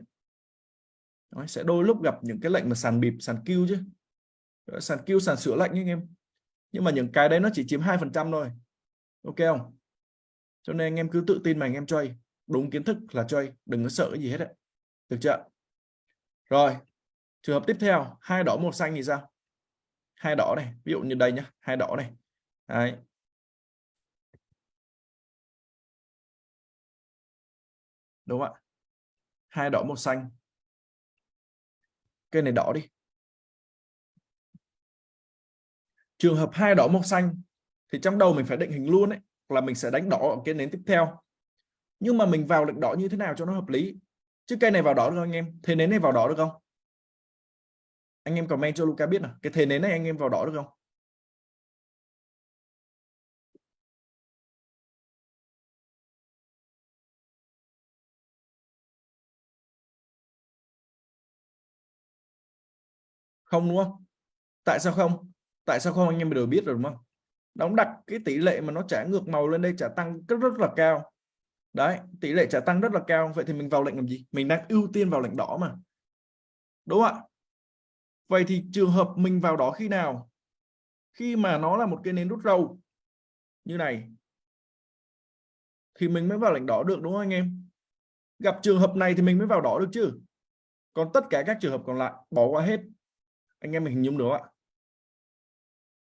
Đó, sẽ đôi lúc gặp những cái lệnh mà sàn bịp sàn kêu chứ. Sàn kêu sàn sửa lệnh anh em. Nhưng mà những cái đấy nó chỉ chiếm hai phần trăm thôi. Ok không? Cho nên anh em cứ tự tin mà anh em chơi. Đúng kiến thức là chơi đừng có sợ cái gì hết đấy được chưa rồi trường hợp tiếp theo hai đỏ một xanh thì sao? Hai đỏ này ví dụ như đây nhá hai đỏ này. Đấy. Đúng không ạ? Hai đỏ, một xanh. Cây này đỏ đi. Trường hợp hai đỏ, một xanh thì trong đầu mình phải định hình luôn đấy là mình sẽ đánh đỏ ở cái nến tiếp theo. Nhưng mà mình vào lệnh đỏ như thế nào cho nó hợp lý? Chứ cây này vào đỏ được không anh em? Thế nến này vào đỏ được không? Anh em comment cho Luca biết nào. Cái thế nến này anh em vào đỏ được không? Không, đúng không? Tại sao không? Tại sao không? Anh em đều biết rồi, đúng không? Đóng đặt cái tỷ lệ mà nó trả ngược màu lên đây, trả tăng rất rất là cao. Đấy, tỷ lệ trả tăng rất là cao. Vậy thì mình vào lệnh làm gì? Mình đang ưu tiên vào lệnh đỏ mà. Đúng không ạ? Vậy thì trường hợp mình vào đó khi nào? Khi mà nó là một cái nến rút râu, như này. Thì mình mới vào lệnh đỏ được, đúng không anh em? Gặp trường hợp này thì mình mới vào đỏ được chứ. Còn tất cả các trường hợp còn lại, bỏ qua hết anh em mình hình dung được ạ?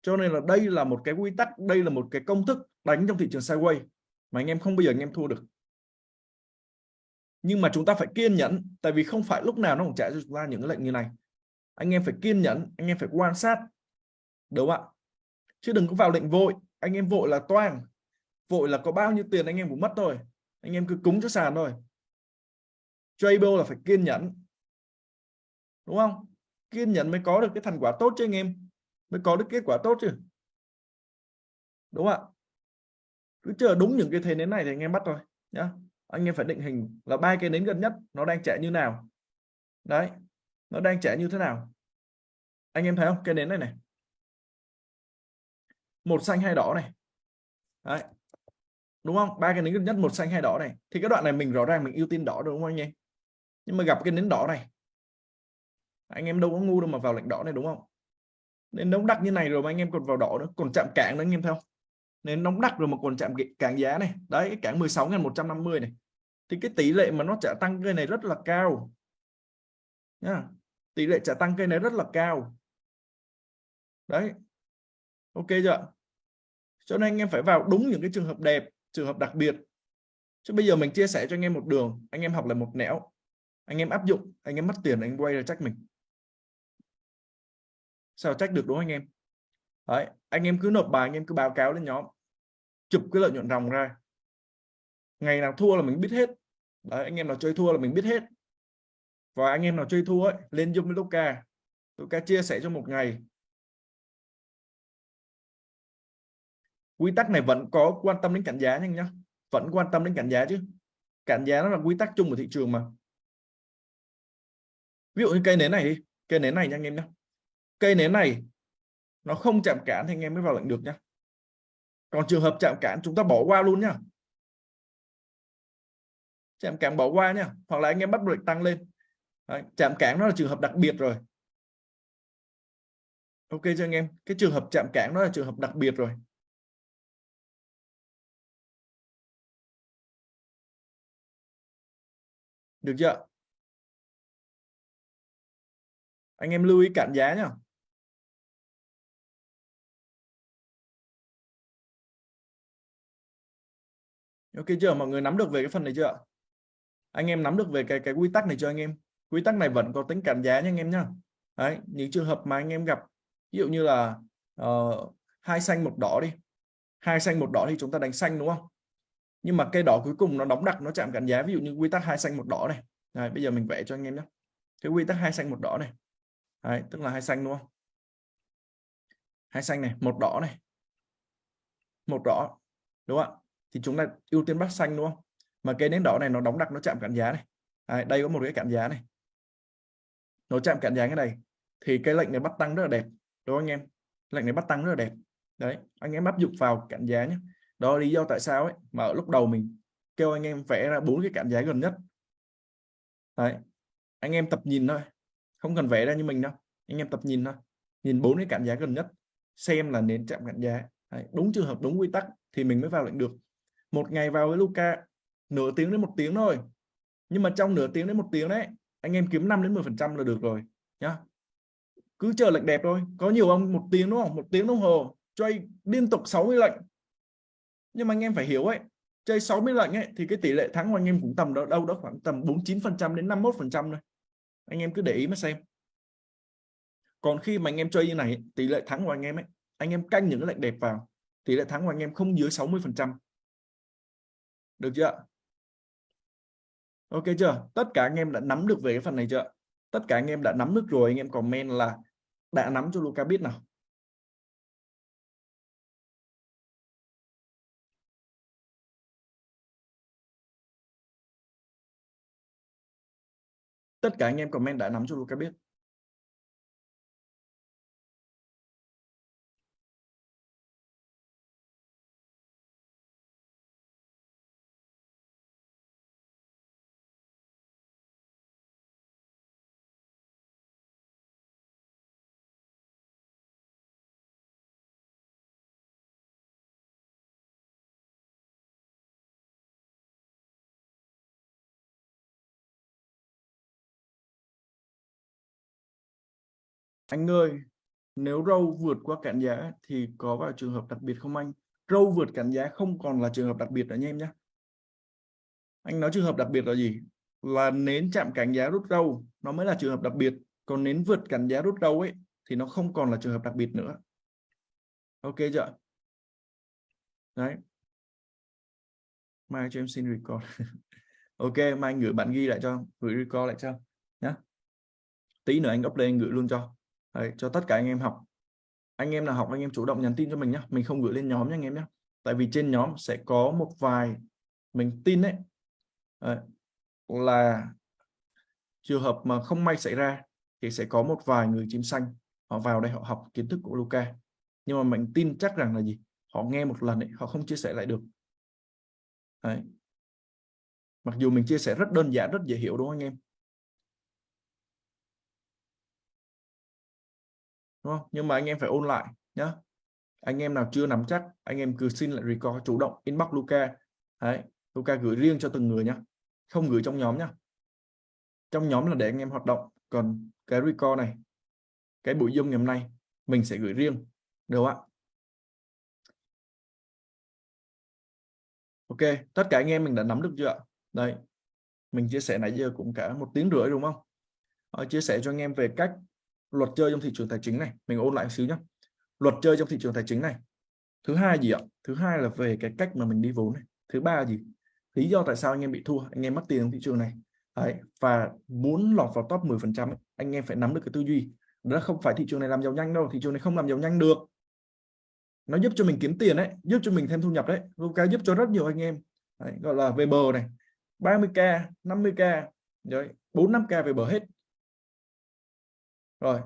Cho nên là đây là một cái quy tắc, đây là một cái công thức đánh trong thị trường sideways mà anh em không bao giờ anh em thua được. Nhưng mà chúng ta phải kiên nhẫn, tại vì không phải lúc nào nó cũng trả cho chúng ta những cái lệnh như này. Anh em phải kiên nhẫn, anh em phải quan sát, đúng không ạ? Chứ đừng có vào lệnh vội. Anh em vội là toang, vội là có bao nhiêu tiền anh em cũng mất thôi. Anh em cứ cúng cho sàn thôi. Tradable là phải kiên nhẫn, đúng không? Kiên nhẫn mới có được cái thành quả tốt cho anh em. Mới có được kết quả tốt chứ. Đúng không ạ? Cứ chờ đúng những cái thế nến này thì anh em bắt thôi, nhá. Anh em phải định hình là ba cái nến gần nhất nó đang chạy như nào. Đấy, nó đang chạy như thế nào. Anh em thấy không? Cái nến này này. Một xanh hai đỏ này. Đấy. Đúng không? Ba cái nến gần nhất, một xanh hai đỏ này. Thì cái đoạn này mình rõ ràng mình ưu tiên đỏ đúng không anh em? Nhưng mà gặp cái nến đỏ này anh em đâu có ngu đâu mà vào lệnh đỏ này, đúng không? Nên nóng đặc như này rồi mà anh em còn vào đỏ nữa, còn chạm cản nữa anh em theo nên nóng đặc rồi mà còn chạm cản giá này. Đấy, cái cản 16.150 này. Thì cái tỷ lệ mà nó trả tăng cây này rất là cao. Nha tỷ lệ trả tăng cây này rất là cao. Đấy. Ok chưa cho nên anh em phải vào đúng những cái trường hợp đẹp, trường hợp đặc biệt. Chứ bây giờ mình chia sẻ cho anh em một đường, anh em học lại một nẻo. Anh em áp dụng, anh em mất tiền, anh quay ra trách mình sao trách được đúng không anh em? Đấy, anh em cứ nộp bài anh em cứ báo cáo lên nhóm. Chụp cái lợi nhuận ròng ra. Ngày nào thua là mình biết hết. Đấy, anh em nào chơi thua là mình biết hết. Và anh em nào chơi thua ấy, lên zoom với Luca Luca chia sẻ cho một ngày. Quy tắc này vẫn có quan tâm đến cảnh giá nhanh nhá. Vẫn quan tâm đến cảnh giá chứ. Cảnh giá nó là quy tắc chung của thị trường mà. Ví dụ như cây nến này đi. Cây nến này nha anh em nhé cây nến này nó không chạm cản thì anh em mới vào lệnh được nhá còn trường hợp chạm cản chúng ta bỏ qua luôn nhá chạm cản bỏ qua nhá hoặc là anh em bắt lệnh tăng lên. Đấy, chạm cản nó là trường hợp đặc biệt rồi. Ok cho anh em? Cái trường hợp chạm cản nó là trường hợp đặc biệt rồi. Được chưa? Anh em lưu ý cản giá nhá ok chưa? Mọi người nắm được về cái phần này chưa anh em nắm được về cái cái quy tắc này cho anh em? Quy tắc này vẫn có tính cản giá nha anh em nhá. Đấy những trường hợp mà anh em gặp ví dụ như là uh, hai xanh một đỏ đi. Hai xanh một đỏ thì chúng ta đánh xanh đúng không? Nhưng mà cây đỏ cuối cùng nó đóng đặc nó chạm cản giá ví dụ như quy tắc hai xanh một đỏ này. Đấy, bây giờ mình vẽ cho anh em nhé cái quy tắc hai xanh một đỏ này. Đấy, tức là hai xanh đúng không? Hai xanh này một đỏ này. Một đỏ đúng không ạ? Thì chúng ta ưu tiên bắt xanh đúng không? Mà cây nến đỏ này nó đóng đặc nó chạm cản giá này. À, đây có một cái cản giá này. Nó chạm cản giá cái này thì cái lệnh này bắt tăng rất là đẹp đúng không anh em? Lệnh này bắt tăng rất là đẹp. Đấy anh em áp dụng vào cản giá nhé. Đó là lý do tại sao ấy mà ở lúc đầu mình kêu anh em vẽ ra bốn cái cản giá gần nhất. Đấy anh em tập nhìn thôi không cần vẽ ra như mình đâu. Anh em tập nhìn thôi nhìn bốn cái cản giá gần nhất xem là nến chạm cản giá. Đấy, đúng trường hợp đúng quy tắc thì mình mới vào lệnh được một ngày vào với Luca nửa tiếng đến một tiếng thôi. Nhưng mà trong nửa tiếng đến một tiếng đấy, anh em kiếm 5 đến 10 phần trăm là được rồi, nhá. Cứ chờ lệnh đẹp thôi. Có nhiều ông một tiếng, đúng không? Một tiếng đồng hồ, chơi liên tục 60 lệnh. Nhưng mà anh em phải hiểu ấy, chơi 60 lệnh ấy, thì cái tỷ lệ thắng của anh em cũng tầm đó, đâu đó khoảng tầm 49 phần trăm đến 51 phần trăm thôi. Anh em cứ để ý mà xem. Còn khi mà anh em chơi như này, tỷ lệ thắng của anh em ấy, anh em canh những cái lệnh đẹp vào, tỷ lệ thắng của anh em không dưới 60 phần trăm được chưa ok chưa? Tất cả anh em đã nắm được về cái phần này chưa tất cả anh em đã nắm được rồi, anh em comment là đã nắm cho Luca biết nào. Tất cả anh em comment đã nắm cho Luca biết. Anh ơi, nếu râu vượt qua cản giá thì có vào trường hợp đặc biệt không anh? Râu vượt cản giá không còn là trường hợp đặc biệt nữa nha em nhé anh nói trường hợp đặc biệt là gì? Là nến chạm cản giá rút râu, nó mới là trường hợp đặc biệt. Còn nến vượt cản giá rút râu ấy, thì nó không còn là trường hợp đặc biệt nữa. Ok chưa? Đấy. Mai cho em xin record. <laughs> Ok, mai anh gửi bạn ghi lại cho, gửi record lại cho nhé tí nữa anh update anh gửi luôn cho. Đấy, cho tất cả anh em học. Anh em nào học anh em chủ động nhắn tin cho mình nhé mình không gửi lên nhóm nhé anh em nhé tại vì trên nhóm sẽ có một vài mình tin đấy, đấy là trường hợp mà không may xảy ra thì sẽ có một vài người chim xanh họ vào đây họ học kiến thức của Luca nhưng mà mình tin chắc rằng là gì? Họ nghe một lần ấy, họ không chia sẻ lại được. Đấy. mặc dù mình chia sẻ rất đơn giản rất dễ hiểu đúng không anh em? Đúng không? Nhưng mà anh em phải ôn lại nhé anh em nào chưa nắm chắc, anh em cứ xin lại record chủ động, inbox Luca Đấy. Luca gửi riêng cho từng người nhé không gửi trong nhóm nhé trong nhóm là để anh em hoạt động. Còn cái record này, cái buổi dung ngày hôm nay, mình sẽ gửi riêng. Được không ạ? Ok, tất cả anh em mình đã nắm được chưa ạ? Đây, mình chia sẻ nãy giờ cũng cả một tiếng rưỡi đúng không? Ờ, chia sẻ cho anh em về cách luật chơi trong thị trường tài chính này mình ôn lại một xíu nhé luật chơi trong thị trường tài chính này thứ hai gì ạ? Thứ hai là về cái cách mà mình đi vốn này. Thứ ba là gì? Lý do tại sao anh em bị thua anh em mất tiền trong thị trường này. Đấy. và muốn lọt vào top 10 phần trăm anh em phải nắm được cái tư duy. Đó không phải thị trường này làm giàu nhanh đâu thị trường này không làm giàu nhanh được. Nó giúp cho mình kiếm tiền đấy giúp cho mình thêm thu nhập đấy Luca giúp cho rất nhiều anh em. Đấy, gọi là về bờ này 30k 50k rồi 4 5k về bờ hết rồi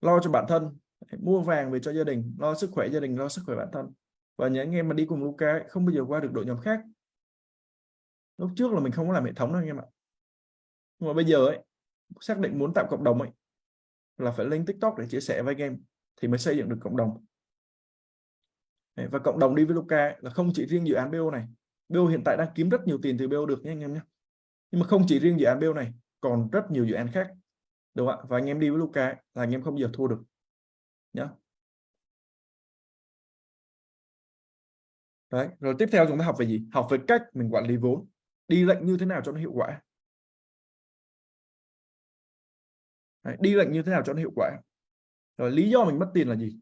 lo cho bản thân mua vàng về cho gia đình lo sức khỏe gia đình lo sức khỏe bản thân. Và những anh em mà đi cùng Luca ấy, không bao giờ qua được đội nhóm khác. Lúc trước là mình không có làm hệ thống đâu anh em ạ. Nhưng mà bây giờ ấy xác định muốn tạo cộng đồng ấy là phải lên tiktok để chia sẻ với anh em thì mới xây dựng được cộng đồng. Và cộng đồng đi với Luca là không chỉ riêng dự án BO này. BO hiện tại đang kiếm rất nhiều tiền từ BO được nhé anh em nhé. Nhưng mà không chỉ riêng dự án BO này còn rất nhiều dự án khác đúng không ạ và anh em đi với Luca là anh em không bao giờ thua được. Nhá. Đấy rồi tiếp theo chúng ta học về gì? Học về cách mình quản lý vốn đi lệnh như thế nào cho nó hiệu quả. Đấy, đi lệnh như thế nào cho nó hiệu quả. Rồi lý do mình mất tiền là gì?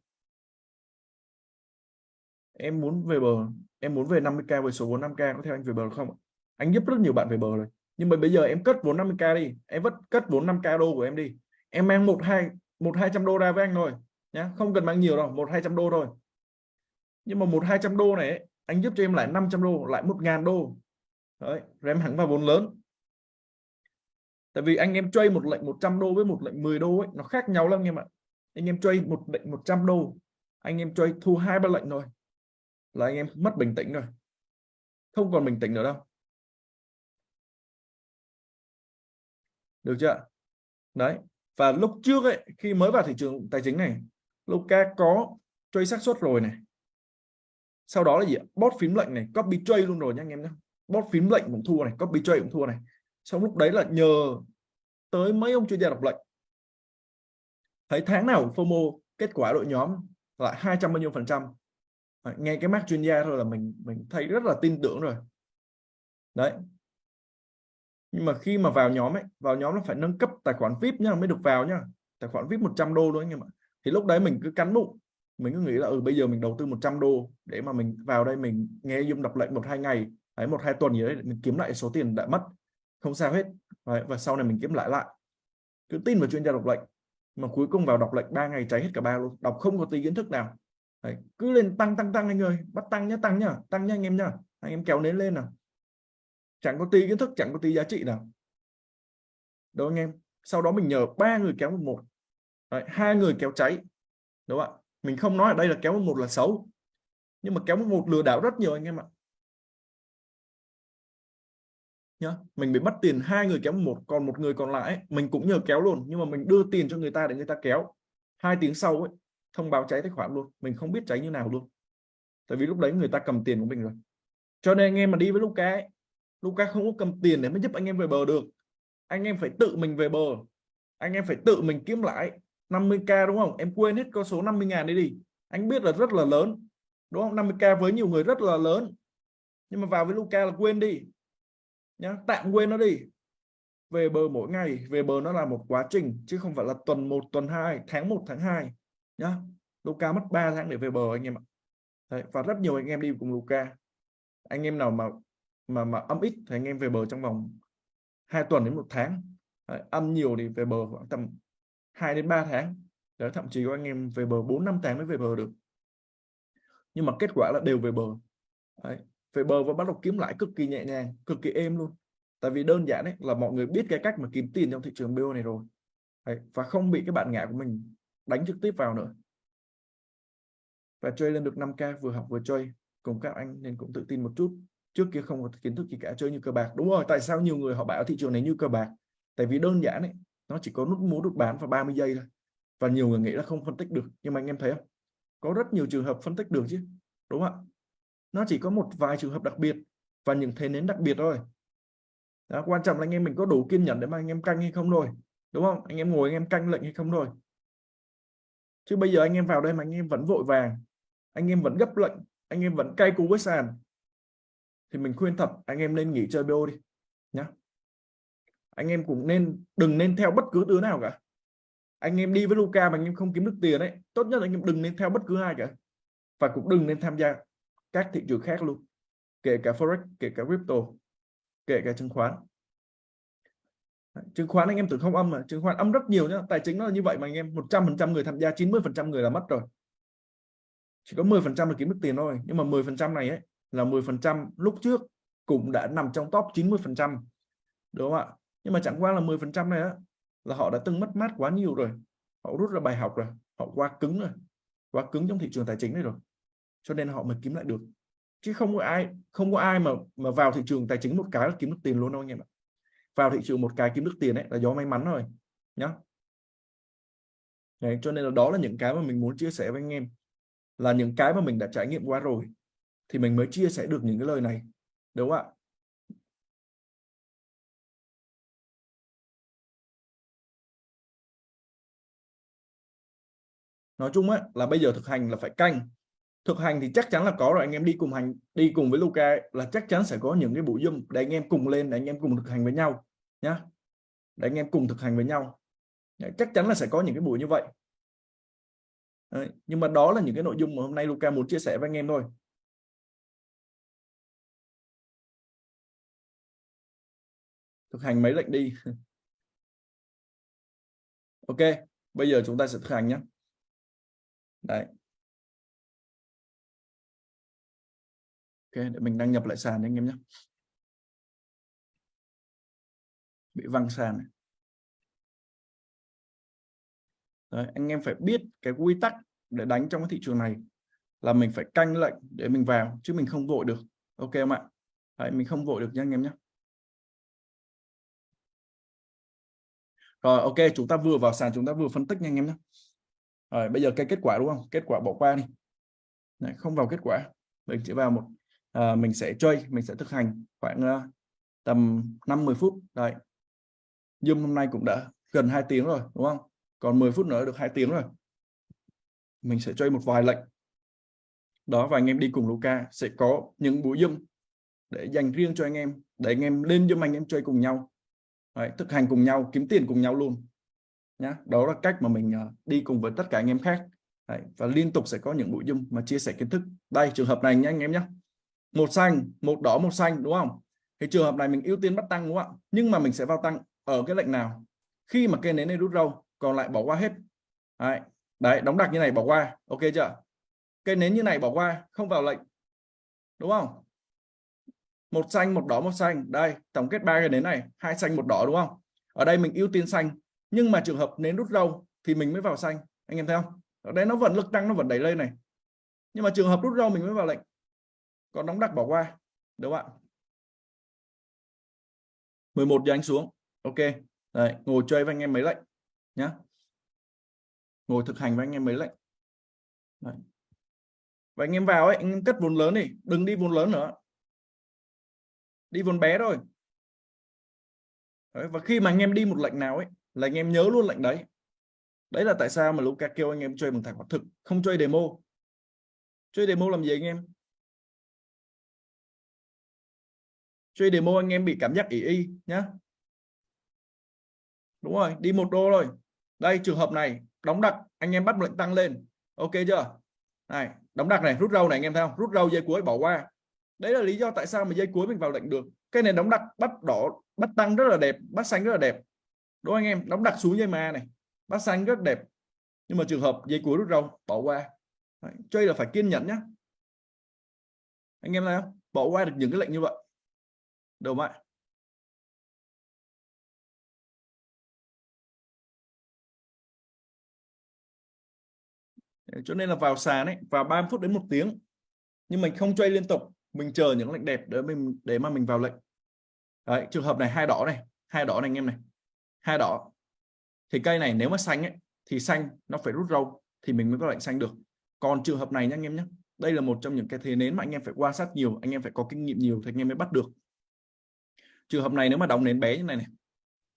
Em muốn về bờ em muốn về 50k với số vốn 5k có theo anh về bờ không anh giúp rất nhiều bạn về bờ rồi nhưng mà bây giờ em cất vốn 50k đi em vẫn cất vốn 5k đô của em đi. Em mang một hai một hai trăm đô ra với anh rồi nhá. Không cần mang nhiều đâu một hai trăm đô thôi. Nhưng mà một hai trăm đô này ấy, anh giúp cho em lại 500 đô lại một ngàn đô. Đấy rồi em hẳn vào vốn lớn. Tại vì anh em chơi một lệnh 100 đô với một lệnh 10 đô ấy nó khác nhau lắm anh em ạ. Anh em chơi một lệnh 100 đô anh em chơi thu hai ba lệnh thôi. Là anh em mất bình tĩnh rồi. Không còn bình tĩnh nữa đâu. Được chưa đấy, và lúc trước ấy, khi mới vào thị trường tài chính này Luca có trade xác suất rồi này. Sau đó là gì bót phím lệnh này, copy trade luôn rồi nha anh em nhé. Bót phím lệnh cũng thua này, copy trade cũng thua này. Xong lúc đấy là nhờ tới mấy ông chuyên gia đọc lệnh thấy tháng nào FOMO, kết quả đội nhóm lại 200 bao nhiêu phần trăm. Nghe cái mắt chuyên gia thôi là mình mình thấy rất là tin tưởng rồi. Đấy nhưng mà khi mà vào nhóm ấy vào nhóm nó phải nâng cấp tài khoản VIP nhá mới được vào nhá. Tài khoản VIP 100 đô luôn anh em ạ. Thì lúc đấy mình cứ cắn bụng. Mình cứ nghĩ là ừ bây giờ mình đầu tư 100 đô để mà mình vào đây mình nghe dung đọc lệnh một hai ngày ấy một hai tuần gì đấy mình kiếm lại số tiền đã mất. Không sao hết. Đấy, và sau này mình kiếm lại lại. Cứ tin vào chuyên gia đọc lệnh. Mà cuối cùng vào đọc lệnh ba ngày cháy hết cả ba luôn. Đọc không có tí kiến thức nào. Đấy, cứ lên tăng tăng tăng anh ơi. Bắt tăng nhá tăng nhá tăng nhá anh em nhá. Anh em kéo nến lên nào chẳng có tí kiến thức chẳng có tí giá trị nào. Đúng anh em? Sau đó mình nhờ ba người kéo một một. Hai người kéo cháy. Đúng không ạ? Mình không nói ở đây là kéo một là xấu. Nhưng mà kéo một lừa đảo rất nhiều anh em ạ. Nhá mình bị mất tiền hai người kéo một còn một người còn lại mình cũng nhờ kéo luôn. Nhưng mà mình đưa tiền cho người ta để người ta kéo. Hai tiếng sau ấy thông báo cháy tài khoản luôn. Mình không biết cháy như nào luôn. Tại vì lúc đấy người ta cầm tiền của mình rồi. Cho nên anh em mà đi với Luca ấy, Luca không có cầm tiền để mới giúp anh em về bờ được. Anh em phải tự mình về bờ. Anh em phải tự mình kiếm lại 50k đúng không? Em quên hết con số 50 ngàn đấy đi. Anh biết là rất là lớn đúng không? 50k với nhiều người rất là lớn. Nhưng mà vào với Luca là quên đi. Nhá tạm quên nó đi. Về bờ mỗi ngày về bờ nó là một quá trình chứ không phải là tuần 1 tuần 2 tháng 1 tháng 2 nhá Luca mất 3 tháng để về bờ anh em ạ. Đấy, và rất nhiều anh em đi cùng Luca anh em nào mà mà mà âm ít thì anh em về bờ trong vòng 2 tuần đến một tháng. Đấy, âm nhiều thì về bờ khoảng tầm 2 đến 3 tháng. Đấy, thậm chí có anh em về bờ 4 năm tháng mới về bờ được. Nhưng mà kết quả là đều về bờ. Đấy. về bờ và bắt đầu kiếm lãi cực kỳ nhẹ nhàng cực kỳ êm luôn. Tại vì đơn giản đấy là mọi người biết cái cách mà kiếm tiền trong thị trường BO này rồi. Đấy. và không bị cái bạn ngã của mình đánh trực tiếp vào nữa. Và chơi lên được 5k vừa học vừa chơi. Cùng các anh nên cũng tự tin một chút trước kia không có kiến thức gì cả chơi như cờ bạc. Đúng rồi tại sao nhiều người họ bảo thị trường này như cờ bạc? Tại vì đơn giản ấy nó chỉ có nút mua nút bán và 30 giây thôi. Và nhiều người nghĩ là không phân tích được nhưng mà anh em thấy không? Có rất nhiều trường hợp phân tích được chứ đúng không ạ? Nó chỉ có một vài trường hợp đặc biệt và những thế nến đặc biệt thôi. Đó, quan trọng là anh em mình có đủ kiên nhẫn để mà anh em canh hay không thôi đúng không? Anh em ngồi anh em canh lệnh hay không thôi. Chứ bây giờ anh em vào đây mà anh em vẫn vội vàng anh em vẫn gấp lệnh anh em vẫn cay cú với sàn thì mình khuyên thật, anh em nên nghỉ chơi BO đi, nhá. Anh em cũng nên, đừng nên theo bất cứ đứa nào cả. Anh em đi với Luca mà anh em không kiếm được tiền đấy tốt nhất là anh em đừng nên theo bất cứ ai cả. Và cũng đừng nên tham gia các thị trường khác luôn, kể cả forex, kể cả crypto, kể cả chứng khoán. Chứng khoán anh em tưởng không âm mà, chứng khoán âm rất nhiều nhá, tài chính nó là như vậy mà anh em 100% người tham gia 90% người là mất rồi. Chỉ có 10% là kiếm được tiền thôi, nhưng mà 10% này ấy là 10% lúc trước cũng đã nằm trong top 90% đúng không ạ? Nhưng mà chẳng qua là 10% này á là họ đã từng mất mát quá nhiều rồi. Họ rút ra bài học rồi họ quá cứng rồi quá cứng trong thị trường tài chính này rồi. Cho nên họ mới kiếm lại được. Chứ không có ai không có ai mà mà vào thị trường tài chính một cái là kiếm được tiền luôn đâu anh em ạ. Vào thị trường một cái kiếm được tiền ấy là do may mắn rồi nhá. Đấy, cho nên là đó là những cái mà mình muốn chia sẻ với anh em là những cái mà mình đã trải nghiệm qua rồi thì mình mới chia sẻ được những cái lời này đúng không ạ? Nói chung á là bây giờ thực hành là phải canh. Thực hành thì chắc chắn là có rồi anh em đi cùng hành đi cùng với Luca là chắc chắn sẽ có những cái buổi zoom để anh em cùng lên để anh em cùng thực hành với nhau nhá. Để anh em cùng thực hành với nhau. Đấy, chắc chắn là sẽ có những cái buổi như vậy. Đấy, nhưng mà đó là những cái nội dung mà hôm nay Luca muốn chia sẻ với anh em thôi. Thực hành mấy lệnh đi. <laughs> Ok bây giờ chúng ta sẽ thực hành nhé. Đấy. Ok để mình đăng nhập lại sàn anh em nhé. Bị văng sàn này. Đấy, anh em phải biết cái quy tắc để đánh trong cái thị trường này là mình phải canh lệnh để mình vào chứ mình không vội được. Ok không ạ? Đấy, mình không vội được nha anh em nhé. Rồi ok chúng ta vừa vào sàn chúng ta vừa phân tích nha anh em nhé. Rồi bây giờ cái kết quả đúng không? Kết quả bỏ qua đi. Đấy, không vào kết quả. Mình chỉ vào một à, mình sẽ chơi mình sẽ thực hành khoảng uh, tầm 50 phút. Đấy. Zoom hôm nay cũng đã gần 2 tiếng rồi đúng không? Còn 10 phút nữa được 2 tiếng rồi. Mình sẽ chơi một vài lệnh. Đó và anh em đi cùng Luca sẽ có những buổi Zoom để dành riêng cho anh em để anh em lên Zoom anh em chơi cùng nhau. Đấy, thực hành cùng nhau kiếm tiền cùng nhau luôn. Nhá đó là cách mà mình ờ, đi cùng với tất cả anh em khác. Đấy, và liên tục sẽ có những nội dung mà chia sẻ kiến thức. Đây trường hợp này nhé anh em nhé một xanh một đỏ một xanh đúng không? Thì trường hợp này mình ưu tiên bắt tăng đúng không ạ? Nhưng mà mình sẽ vào tăng ở cái lệnh nào? Khi mà cây nến này rút râu còn lại bỏ qua hết. Đấy, đấy đóng đặc như này bỏ qua ok chưa? Cây nến như này bỏ qua không vào lệnh. Đúng không? Một xanh một đỏ một xanh. Đây tổng kết ba cái nến này. Hai xanh một đỏ đúng không? Ở đây mình ưu tiên xanh. Nhưng mà trường hợp nến rút râu thì mình mới vào xanh. Anh em thấy không? Ở đây nó vẫn lực tăng nó vẫn đẩy lên này. Nhưng mà trường hợp rút râu mình mới vào lệnh. Còn đóng đặc bỏ qua. Đúng không ạ? 11 giờ anh xuống. Ok. Đấy, ngồi chơi với anh em mấy lệnh nhá. Ngồi thực hành với anh em mấy lệnh. Đấy. và anh em vào ấy anh em cất vốn lớn đi. Đừng đi vốn lớn nữa đi vốn bé thôi. Đấy, và khi mà anh em đi một lệnh nào ấy là anh em nhớ luôn lệnh đấy. Đấy là tại sao mà Luca kêu anh em chơi bằng tài khoản thực không chơi demo. Chơi demo làm gì anh em? Chơi demo anh em bị cảm giác ỉ y nhá. Đúng rồi đi một đô rồi đây trường hợp này đóng đặc anh em bắt lệnh tăng lên. Ok chưa? Này đóng đặc này rút râu này anh em thấy không? Rút râu dây cuối bỏ qua đấy là lý do tại sao mà dây cuối mình vào lệnh được. Cái này đóng đặc bắt đỏ, bắt tăng rất là đẹp, bắt xanh rất là đẹp. Đúng không anh em? Đóng đặc xuống dây ma này, bắt xanh rất đẹp. Nhưng mà trường hợp dây cuối rút râu, bỏ qua. Đấy. chơi là phải kiên nhẫn nhá. Anh em thấy không? Bỏ qua được những cái lệnh như vậy. Được không ạ? Cho nên là vào sàn ấy, vào 30 phút đến một tiếng. Nhưng mình không chơi liên tục mình chờ những lệnh đẹp để mình để mà mình vào lệnh. Đấy, trường hợp này hai đỏ này hai đỏ này anh em này. Hai đỏ. Thì cây này nếu mà xanh ấy thì xanh nó phải rút râu thì mình mới có lệnh xanh được. Còn trường hợp này nhá anh em nhé đây là một trong những cái thế nến mà anh em phải quan sát nhiều anh em phải có kinh nghiệm nhiều thì anh em mới bắt được. Trường hợp này nếu mà đóng nến bé như này này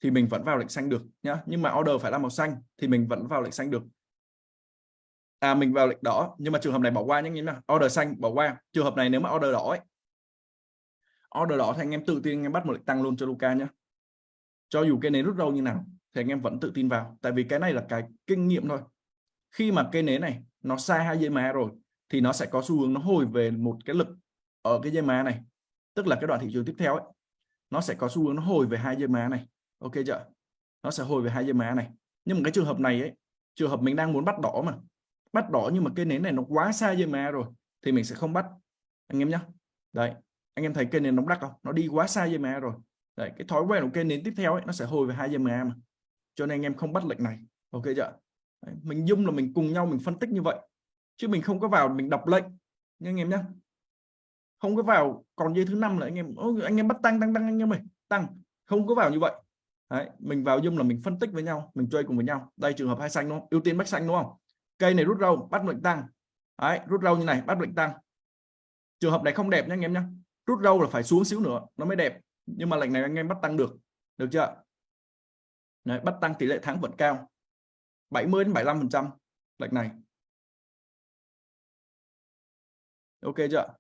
thì mình vẫn vào lệnh xanh được nhá. Nhưng mà order phải là màu xanh thì mình vẫn vào lệnh xanh được à mình vào lệnh đỏ, nhưng mà trường hợp này bỏ qua nhé nhé order xanh, bỏ qua. Trường hợp này nếu mà order đỏ ấy, order đỏ thì anh em tự tin anh em bắt một lệnh tăng luôn cho Luca nhé cho dù cái nến rút râu như nào thì anh em vẫn tự tin vào. Tại vì cái này là cái kinh nghiệm thôi. Khi mà cây nến này nó sai hai dây má rồi, thì nó sẽ có xu hướng nó hồi về một cái lực ở cái dây má này. Tức là cái đoạn thị trường tiếp theo ấy, nó sẽ có xu hướng nó hồi về hai dây má này. Ok chưa? Nó sẽ hồi về hai dây má này. Nhưng mà cái trường hợp này ấy, trường hợp mình đang muốn bắt đỏ mà bắt đỏ nhưng mà cây nến này nó quá xa dây má rồi thì mình sẽ không bắt. Anh em nhé đấy anh em thấy cây nến nóng đắt không? Nó đi quá xa dây má rồi. Đấy cái thói quen của cây nến tiếp theo ấy nó sẽ hồi về hai dây má mà. Cho nên anh em không bắt lệnh này. Ok chưa? Đấy, mình dung là mình cùng nhau mình phân tích như vậy. Chứ mình không có vào mình đọc lệnh. Nha anh em nhé không có vào còn dây thứ năm là anh em anh em bắt tăng tăng tăng anh em ơi. Tăng. Không có vào như vậy. Đấy, mình vào dung là mình phân tích với nhau mình chơi cùng với nhau. Đây trường hợp hai xanh đúng không? Ưu tiên bách xanh đúng không? Cây này rút râu bắt lệnh tăng. Đấy, rút râu như này bắt lệnh tăng. Trường hợp này không đẹp nhé anh em nhé rút râu là phải xuống xíu nữa nó mới đẹp. Nhưng mà lệnh này anh em bắt tăng được được chưa? Đấy, bắt tăng tỷ lệ thắng vẫn cao. 70 đến 75 phần trăm lệnh này. Ok chưa?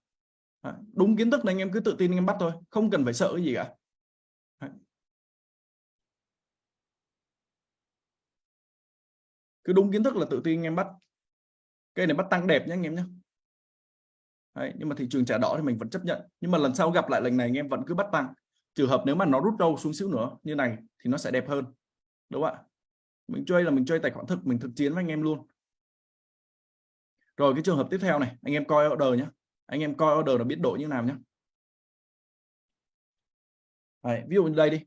Đúng kiến thức này anh em cứ tự tin anh em bắt thôi không cần phải sợ cái gì cả. Cứ đúng kiến thức là tự tin anh em bắt. Cây này bắt tăng đẹp nhé anh em nhé Đấy, nhưng mà thị trường trả đỏ thì mình vẫn chấp nhận. Nhưng mà lần sau gặp lại lần này anh em vẫn cứ bắt tăng. Trường hợp nếu mà nó rút đâu xuống xíu nữa như này thì nó sẽ đẹp hơn. Đúng không ạ? Mình chơi là mình chơi tài khoản thực mình thực chiến với anh em luôn. Rồi cái trường hợp tiếp theo này anh em coi order nhé anh em coi order là biến đổi như nào nhé Đấy, ví dụ như đây đi.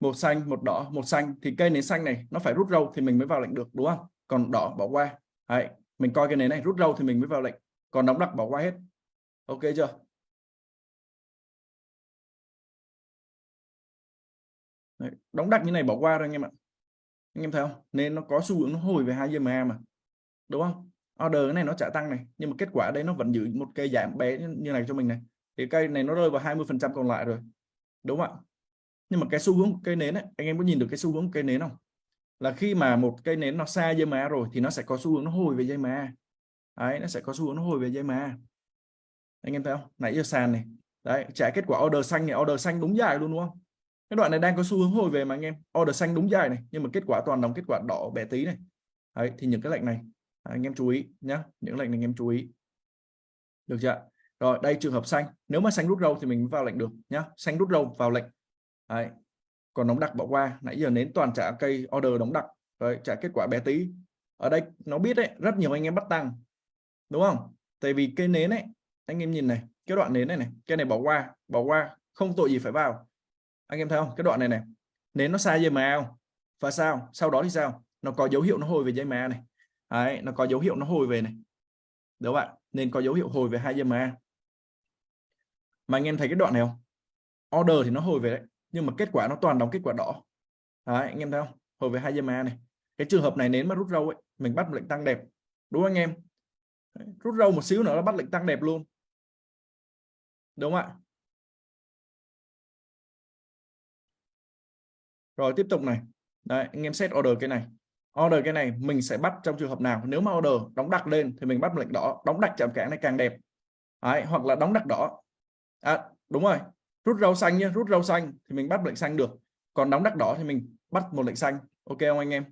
Một xanh một đỏ một xanh thì cây này xanh này nó phải rút râu thì mình mới vào lệnh được đúng không? Còn đỏ bỏ qua. Đấy, mình coi cái nến này rút râu thì mình mới vào lệnh. Còn đóng đặc bỏ qua hết. Ok chưa? Đấy, đóng đặc như này bỏ qua rồi anh em ạ. Anh em thấy không? Nên nó có xu hướng nó hồi về hai ma mà. Đúng không? Order cái này nó trả tăng này nhưng mà kết quả đây nó vẫn giữ một cây giảm bé như này cho mình này. Thì cây này nó rơi vào 20 phần trăm còn lại rồi. Đúng không ạ? Nhưng mà cái xu hướng cây nến ấy, anh em có nhìn được cái xu hướng cây nến không? Là khi mà một cây nến nó xa dây má rồi thì nó sẽ có xu hướng nó hồi về dây má. Đấy, nó sẽ có xu hướng nó hồi về dây má. Anh em thấy không? Nãy giờ sàn này. Đấy, trả kết quả order xanh này. Order xanh đúng dài luôn, đúng không? Cái đoạn này đang có xu hướng hồi về mà, anh em. Order xanh đúng dài này, nhưng mà kết quả toàn đóng kết quả đỏ bé tí này. Đấy, thì những cái lệnh này à, anh em chú ý nhé những lệnh này anh em chú ý. Được chưa rồi, đây, trường hợp xanh. Nếu mà xanh rút râu thì mình vào lệnh được nhá. Xanh rút râu vào lệnh. Đấy còn đóng đặc bỏ qua. Nãy giờ nến toàn trả cây order đóng đặc. Rồi trả kết quả bé tí. Ở đây nó biết đấy rất nhiều anh em bắt tăng. Đúng không? Tại vì cây nến ấy anh em nhìn này cái đoạn nến này này cái này bỏ qua bỏ qua không tội gì phải vào. Anh em thấy không? Cái đoạn này này nến nó sai dây mà không? Và sao? Sau đó thì sao? Nó có dấu hiệu nó hồi về dây mà này. Đấy, nó có dấu hiệu nó hồi về này. Đúng không ạ? Nên có dấu hiệu hồi về hai dây mà. Mà anh em thấy cái đoạn này không? Order thì nó hồi về đấy nhưng mà kết quả nó toàn đóng kết quả đỏ. Đấy, anh em thấy không? Hồi về hai dây ma này. Cái trường hợp này nến mà rút râu ấy mình bắt lệnh tăng đẹp. Đúng không anh em? Đấy, rút râu một xíu nữa nó bắt lệnh tăng đẹp luôn. Đúng không ạ? Rồi tiếp tục này. Đấy, anh em set order cái này. Order cái này mình sẽ bắt trong trường hợp nào? Nếu mà order đóng đặc lên thì mình bắt lệnh đỏ đóng đặc chạm cản này càng đẹp. Đấy, hoặc là đóng đặc đỏ. À, đúng rồi rút rau xanh nhé rút rau xanh thì mình bắt lệnh xanh được. Còn đóng đặc đỏ thì mình bắt một lệnh xanh. Ok không anh em?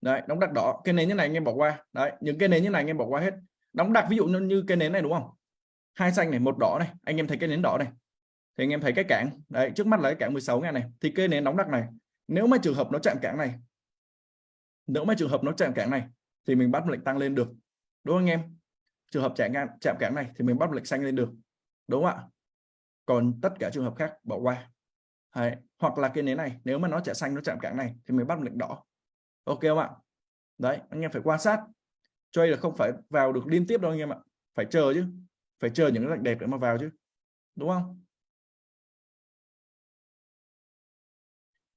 Đấy đóng đặc đỏ. Cái nến như này anh em bỏ qua. Đấy những cái nến như này anh em bỏ qua hết. Đóng đặc ví dụ như, cái nến này đúng không? Hai xanh này một đỏ này. Anh em thấy cái nến đỏ này. Thì anh em thấy cái cảng. Đấy trước mắt là cái cảng 16 ngàn này. Thì cái nến đóng đặc này nếu mà trường hợp nó chạm cảng này nếu mà trường hợp nó chạm cảng này thì mình bắt lệnh tăng lên được. Đúng không anh em? Trường hợp chạm ngang, chạm cản này thì mình bắt lệnh xanh lên được, đúng không ạ? Còn tất cả trường hợp khác bỏ qua. Đấy. hoặc là cái nến này, nếu mà nó chạm xanh, nó chạm cản này thì mình bắt lệnh đỏ. Ok không ạ? Đấy, anh em phải quan sát. Chơi là không phải vào được liên tiếp đâu anh em ạ. Phải chờ chứ. Phải chờ những cái lệnh đẹp để mà vào chứ. Đúng không?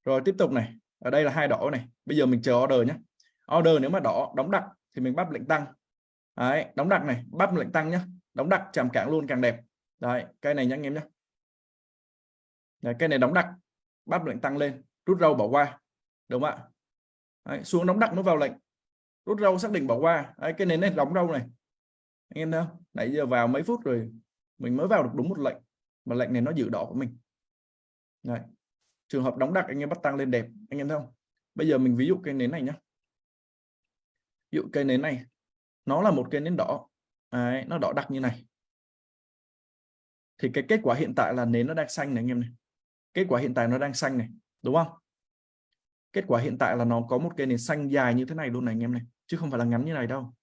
Rồi, tiếp tục này. Ở đây là hai đỏ này. Bây giờ mình chờ order nhé. Order nếu mà đỏ, đóng đặc thì mình bắt lệnh tăng đấy đóng đặc này bắt lệnh tăng nhé đóng đặc chạm cản luôn càng đẹp. Đấy cây này nhá anh em nhé đấy, cây này đóng đặc bắt lệnh tăng lên rút râu bỏ qua đúng không ạ? Đấy, xuống đóng đặc nó vào lệnh rút râu xác định bỏ qua. Đấy, cái nến này đóng râu này. Anh em thấy không? Nãy giờ vào mấy phút rồi mình mới vào được đúng một lệnh mà lệnh này nó giữ đỏ của mình. Đấy. trường hợp đóng đặc anh em bắt tăng lên đẹp anh em thấy không? Bây giờ mình ví dụ cây nến này nhé ví dụ cây nến này nó là một cây nến đỏ. Đấy, nó đỏ đặc như này. Thì cái kết quả hiện tại là nến nó đang xanh này anh em này. Kết quả hiện tại nó đang xanh này đúng không? Kết quả hiện tại là nó có một cây nến xanh dài như thế này luôn này anh em này. Chứ không phải là ngắn như này đâu.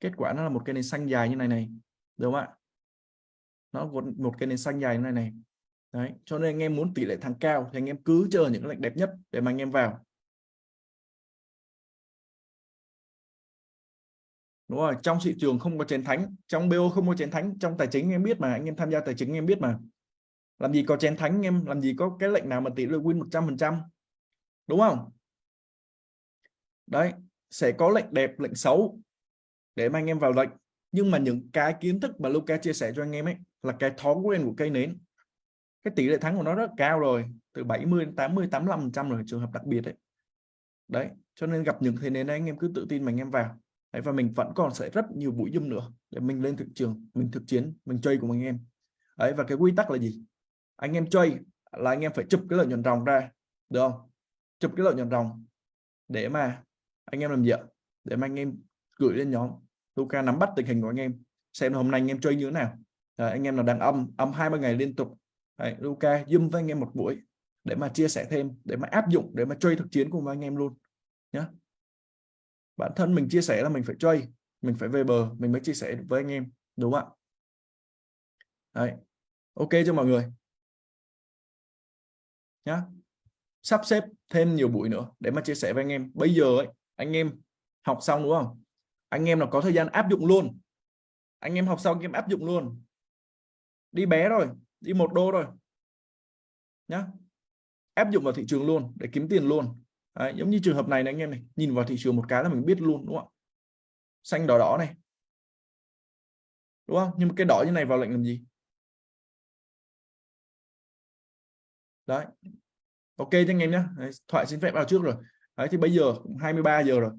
Kết quả nó là một cây nến xanh dài như này này đúng không ạ? Nó một cây nến xanh dài như này này. Đấy cho nên anh em muốn tỷ lệ thắng cao thì anh em cứ chờ những lệnh đẹp nhất để mà anh em vào. Đúng rồi, trong thị trường không có chén thánh, trong BO không có chén thánh, trong tài chính em biết mà, anh em tham gia tài chính em biết mà. Làm gì có chén thánh em, làm gì có cái lệnh nào mà tỷ lệ win 100% đúng không? Đấy, sẽ có lệnh đẹp, lệnh xấu để mà anh em vào lệnh. Nhưng mà những cái kiến thức mà Luca chia sẻ cho anh em ấy là cái thói quen của cây nến. Cái tỷ lệ thắng của nó rất cao rồi, từ 70 đến 80 85 trăm rồi, trường hợp đặc biệt đấy đấy, cho nên gặp những thế nến đấy anh em cứ tự tin mà anh em vào đấy, và mình vẫn còn sẽ rất nhiều buổi zoom nữa để mình lên thị trường mình thực chiến mình chơi cùng anh em. Đấy và cái quy tắc là gì? Anh em chơi là anh em phải chụp cái lợi nhuận ròng ra được không? Chụp cái lợi nhuận ròng để mà anh em làm gì ạ? Để mà anh em gửi lên nhóm Luca nắm bắt tình hình của anh em xem hôm nay anh em chơi như thế nào. Đấy, anh em là đàn âm âm hai ba ngày liên tục. Đấy, Luca zoom với anh em một buổi để mà chia sẻ thêm để mà áp dụng để mà chơi thực chiến cùng với anh em luôn nhé bản thân mình chia sẻ là mình phải chơi, mình phải về bờ, mình mới chia sẻ với anh em, đúng không ạ? Đấy. ok cho mọi người? Nhá. Sắp xếp thêm nhiều buổi nữa để mà chia sẻ với anh em. Bây giờ ấy, anh em học xong đúng không? Anh em là có thời gian áp dụng luôn. Anh em học xong, anh em áp dụng luôn. Đi bé rồi, đi một đô rồi. Nhá. Áp dụng vào thị trường luôn để kiếm tiền luôn. Đấy, giống như trường hợp này này anh em này nhìn vào thị trường một cái là mình biết luôn đúng không xanh đỏ đỏ này. Đúng không? Nhưng mà cái đỏ như này vào lệnh làm gì? Đấy. Ok cho anh em nhé thoại xin phép vào trước rồi. Đấy thì bây giờ cũng 23 giờ rồi.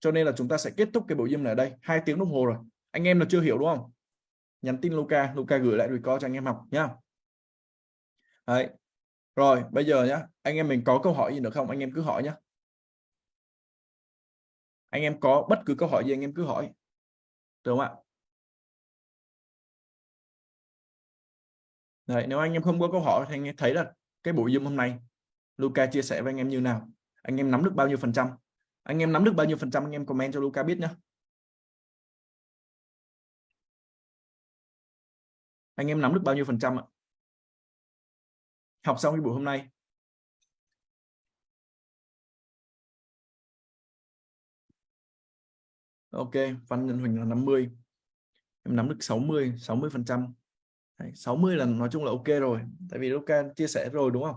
Cho nên là chúng ta sẽ kết thúc cái bộ gym này ở đây. Hai tiếng đồng hồ rồi. Anh em là chưa hiểu đúng không? Nhắn tin Luca Luca gửi lại record cho anh em học nhá. Đấy rồi bây giờ nhá anh em mình có câu hỏi gì nữa không? Anh em cứ hỏi nhá. Anh em có bất cứ câu hỏi gì anh em cứ hỏi. Được không ạ? Đấy, nếu anh em không có câu hỏi thì anh em thấy là cái buổi Zoom hôm nay Luca chia sẻ với anh em như nào? Anh em nắm được bao nhiêu phần trăm? Anh em nắm được bao nhiêu phần trăm? Anh em comment cho Luca biết nhé anh em nắm được bao nhiêu phần trăm ạ? Học xong cái buổi hôm nay. Ok văn nhân huỳnh là 50 em nắm được 60 60 phần trăm. 60 là nói chung là ok rồi tại vì Luca chia sẻ rồi đúng không?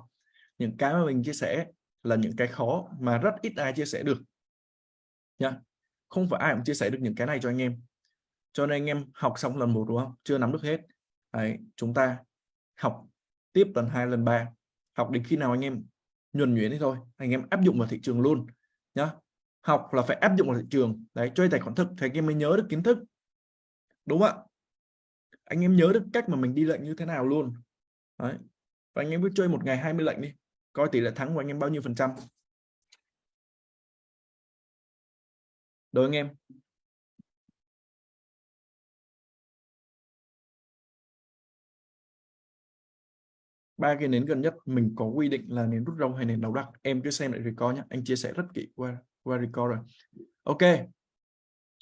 Những cái mà mình chia sẻ là những cái khó mà rất ít ai chia sẻ được. Nha không phải ai cũng chia sẻ được những cái này cho anh em. Cho nên anh em học xong lần một đúng không? Chưa nắm được hết. Đấy, chúng ta học tiếp lần hai, lần ba. Học đến khi nào anh em nhuần nhuyễn đi thôi, anh em áp dụng vào thị trường luôn, nhá. Học là phải áp dụng vào thị trường, đấy chơi tài khoản thực thì anh em mới nhớ được kiến thức. Đúng không ạ? Anh em nhớ được cách mà mình đi lệnh như thế nào luôn. Đấy, và anh em cứ chơi một ngày 20 lệnh đi, coi tỷ lệ thắng của anh em bao nhiêu phần trăm. Đối anh em ba cái nến gần nhất mình có quy định là nến rút rong hay nến đầu đắc? Em cứ xem lại record nhé anh chia sẻ rất kỹ qua qua record rồi. Ok.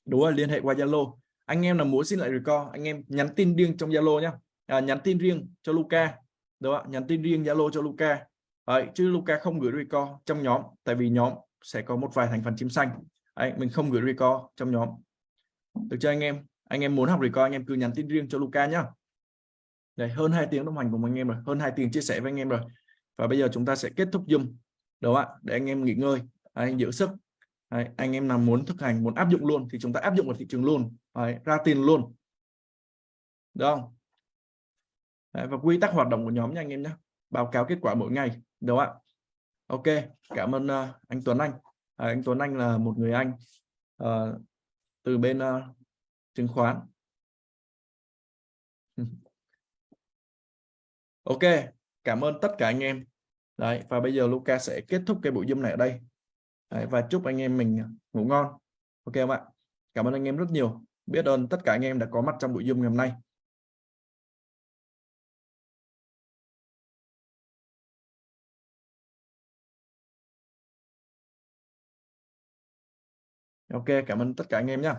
Đúng rồi liên hệ qua zalo. Anh em là muốn xin lại record anh em nhắn tin riêng trong zalo nhé à, nhắn tin riêng cho Luca đúng không? nhắn tin riêng zalo cho Luca Đấy, chứ Luca không gửi record trong nhóm tại vì nhóm sẽ có một vài thành phần chim xanh. Đấy, mình không gửi record trong nhóm. Được chưa anh em? Anh em muốn học record anh em cứ nhắn tin riêng cho Luca nhá đây hơn 2 tiếng đồng hành cùng anh em rồi hơn 2 tiếng chia sẻ với anh em rồi. Và bây giờ chúng ta sẽ kết thúc zoom đúng ạ? Để anh em nghỉ ngơi anh giữ sức. Đấy, anh em nào muốn thực hành muốn áp dụng luôn thì chúng ta áp dụng vào thị trường luôn. Đấy, ra tiền luôn. Được không? Đấy, và quy tắc hoạt động của nhóm nha anh em nhé. Báo cáo kết quả mỗi ngày đúng ạ? Ok cảm ơn uh, anh Tuấn Anh. À, anh Tuấn Anh là một người anh uh, từ bên uh, chứng khoán. Ok cảm ơn tất cả anh em. Đấy và bây giờ Luca sẽ kết thúc cái buổi zoom này ở đây. Đấy, và chúc anh em mình ngủ ngon. Ok không ạ? Cảm ơn anh em rất nhiều. Biết ơn tất cả anh em đã có mặt trong buổi zoom ngày hôm nay. Ok cảm ơn tất cả anh em nhé